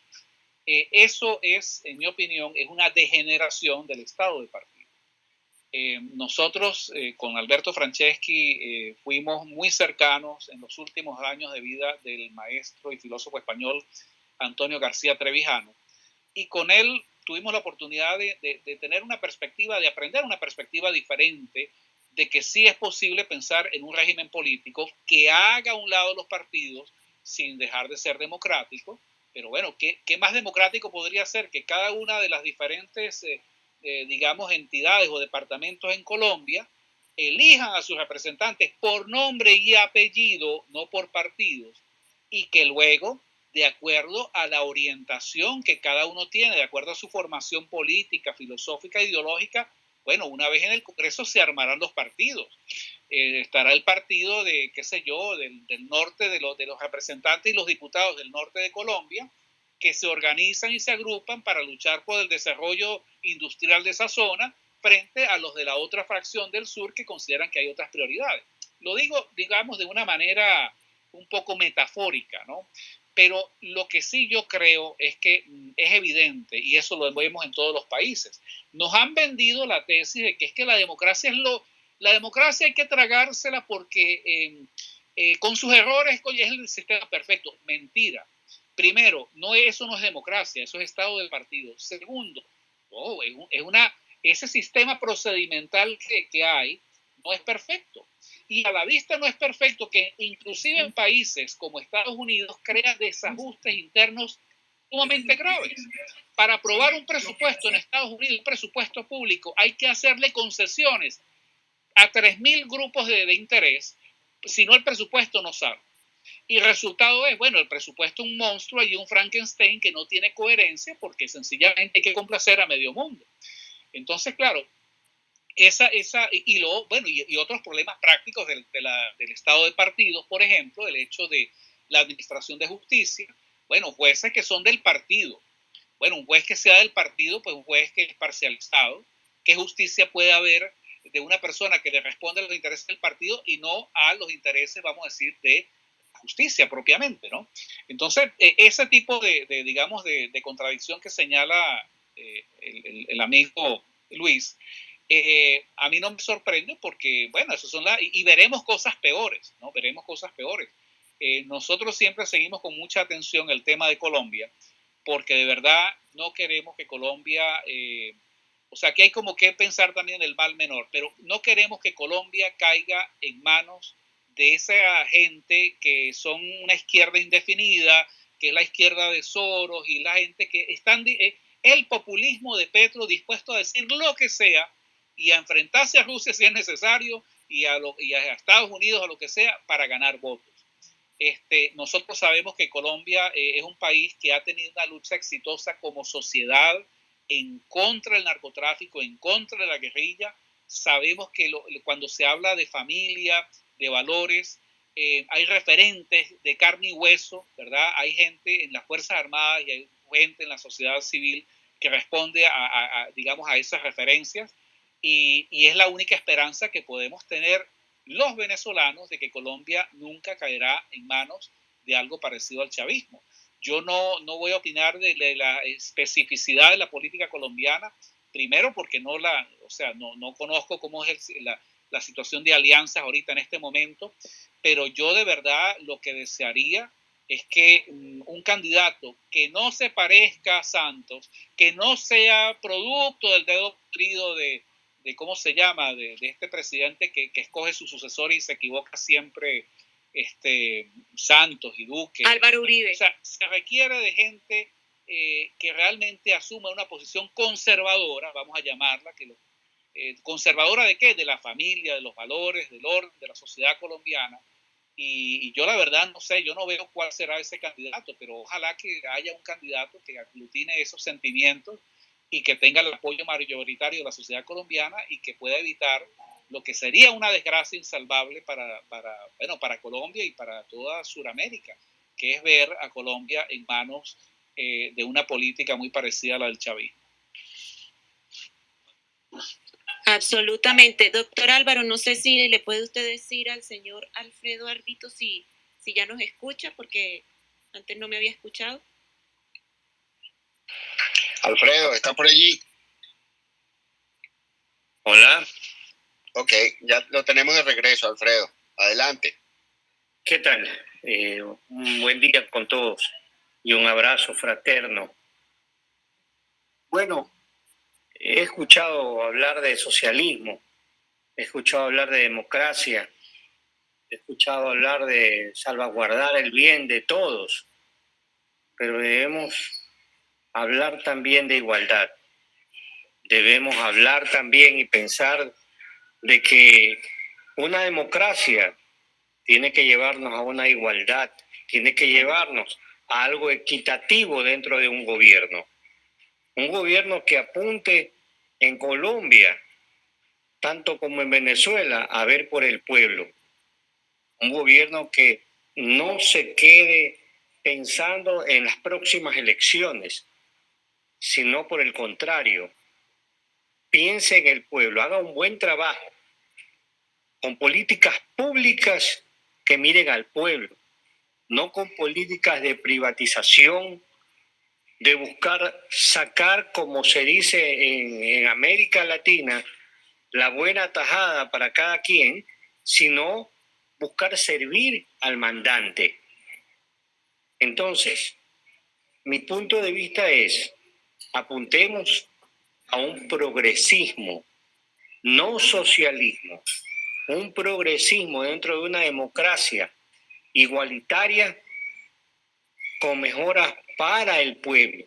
D: eh, eso es, en mi opinión, es una degeneración del Estado de partido. Eh, nosotros eh, con Alberto Franceschi fuimos muy cercanos en los últimos años de vida del maestro y filósofo español Antonio García Trevijano, y con él tuvimos la oportunidad de, de tener una perspectiva, de aprender una perspectiva diferente de que sí es posible pensar en un régimen político que haga a un lado los partidos sin dejar de ser democrático. Pero bueno, ¿qué, más democrático podría ser que cada una de las diferentes, eh, eh, digamos, entidades o departamentos en Colombia elijan a sus representantes por nombre y apellido, no por partidos, y que luego, de acuerdo a la orientación que cada uno tiene, de acuerdo a su formación política, filosófica, ideológica, bueno, una vez en el Congreso se armarán los partidos. Eh, estará el partido de, qué sé yo, del, norte, de, de los representantes y los diputados del norte de Colombia, que se organizan y se agrupan para luchar por el desarrollo industrial de esa zona frente a los de la otra fracción del sur que consideran que hay otras prioridades. Lo digo, digamos, de una manera un poco metafórica, ¿no? Pero lo que sí yo creo es que mm, es evidente, y eso lo vemos en todos los países, nos han vendido la tesis de que es que la democracia es lo, la democracia hay que tragársela porque em, eh, con sus errores es el sistema perfecto. Mentira. Primero, no, eso no es democracia, eso es estado del partido. Segundo, es, una, ese sistema procedimental que, que hay no es perfecto. Y a la vista no es perfecto que inclusive en países como Estados Unidos crea desajustes internos sumamente graves. Para aprobar un presupuesto en Estados Unidos, un presupuesto público, hay que hacerle concesiones a 3.000 grupos de, de, interés, si no el presupuesto no sabe. Y el resultado es, bueno, el presupuesto es un monstruo y un Frankenstein que no tiene coherencia porque sencillamente hay que complacer a medio mundo. Entonces, claro, esa, esa, y, bueno, y, otros problemas prácticos del, del estado de partidos, por ejemplo, el hecho de la administración de justicia, bueno, jueces que son del partido. Bueno, un juez que sea del partido, pues un juez que es parcializado. ¿Qué justicia puede haber de una persona que le responde a los intereses del partido y no a los intereses, vamos a decir, de justicia propiamente, ¿no? Entonces, e, ese tipo de, digamos, de, contradicción que señala eh, el, amigo Luis, eh, a mí no me sorprende porque, bueno, eso son las, y, veremos cosas peores, ¿no? Veremos cosas peores. Eh, nosotros siempre seguimos con mucha atención el tema de Colombia, porque de verdad no queremos que Colombia, eh, o sea, que hay como que pensar también en el mal menor, pero no queremos que Colombia caiga en manos de esa gente que son una izquierda indefinida, que es la izquierda de Soros y la gente que están, el populismo de Petro dispuesto a decir lo que sea y a enfrentarse a Rusia si es necesario y a, y a Estados Unidos o lo que sea para ganar votos. Este, nosotros sabemos que Colombia eh, es un país que ha tenido una lucha exitosa como sociedad en contra del narcotráfico, en contra de la guerrilla. Sabemos que cuando se habla de familia, de valores, eh, hay referentes de carne y hueso, ¿verdad? Hay gente en las Fuerzas Armadas y hay gente en la sociedad civil que responde a, digamos, a esas referencias y, y, es la única esperanza que podemos tener los venezolanos de que Colombia nunca caerá en manos de algo parecido al chavismo. Yo no, no voy a opinar de, la especificidad de la política colombiana, primero porque no la, o sea, no, no conozco cómo es la, la situación de alianzas ahorita en este momento, pero yo de verdad lo que desearía es que un candidato que no se parezca a Santos, que no sea producto del dedo querido de, de, ¿cómo se llama?, de, de este presidente que, que, escoge su sucesor y se equivoca siempre, este, Santos y Duque.
E: Álvaro Uribe.
D: O sea, se requiere de gente eh, que realmente asuma una posición conservadora, vamos a llamarla, que lo, eh, conservadora de qué? De la familia, de los valores, del orden, de la sociedad colombiana. Y, y, yo la verdad no sé, yo no veo cuál será ese candidato, pero ojalá que haya un candidato que aglutine esos sentimientos y que tenga el apoyo mayoritario de la sociedad colombiana y que pueda evitar lo que sería una desgracia insalvable para, para, bueno, para Colombia y para toda Sudamérica, que es ver a Colombia en manos eh, de una política muy parecida a la del chavismo.
E: Absolutamente. Doctor Álvaro, no sé si le puede usted decir al señor Alfredo Arbito si, si ya nos escucha, porque antes no me había escuchado.
C: Alfredo, ¿está por allí?
G: Hola.
C: Ok, ya lo tenemos de regreso, Alfredo. Adelante.
G: ¿Qué tal? Eh, un buen día con todos y un abrazo fraterno. Bueno, he escuchado hablar de socialismo, he escuchado hablar de democracia, he escuchado hablar de salvaguardar el bien de todos, pero debemos hablar también de igualdad. Debemos hablar también y pensar de que una democracia tiene que llevarnos a una igualdad, tiene que llevarnos a algo equitativo dentro de un gobierno. Un gobierno que apunte en Colombia, tanto como en Venezuela, a ver por el pueblo. Un gobierno que no se quede pensando en las próximas elecciones, sino por el contrario, piense en el pueblo, haga un buen trabajo con políticas públicas que miren al pueblo, no con políticas de privatización, de buscar sacar, como se dice en, en, América Latina, la buena tajada para cada quien, sino buscar servir al mandante. Entonces, mi punto de vista es, apuntemos a un progresismo, no socialismo, un progresismo dentro de una democracia igualitaria con mejoras para el pueblo.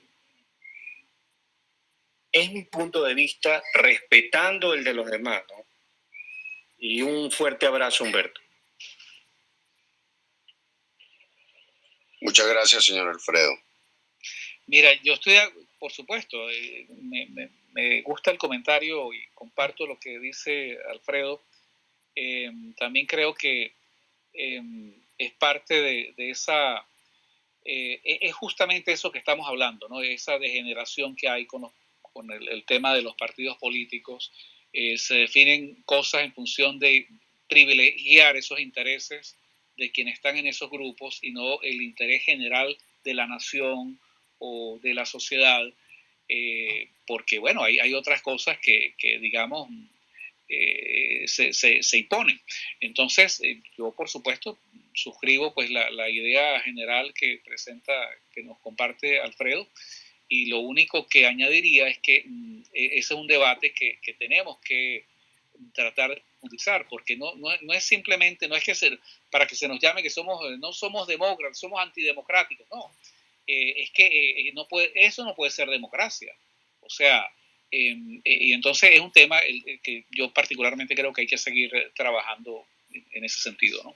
G: Es mi punto de vista, respetando el de los demás. ¿no? Y un fuerte abrazo, Humberto.
C: Muchas gracias, señor Alfredo.
D: Mira, yo estoy, por supuesto, eh, me, gusta el comentario y comparto lo que dice Alfredo. Eh, también creo que eh, es parte de, esa, eh, es justamente eso que estamos hablando, ¿no? Esa degeneración que hay con, los, con el, el, tema de los partidos políticos. Eh, se definen cosas en función de privilegiar esos intereses de quienes están en esos grupos y no el interés general de la nación o de la sociedad, eh, porque bueno, hay, hay otras cosas que, que digamos, eh, se, se, se, imponen. Entonces, eh, yo por supuesto suscribo pues la, la, idea general que presenta, que nos comparte Alfredo, y lo único que añadiría es que mm, e, ese es un debate que, que tenemos que tratar de utilizar, porque no, no, no, es simplemente, no es que para que se nos llame que somos, no somos demócratas, somos antidemocráticos, no, eh, es que eh, no puede, eso no puede ser democracia. O sea, eh, y entonces es un tema que yo particularmente creo que hay que seguir trabajando en ese sentido, ¿no?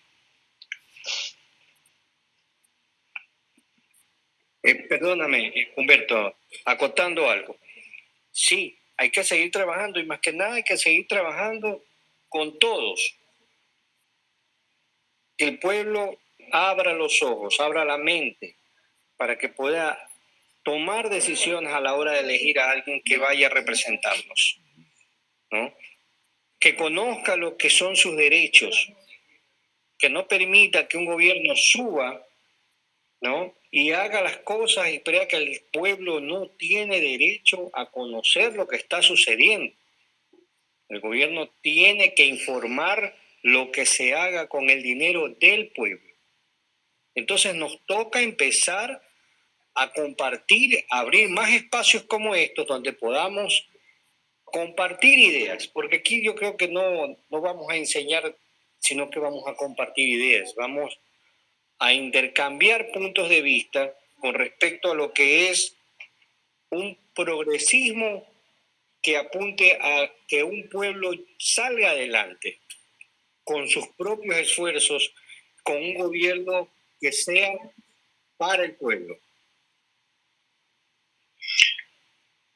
G: Eh, perdóname, Humberto, acotando algo. Sí, hay que seguir trabajando y más que nada hay que seguir trabajando con todos. El pueblo abra los ojos, abra la mente para que pueda tomar decisiones a la hora de elegir a alguien que vaya a representarnos. ¿no? Que conozca lo que son sus derechos, que no permita que un gobierno suba ¿no? Y haga las cosas y crea que el pueblo no tiene derecho a conocer lo que está sucediendo. El gobierno tiene que informar lo que se haga con el dinero del pueblo. Entonces nos toca empezar a compartir, abrir más espacios como estos donde podamos compartir ideas, porque aquí yo creo que no, no vamos a enseñar, sino que vamos a compartir ideas, vamos a intercambiar puntos de vista con respecto a lo que es un progresismo que apunte a que un pueblo salga adelante con sus propios esfuerzos, con un gobierno que sea para el pueblo.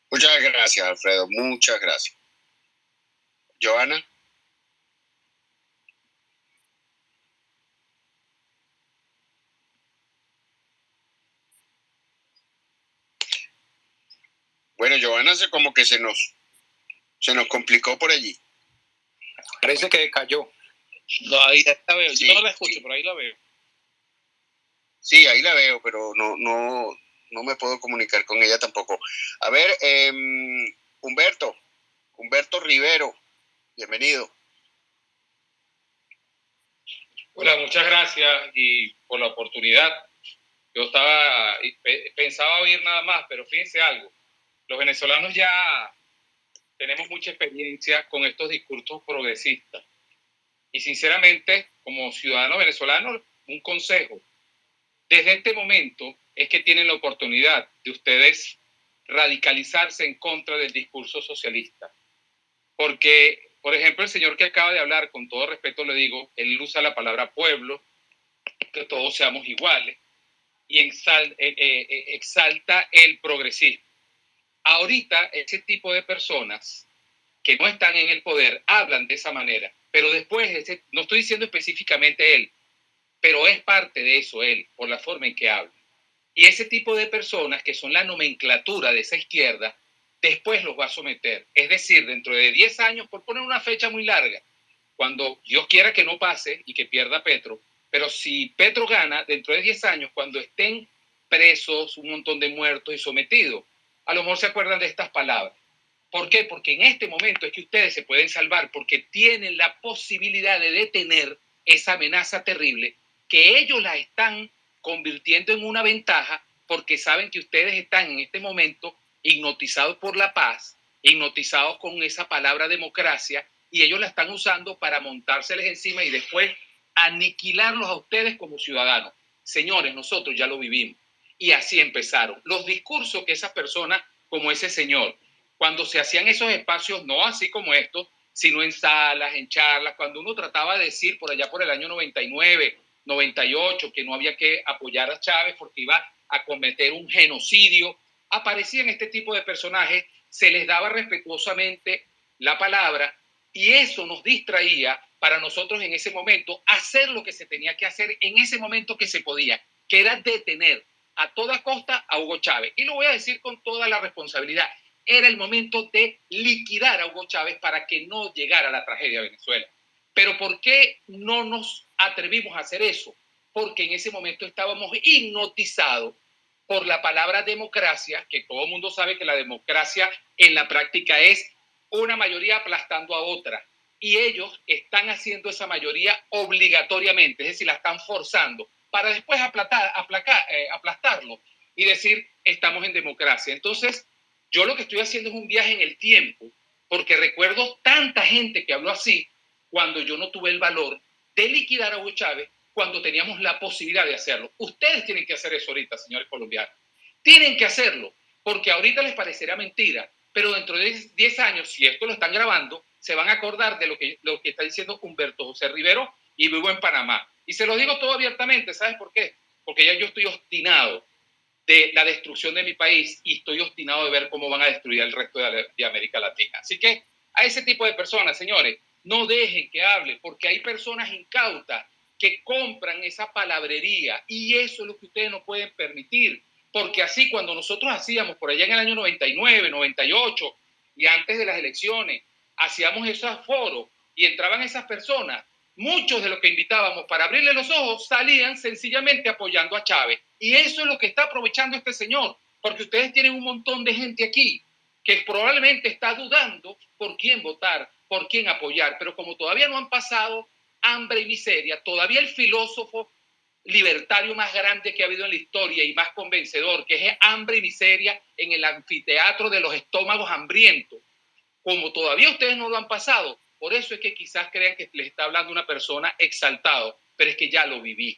C: Muchas gracias, Alfredo. Muchas gracias. Joana. Bueno, Joana se como que se nos se nos complicó por allí.
F: Parece que cayó.
H: No, ahí la veo. Yo no la escucho, pero ahí la veo.
C: Sí, ahí la veo, pero no, no, no me puedo comunicar con ella tampoco. A ver, em, Humberto, Humberto Rivero, bienvenido.
H: Hola, muchas gracias y por la oportunidad. Yo estaba, pensaba oír nada más, pero fíjense algo. Los venezolanos ya tenemos mucha experiencia con estos discursos progresistas. Y sinceramente, como ciudadano venezolano, un consejo. Desde este momento es que tienen la oportunidad de ustedes radicalizarse en contra del discurso socialista. Porque, por ejemplo, el señor que acaba de hablar, con todo respeto le digo, él usa la palabra pueblo, que todos seamos iguales, y eh, eh, eh, exalta el progresismo. Ahorita ese tipo de personas que no están en el poder hablan de esa manera, pero después, no estoy diciendo específicamente él, pero es parte de eso él, por la forma en que habla. Y ese tipo de personas que son la nomenclatura de esa izquierda, después los va a someter. Es decir, dentro de 10 años, por poner una fecha muy larga, cuando Dios quiera que no pase y que pierda Petro, pero si Petro gana, dentro de 10 años, cuando estén presos, un montón de muertos y sometidos, a lo mejor se acuerdan de estas palabras. ¿Por qué? Porque en este momento es que ustedes se pueden salvar porque tienen la posibilidad de detener esa amenaza terrible que ellos la están convirtiendo en una ventaja porque saben que ustedes están en este momento hipnotizados por la paz, hipnotizados con esa palabra democracia y ellos la están usando para montárseles encima y después aniquilarlos a ustedes como ciudadanos. Señores, nosotros ya lo vivimos. Y así empezaron. Los discursos que esas personas, como ese señor, cuando se hacían esos espacios, no así como estos, sino en salas, en charlas, cuando uno trataba de decir por allá por el año 99, 98, que no había que apoyar a Chávez porque iba a cometer un genocidio, aparecían este tipo de personajes, se les daba respetuosamente la palabra y eso nos distraía para nosotros en ese momento hacer lo que se tenía que hacer en ese momento que se podía, que era detener a toda costa a Hugo Chávez. Y lo voy a decir con toda la responsabilidad era el momento de liquidar a Hugo Chávez para que no llegara la tragedia de Venezuela. Pero ¿por qué no nos atrevimos a hacer eso? Porque en ese momento estábamos hipnotizados por la palabra democracia, que todo el mundo sabe que la democracia en la práctica es una mayoría aplastando a otra. Y ellos están haciendo esa mayoría obligatoriamente, es decir, la están forzando para después aplatar, eh, aplastarlo y decir, estamos en democracia. Entonces, yo lo que estoy haciendo es un viaje en el tiempo, porque recuerdo tanta gente que habló así cuando yo no tuve el valor de liquidar a Hugo Chávez cuando teníamos la posibilidad de hacerlo. Ustedes tienen que hacer eso ahorita, señores colombianos. Tienen que hacerlo, porque ahorita les parecerá mentira, pero dentro de 10 años, si esto lo están grabando, se van a acordar de lo que, lo que está diciendo Humberto José Rivero y vivo en Panamá. Y se lo digo todo abiertamente, ¿sabes por qué? Porque ya yo estoy obstinado de la destrucción de mi país y estoy obstinado de ver cómo van a destruir el resto de, América Latina. Así que a ese tipo de personas, señores, no dejen que hable, porque hay personas incautas que compran esa palabrería y eso es lo que ustedes no pueden permitir, porque así cuando nosotros hacíamos por allá en el año 99, 98 y antes de las elecciones, hacíamos esos foros y entraban esas personas muchos de los que invitábamos para abrirle los ojos salían sencillamente apoyando a Chávez. Y eso es lo que está aprovechando este señor, porque ustedes tienen un montón de gente aquí que probablemente está dudando por quién votar, por quién apoyar, pero como todavía no han pasado hambre y miseria, todavía el filósofo libertario más grande que ha habido en la historia y más convencedor, que es hambre y miseria en el anfiteatro de los estómagos hambrientos, como todavía ustedes no lo han pasado, por eso es que quizás crean que les está hablando una persona exaltado, pero es que ya lo viví.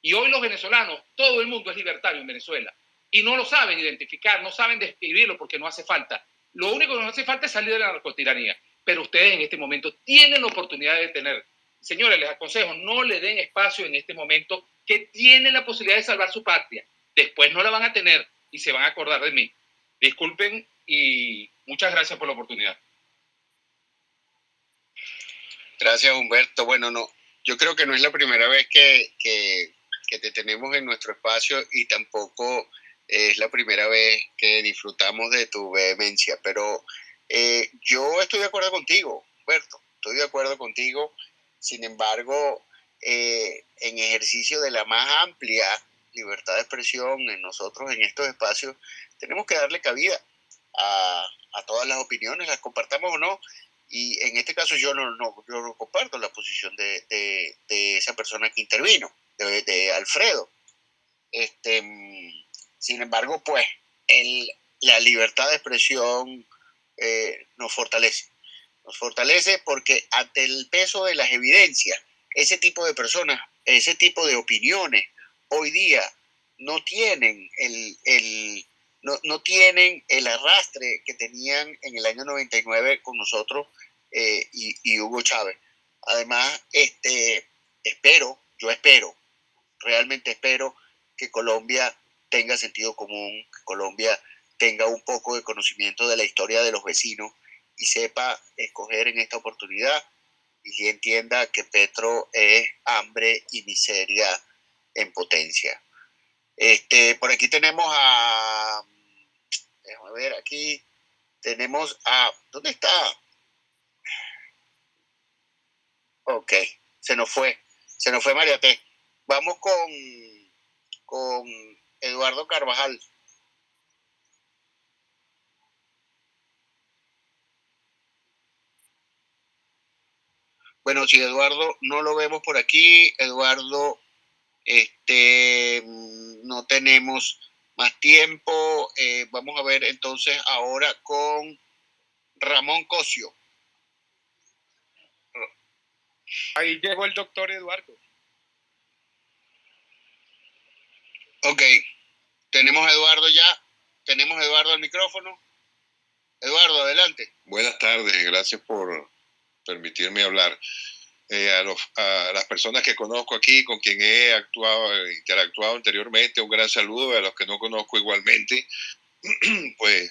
H: Y hoy los venezolanos, todo el mundo es libertario en Venezuela. Y no lo saben identificar, no saben describirlo porque no hace falta. Lo único que nos hace falta es salir de la narcotiranía. Pero ustedes en este momento tienen la oportunidad de tener. Señores, les aconsejo, no le den espacio en este momento que tienen la posibilidad de salvar su patria. Después no la van a tener y se van a acordar de mí. Disculpen y muchas gracias por la oportunidad.
C: Gracias, Humberto. Bueno, no, yo creo que no es la primera vez que, que, te tenemos en nuestro espacio y tampoco es la primera vez que disfrutamos de tu vehemencia, pero eh, yo estoy de acuerdo contigo, Humberto, estoy de acuerdo contigo. Sin embargo, eh, en ejercicio de la más amplia libertad de expresión en nosotros, en estos espacios, tenemos que darle cabida a, todas las opiniones, las compartamos o no, y en este caso yo no, comparto la posición de, esa persona que intervino, de, de, Alfredo. Este, sin embargo, pues el, la libertad de expresión eh, nos fortalece. Nos fortalece porque ante el peso de las evidencias, ese tipo de personas, ese tipo de opiniones, hoy día no tienen el, el no, no, tienen el arrastre que tenían en el año 99 con nosotros eh, y, Hugo Chávez. Además, este, espero, yo espero, realmente espero que Colombia tenga sentido común, que Colombia tenga un poco de conocimiento de la historia de los vecinos y sepa escoger en esta oportunidad y entienda que Petro es hambre y miseria en potencia. Este, por aquí tenemos a, déjame ver, aquí tenemos a, ¿dónde está? Ok, se nos fue, se nos fue María T. Vamos con, con Eduardo Carvajal. Bueno, si Eduardo no lo vemos por aquí, Eduardo, este, no tenemos más tiempo. Eh, vamos a ver entonces ahora con Ramón Cosio.
I: Ahí llegó el doctor Eduardo.
C: Ok, tenemos a Eduardo ya. Tenemos a Eduardo al micrófono. Eduardo, adelante.
J: Buenas tardes, gracias por permitirme hablar. Eh, a, las personas que conozco aquí, con quien he actuado, interactuado anteriormente, un gran saludo. A los que no conozco igualmente, pues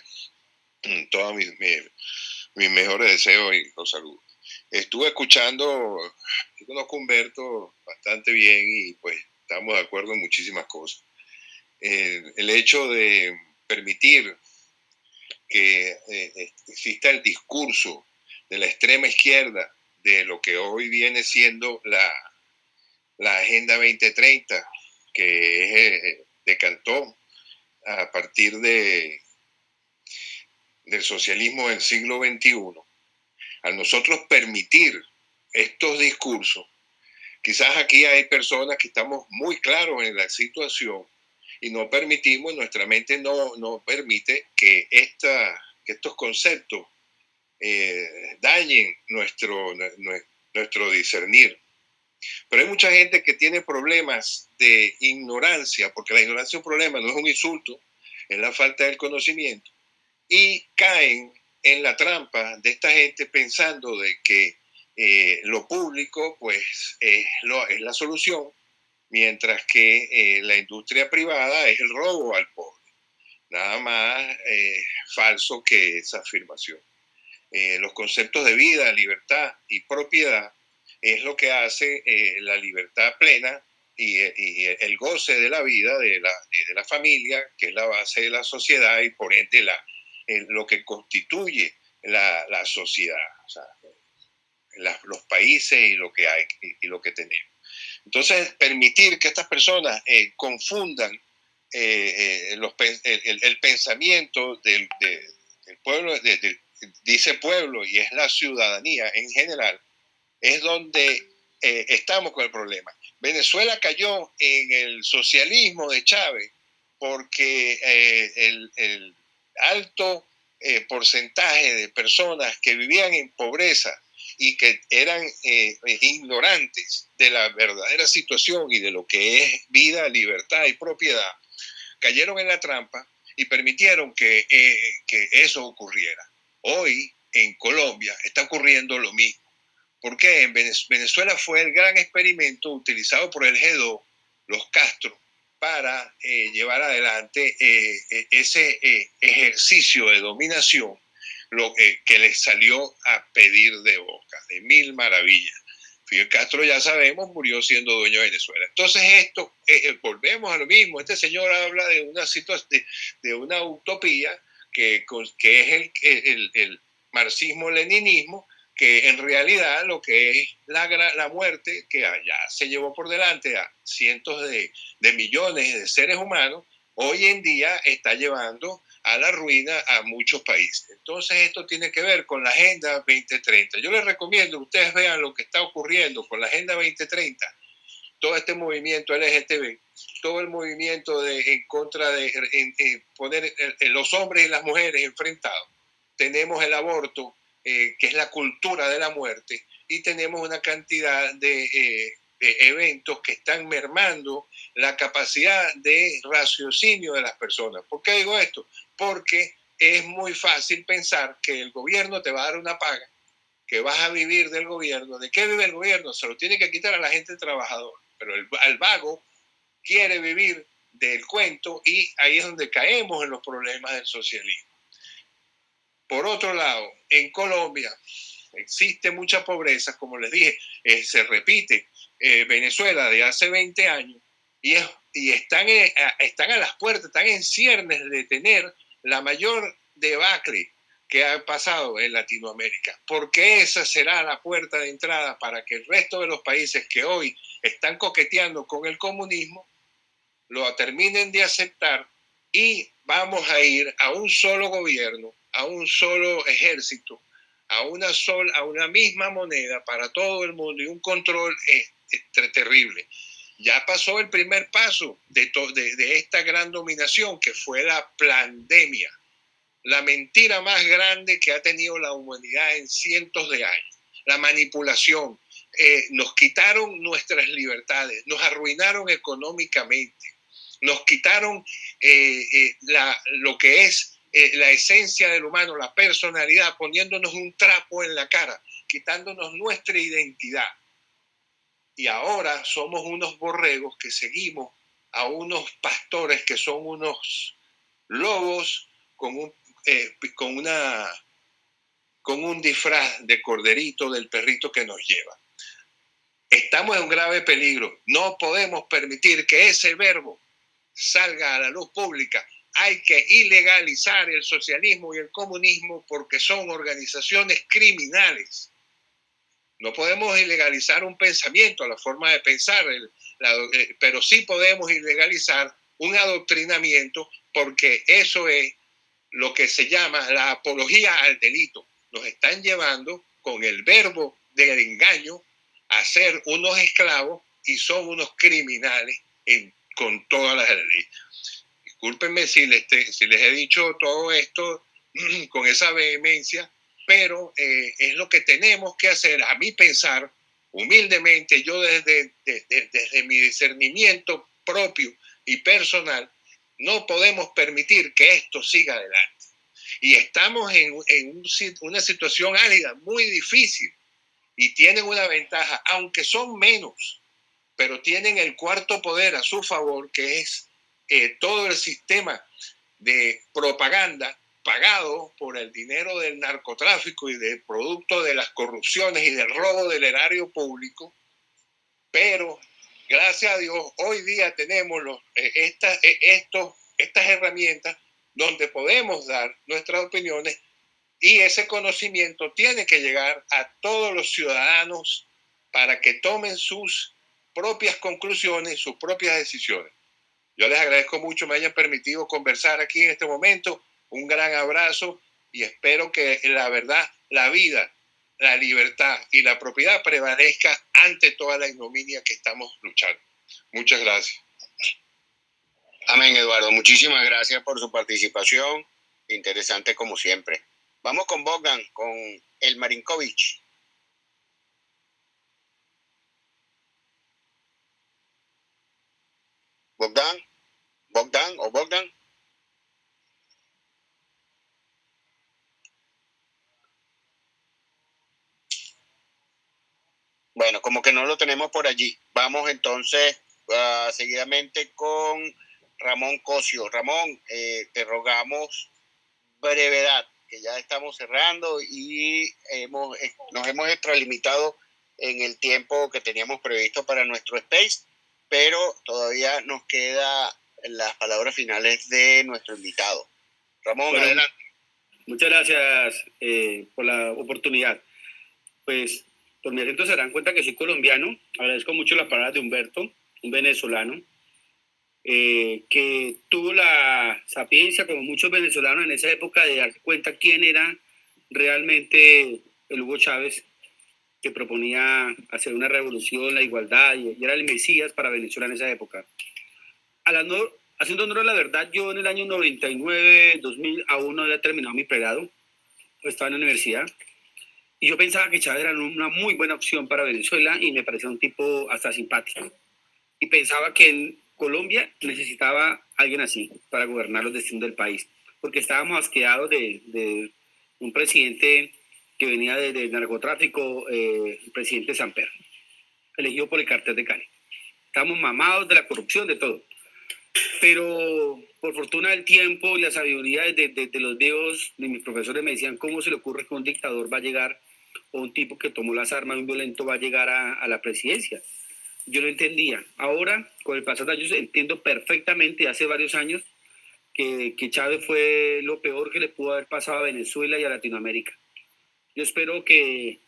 J: todos mis, mejores deseos y los saludos. Estuve escuchando, yo conozco a Humberto bastante bien y pues estamos de acuerdo en muchísimas cosas. Eh, el hecho de permitir que eh, exista el discurso de la extrema izquierda de lo que hoy viene siendo la, la Agenda 2030, que eh, decantó a partir de, del socialismo del siglo XXI, al nosotros permitir estos discursos, quizás aquí hay personas que estamos muy claros en la situación y no permitimos, nuestra mente no, no permite que, esta, que estos conceptos eh, dañen nuestro, nuestro discernir. Pero hay mucha gente que tiene problemas de ignorancia, porque la ignorancia es un problema, no es un insulto, es la falta del conocimiento, y caen en la trampa de esta gente pensando de que eh, lo público pues es, la solución, mientras que eh, la industria privada es el robo al pobre. Nada más falso que esa afirmación. Eh, los conceptos de vida, libertad y propiedad es lo que hace eh, la libertad plena y, el goce de la vida de la, de la, familia, que es la base de la sociedad y por ende la, lo que constituye la, la sociedad. los países y lo que hay y, lo que tenemos. Entonces, permitir que estas personas eh, confundan eh, los, el, pensamiento del, pueblo, dice pueblo y es la ciudadanía en general, es donde estamos con el problema. Venezuela cayó en el socialismo de Chávez porque el, alto porcentaje de personas que vivían en pobreza y que eran eh, ignorantes de la verdadera situación y de lo que es vida, libertad y propiedad, cayeron en la trampa y permitieron eh, que eso ocurriera. Hoy en Colombia está ocurriendo lo mismo. porque En Venezuela fue el gran experimento utilizado por el G2, los Castro, para eh, llevar adelante ese ejercicio de dominación lo que les salió a pedir de boca, de mil maravillas. Fidel Castro, ya sabemos, murió siendo dueño de Venezuela. Entonces, esto, eh, eh, volvemos a lo mismo. Este señor habla de una situación, de, una utopía que, que es el, el, marxismo-leninismo, que en realidad lo que es la, la muerte, que allá se llevó por delante a cientos de, de millones de seres humanos, hoy en día está llevando a la ruina a muchos países. Entonces esto tiene que ver con la Agenda 2030. Yo les recomiendo ustedes vean lo que está ocurriendo con la Agenda 2030, todo este movimiento LGTB, todo el movimiento de, en contra de poner los hombres y las mujeres enfrentados. Tenemos el aborto, eh, que es la cultura de la muerte, y tenemos una cantidad de... Eh, eventos que están mermando la capacidad de raciocinio de las personas. ¿Por qué digo esto? Porque es muy fácil pensar que el gobierno te va a dar una paga, que vas a vivir del gobierno. ¿De qué vive el gobierno? Se lo tiene que quitar a la gente trabajadora. Pero el, el vago quiere vivir del cuento y ahí es donde caemos en los problemas del socialismo. Por otro lado, en Colombia existe mucha pobreza, como les dije, eh, se repite eh, Venezuela de hace 20 años y, y están, eh, están a las puertas, están en ciernes de tener la mayor debacle que ha pasado en Latinoamérica, porque esa será la puerta de entrada para que el resto de los países que hoy están coqueteando con el comunismo lo terminen de aceptar y vamos a ir a un solo gobierno, a un solo ejército, a una, sola, a una misma moneda para todo el mundo y un control terrible. Ya pasó el primer paso de, de, esta gran dominación que fue la pandemia, la mentira más grande que ha tenido la humanidad en cientos de años, la manipulación. Eh, nos quitaron nuestras libertades, nos arruinaron económicamente, nos quitaron eh, eh, lo que es la esencia del humano, la personalidad, poniéndonos un trapo en la cara, quitándonos nuestra identidad y ahora somos unos borregos que seguimos a unos pastores que son unos lobos con un, eh, con una, con un disfraz de corderito del perrito que nos lleva. Estamos en un grave peligro. No podemos permitir que ese verbo salga a la luz pública. Hay que ilegalizar el socialismo y el comunismo porque son organizaciones criminales no podemos ilegalizar un pensamiento, la forma de pensar, eh, pero sí podemos ilegalizar un adoctrinamiento porque eso es lo que se llama la apología al delito. Nos están llevando con el verbo del engaño a ser unos esclavos y son unos criminales con todas las leyes. Discúlpenme si les, si les he dicho todo esto con esa vehemencia, pero eh, es lo que tenemos que hacer, a mi pensar, humildemente, yo desde, desde, mi discernimiento propio y personal, no podemos permitir que esto siga adelante. Y estamos en, una situación álida, muy difícil, y tienen una ventaja, aunque son menos, pero tienen el cuarto poder a su favor, que es eh, todo el sistema de propaganda pagado por el dinero del narcotráfico y del producto de las corrupciones y del robo del erario público, pero gracias a Dios hoy día tenemos eh, estas, eh, estos, estas herramientas donde podemos dar nuestras opiniones Y ese conocimiento tiene que llegar a todos los ciudadanos para que tomen sus propias conclusiones, sus propias decisiones. Yo les agradezco mucho me hayan permitido conversar aquí en este momento. Un gran abrazo y espero que la verdad, la vida, la libertad y la propiedad prevalezca ante toda la ignominia que estamos luchando. Muchas gracias.
C: Amén, Eduardo. Muchísimas gracias por su participación. Interesante como siempre. Vamos con Bogdan, con el Marinkovic. Bogdan, Bogdan o Bogdan. Bueno, como que no lo tenemos por allí. Vamos entonces uh, seguidamente con Ramón Cosio. Ramón, eh, te rogamos brevedad, que ya estamos cerrando y hemos, eh, nos hemos extralimitado en el tiempo que teníamos previsto para nuestro space, pero todavía nos queda las palabras finales de nuestro invitado. Ramón, adelante.
K: Muchas gracias eh, por la oportunidad. Pues por mi acento se darán cuenta que soy colombiano. Agradezco mucho las palabras de Humberto, un venezolano, eh, que tuvo la sapiencia, como muchos venezolanos en esa época, de darse cuenta quién era realmente el Hugo Chávez, que proponía hacer una revolución, la igualdad, y, era el Mesías para Venezuela en esa época. haciendo honor a la verdad, yo en el año 99, 2000, aún no había terminado mi pregrado, estaba en la universidad, y yo pensaba que Chávez era una muy buena opción para Venezuela y me parecía un tipo hasta simpático. Y pensaba que en Colombia necesitaba alguien así para gobernar los destinos del país, porque estábamos asqueados de, de un presidente que venía del narcotráfico, eh, el presidente Samper, elegido por el cartel de Cali. Estábamos mamados de la corrupción, de todo. Pero por fortuna del tiempo y la sabiduría de, de, de los dios, de mis profesores me decían, ¿cómo se le ocurre que un dictador va a llegar o un tipo que tomó las armas, un violento, va a llegar a, la presidencia. Yo no entendía. Ahora, con el pasar de años, entiendo perfectamente, hace varios años, que, que Chávez fue lo peor que le pudo haber pasado a Venezuela y a Latinoamérica. Yo espero que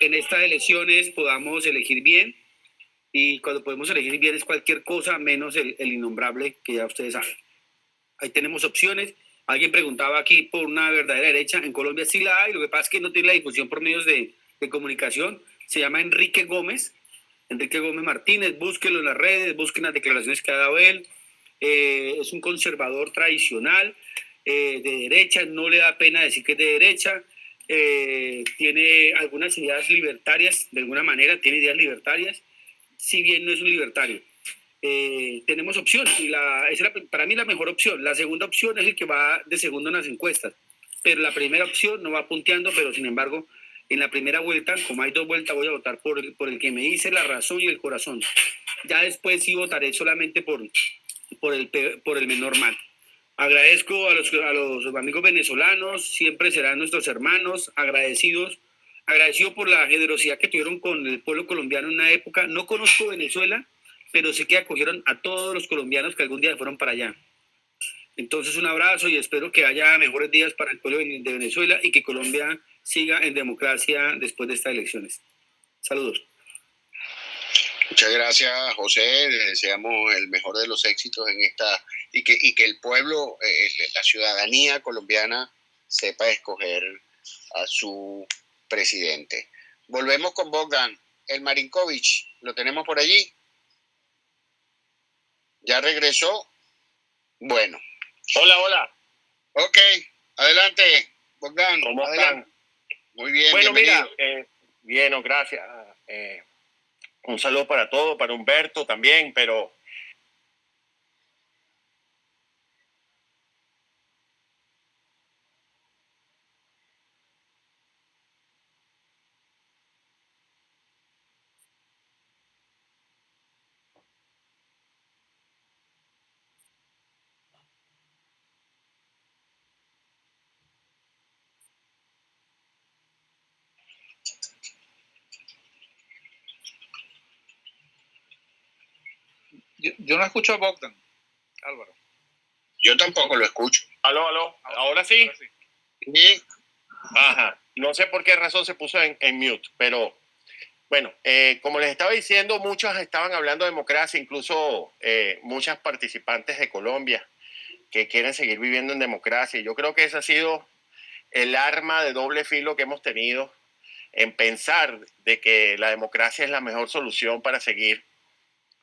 K: en estas elecciones podamos elegir bien y cuando podemos elegir bien es cualquier cosa menos el, el innombrable que ya ustedes saben. Ahí tenemos opciones Alguien preguntaba aquí por una verdadera derecha. En Colombia sí la hay, lo que pasa es que no tiene la difusión por medios de, comunicación. Se llama Enrique Gómez, Enrique Gómez Martínez. Búsquelo en las redes, busquen las declaraciones que ha dado él. Eh, es un conservador tradicional, eh, de derecha, no le da pena decir que es de derecha. Eh, tiene algunas ideas libertarias, de alguna manera, tiene ideas libertarias, si bien no es un libertario eh, tenemos opción y la, es para mí la mejor opción. La segunda opción es el que va de segundo en las encuestas, pero la primera opción no va punteando, pero sin embargo, en la primera vuelta, como hay dos vueltas, voy a votar por el, por el que me dice la razón y el corazón. Ya después sí votaré solamente por, por, el, por el menor mal. Agradezco a los, a los amigos venezolanos, siempre serán nuestros hermanos, agradecidos, agradecido por la generosidad que tuvieron con el pueblo colombiano en una época. No conozco Venezuela, pero sé que acogieron a todos los colombianos que algún día fueron para allá. Entonces un abrazo y espero que haya mejores días para el pueblo de Venezuela y que Colombia siga en democracia después de estas elecciones. Saludos.
C: Muchas gracias, José. Le deseamos el mejor de los éxitos en esta y que, el pueblo, eh, la ciudadanía colombiana sepa escoger a su presidente. Volvemos con Bogdan. El Marinkovic, ¿lo tenemos por allí? ¿Ya regresó? Bueno.
L: Hola, hola.
C: Ok, adelante, Bogdan.
L: ¿Cómo están?
C: Muy bien.
L: Bueno, mira, eh, bien, gracias. Eh, un saludo para todos, para Humberto también, pero
D: Yo, no escucho a Bogdan, Álvaro.
C: Yo tampoco lo escucho.
L: Aló, aló. Ahora sí.
C: Sí.
L: Ajá. No sé por qué razón se puso en, en mute, pero bueno, eh, como les estaba diciendo, muchos estaban hablando de democracia, incluso eh, muchas participantes de Colombia que quieren seguir viviendo en democracia. Yo creo que ese ha sido el arma de doble filo que hemos tenido en pensar de que la democracia es la mejor solución para seguir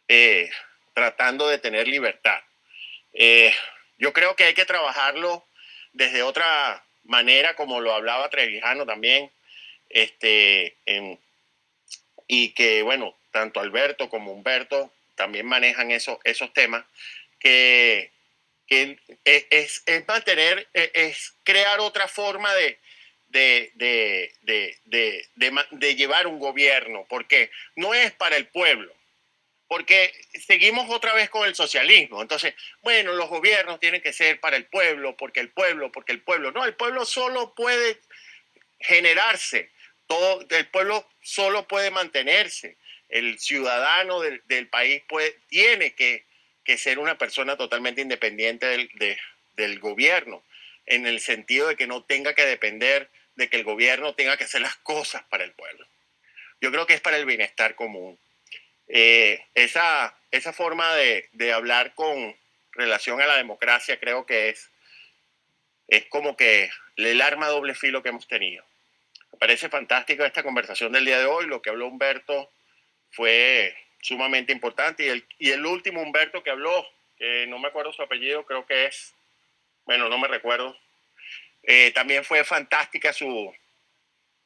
L: eh, tratando de tener libertad. yo creo que hay que trabajarlo desde otra manera, como lo hablaba Trevijano también, este, y que, bueno, tanto Alberto como Humberto también manejan esos, esos temas, que, es, es, mantener, e, es crear otra forma de, de, de, de, llevar un gobierno, porque no es para el pueblo, porque seguimos otra vez con el socialismo. Entonces, bueno, los gobiernos tienen que ser para el pueblo, porque el pueblo, porque el pueblo. No, el pueblo solo puede generarse todo, el pueblo solo puede mantenerse. El ciudadano del, país tiene que, ser una persona totalmente independiente del gobierno, en el sentido de que no tenga que depender de que el gobierno tenga que hacer las cosas para el pueblo. Yo creo que es para el bienestar común. Eh, esa, esa forma de, de, hablar con relación a la democracia creo que es, es como que el arma doble filo que hemos tenido parece fantástica esta conversación del día de hoy. Lo que habló Humberto fue sumamente importante. Y el, y el último Humberto que habló, que no me acuerdo su apellido, creo que es, bueno, no me recuerdo, eh, también fue fantástica su,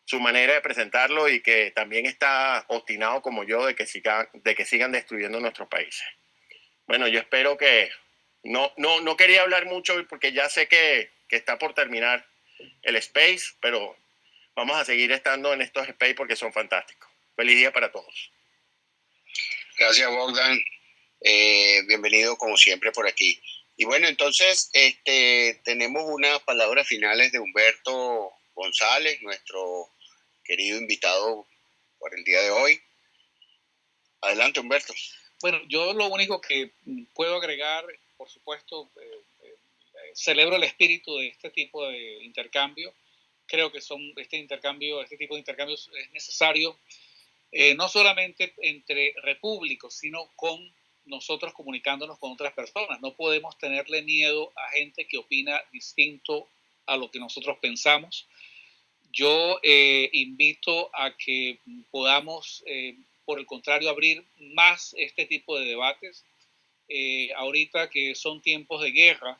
L: su manera de presentarlo y que también está obstinado como yo de que, sigan, de que sigan destruyendo nuestros países. Bueno, yo espero que... No, no, no quería hablar mucho porque ya sé que, que está por terminar el space, pero vamos a seguir estando en estos space porque son fantásticos. Feliz día para todos.
C: Gracias, Bogdan. Eh, bienvenido como siempre por aquí. Y bueno, entonces este, tenemos unas palabras finales de Humberto González, nuestro querido invitado por el día de hoy. Adelante, Humberto.
D: Bueno, yo lo único que puedo agregar, por supuesto, eh, eh, celebro el espíritu de este tipo de intercambio creo que son este intercambio, este tipo de intercambios es necesario eh, no solamente entre repúblicos, sino con nosotros comunicándonos con otras personas. No podemos tenerle miedo a gente que opina distinto a lo que nosotros pensamos. Yo eh, invito a que podamos, eh, por el contrario, abrir más este tipo de debates. ahorita que son tiempos de guerra,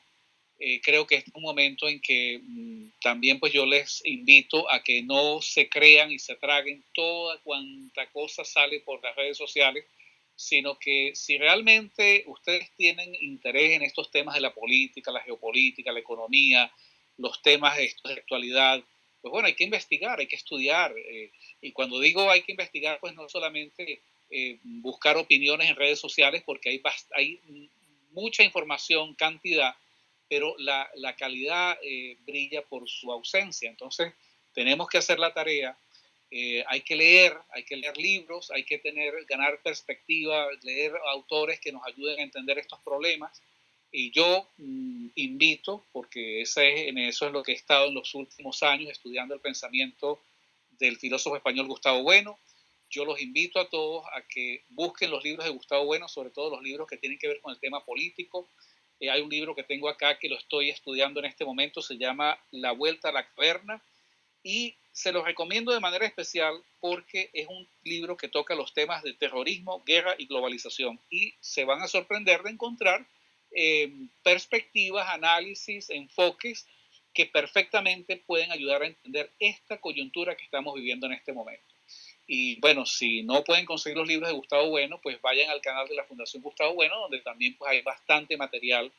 D: eh, creo que es un momento en que mm, también pues yo les invito a que no se crean y se traguen toda cuanta cosa sale por las redes sociales, sino que si realmente ustedes tienen interés en estos temas de la política, la geopolítica, la economía, los temas de, de actualidad, pues bueno, hay que investigar, hay que estudiar. Eh, y cuando digo hay que investigar, pues no solamente eh, buscar opiniones en redes sociales, porque hay, hay mucha información, cantidad, pero la, calidad eh, brilla por su ausencia. Entonces, tenemos que hacer la tarea. Hay que leer, hay que leer libros, hay que tener, ganar perspectiva, leer autores que nos ayuden a entender estos problemas. Y yo mm, invito, porque ese, en eso es lo que he estado en los últimos años estudiando el pensamiento del filósofo español Gustavo Bueno, yo los invito a todos a que busquen los libros de Gustavo Bueno, sobre todo los libros que tienen que ver con el tema político, eh, hay un libro que tengo acá que lo estoy estudiando en este momento, se llama La Vuelta a la Caverna y se lo recomiendo de manera especial porque es un libro que toca los temas de terrorismo, guerra y globalización y se van a sorprender de encontrar eh, perspectivas, análisis, enfoques que perfectamente pueden ayudar a entender esta coyuntura que estamos viviendo en este momento. Y bueno, si no pueden conseguir los libros de Gustavo Bueno, pues vayan al canal de la Fundación Gustavo Bueno, donde también pues, hay bastante material.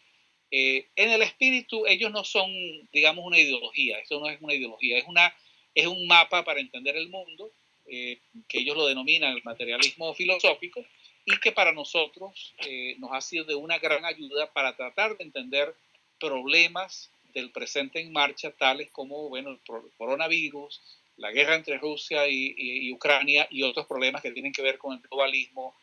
D: Eh, en el espíritu, ellos no son, digamos, una ideología, esto no es una ideología, es, una, es un mapa para entender el mundo, eh, que ellos lo denominan el materialismo filosófico, y que para nosotros eh, nos ha sido de una gran ayuda para tratar de entender problemas del presente en marcha, tales como, bueno, el coronavirus, la guerra entre Rusia y, Ucrania y otros problemas que tienen que ver con el globalismo,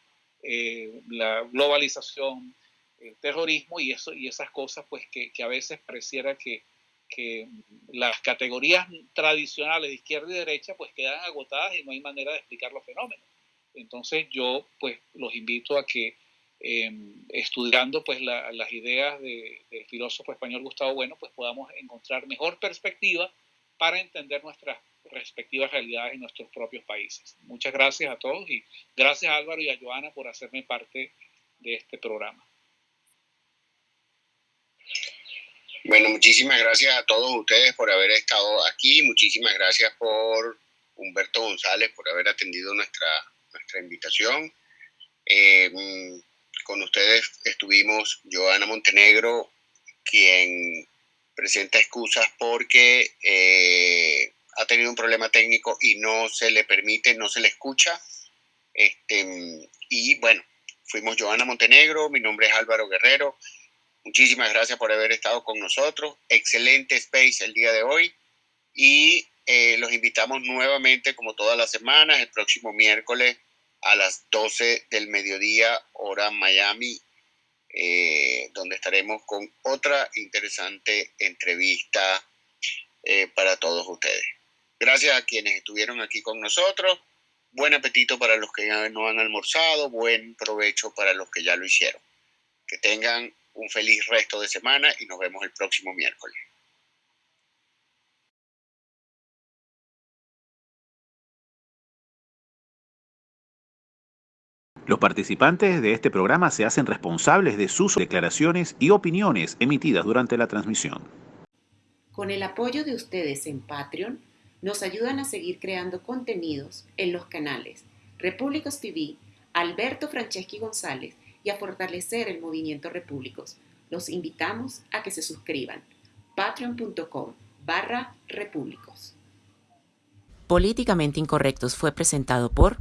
D: eh, la globalización, el terrorismo y, eso, y esas cosas pues que, a veces pareciera que, que las categorías tradicionales de izquierda y derecha pues quedan agotadas y no hay manera de explicar los fenómenos. Entonces yo pues los invito a que em, estudiando pues las ideas del filósofo español Gustavo Bueno pues podamos encontrar mejor perspectiva para entender nuestras respectivas realidades en nuestros propios países. Muchas gracias a todos y gracias a Álvaro y a Joana por hacerme parte de este programa.
C: Bueno, muchísimas gracias a todos ustedes por haber estado aquí. Muchísimas gracias por Humberto González por haber atendido nuestra, nuestra invitación. Eh, con ustedes estuvimos Joana Montenegro, quien presenta excusas porque eh, ha tenido un problema técnico y no se le permite, no se le escucha. Este, y bueno, fuimos Joana Montenegro, mi nombre es Álvaro Guerrero. Muchísimas gracias por haber estado con nosotros. Excelente space el día de hoy. Y eh, los invitamos nuevamente, como todas las semanas, el próximo miércoles a las 12 del mediodía, hora Miami, eh, donde estaremos con otra interesante entrevista eh, para todos ustedes. Gracias a quienes estuvieron aquí con nosotros. Buen apetito para los que no han almorzado, buen provecho para los que ya lo hicieron. Que tengan un feliz resto de semana y nos vemos el próximo miércoles.
B: Los participantes de este programa se hacen responsables de sus declaraciones y opiniones emitidas durante la transmisión.
A: Con el apoyo de ustedes en Patreon, nos ayudan a seguir creando contenidos en los canales Repúblicos TV, Alberto Franceschi González y a fortalecer el movimiento Repúblicos. Los invitamos a que se suscriban. patreon.com barra repúblicos. Políticamente Incorrectos fue presentado por...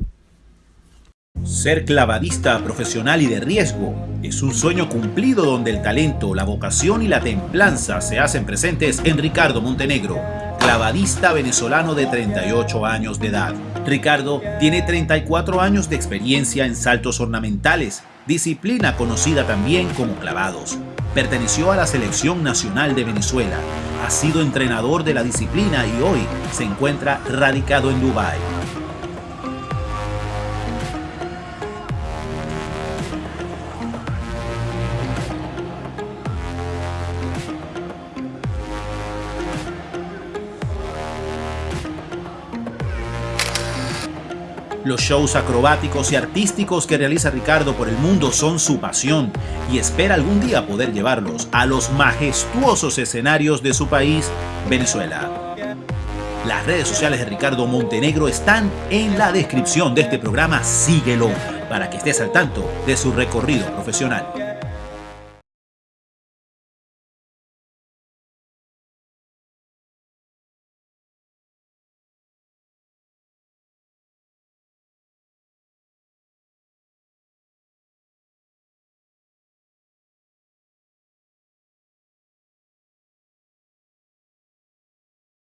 B: Ser clavadista profesional y de riesgo es un sueño cumplido donde el talento, la vocación y la templanza se hacen presentes en Ricardo Montenegro, clavadista venezolano de 38 años de edad. Ricardo tiene 34 años de experiencia en saltos ornamentales, disciplina conocida también como clavados. Perteneció a la Selección Nacional de Venezuela, ha sido entrenador de la disciplina y hoy se encuentra radicado en Dubái. Los shows acrobáticos y artísticos que realiza Ricardo por el mundo son su pasión y espera algún día poder llevarlos a los majestuosos escenarios de su país, Venezuela. Las redes sociales de Ricardo Montenegro están en la descripción de este programa. Síguelo para que estés al tanto de su recorrido profesional.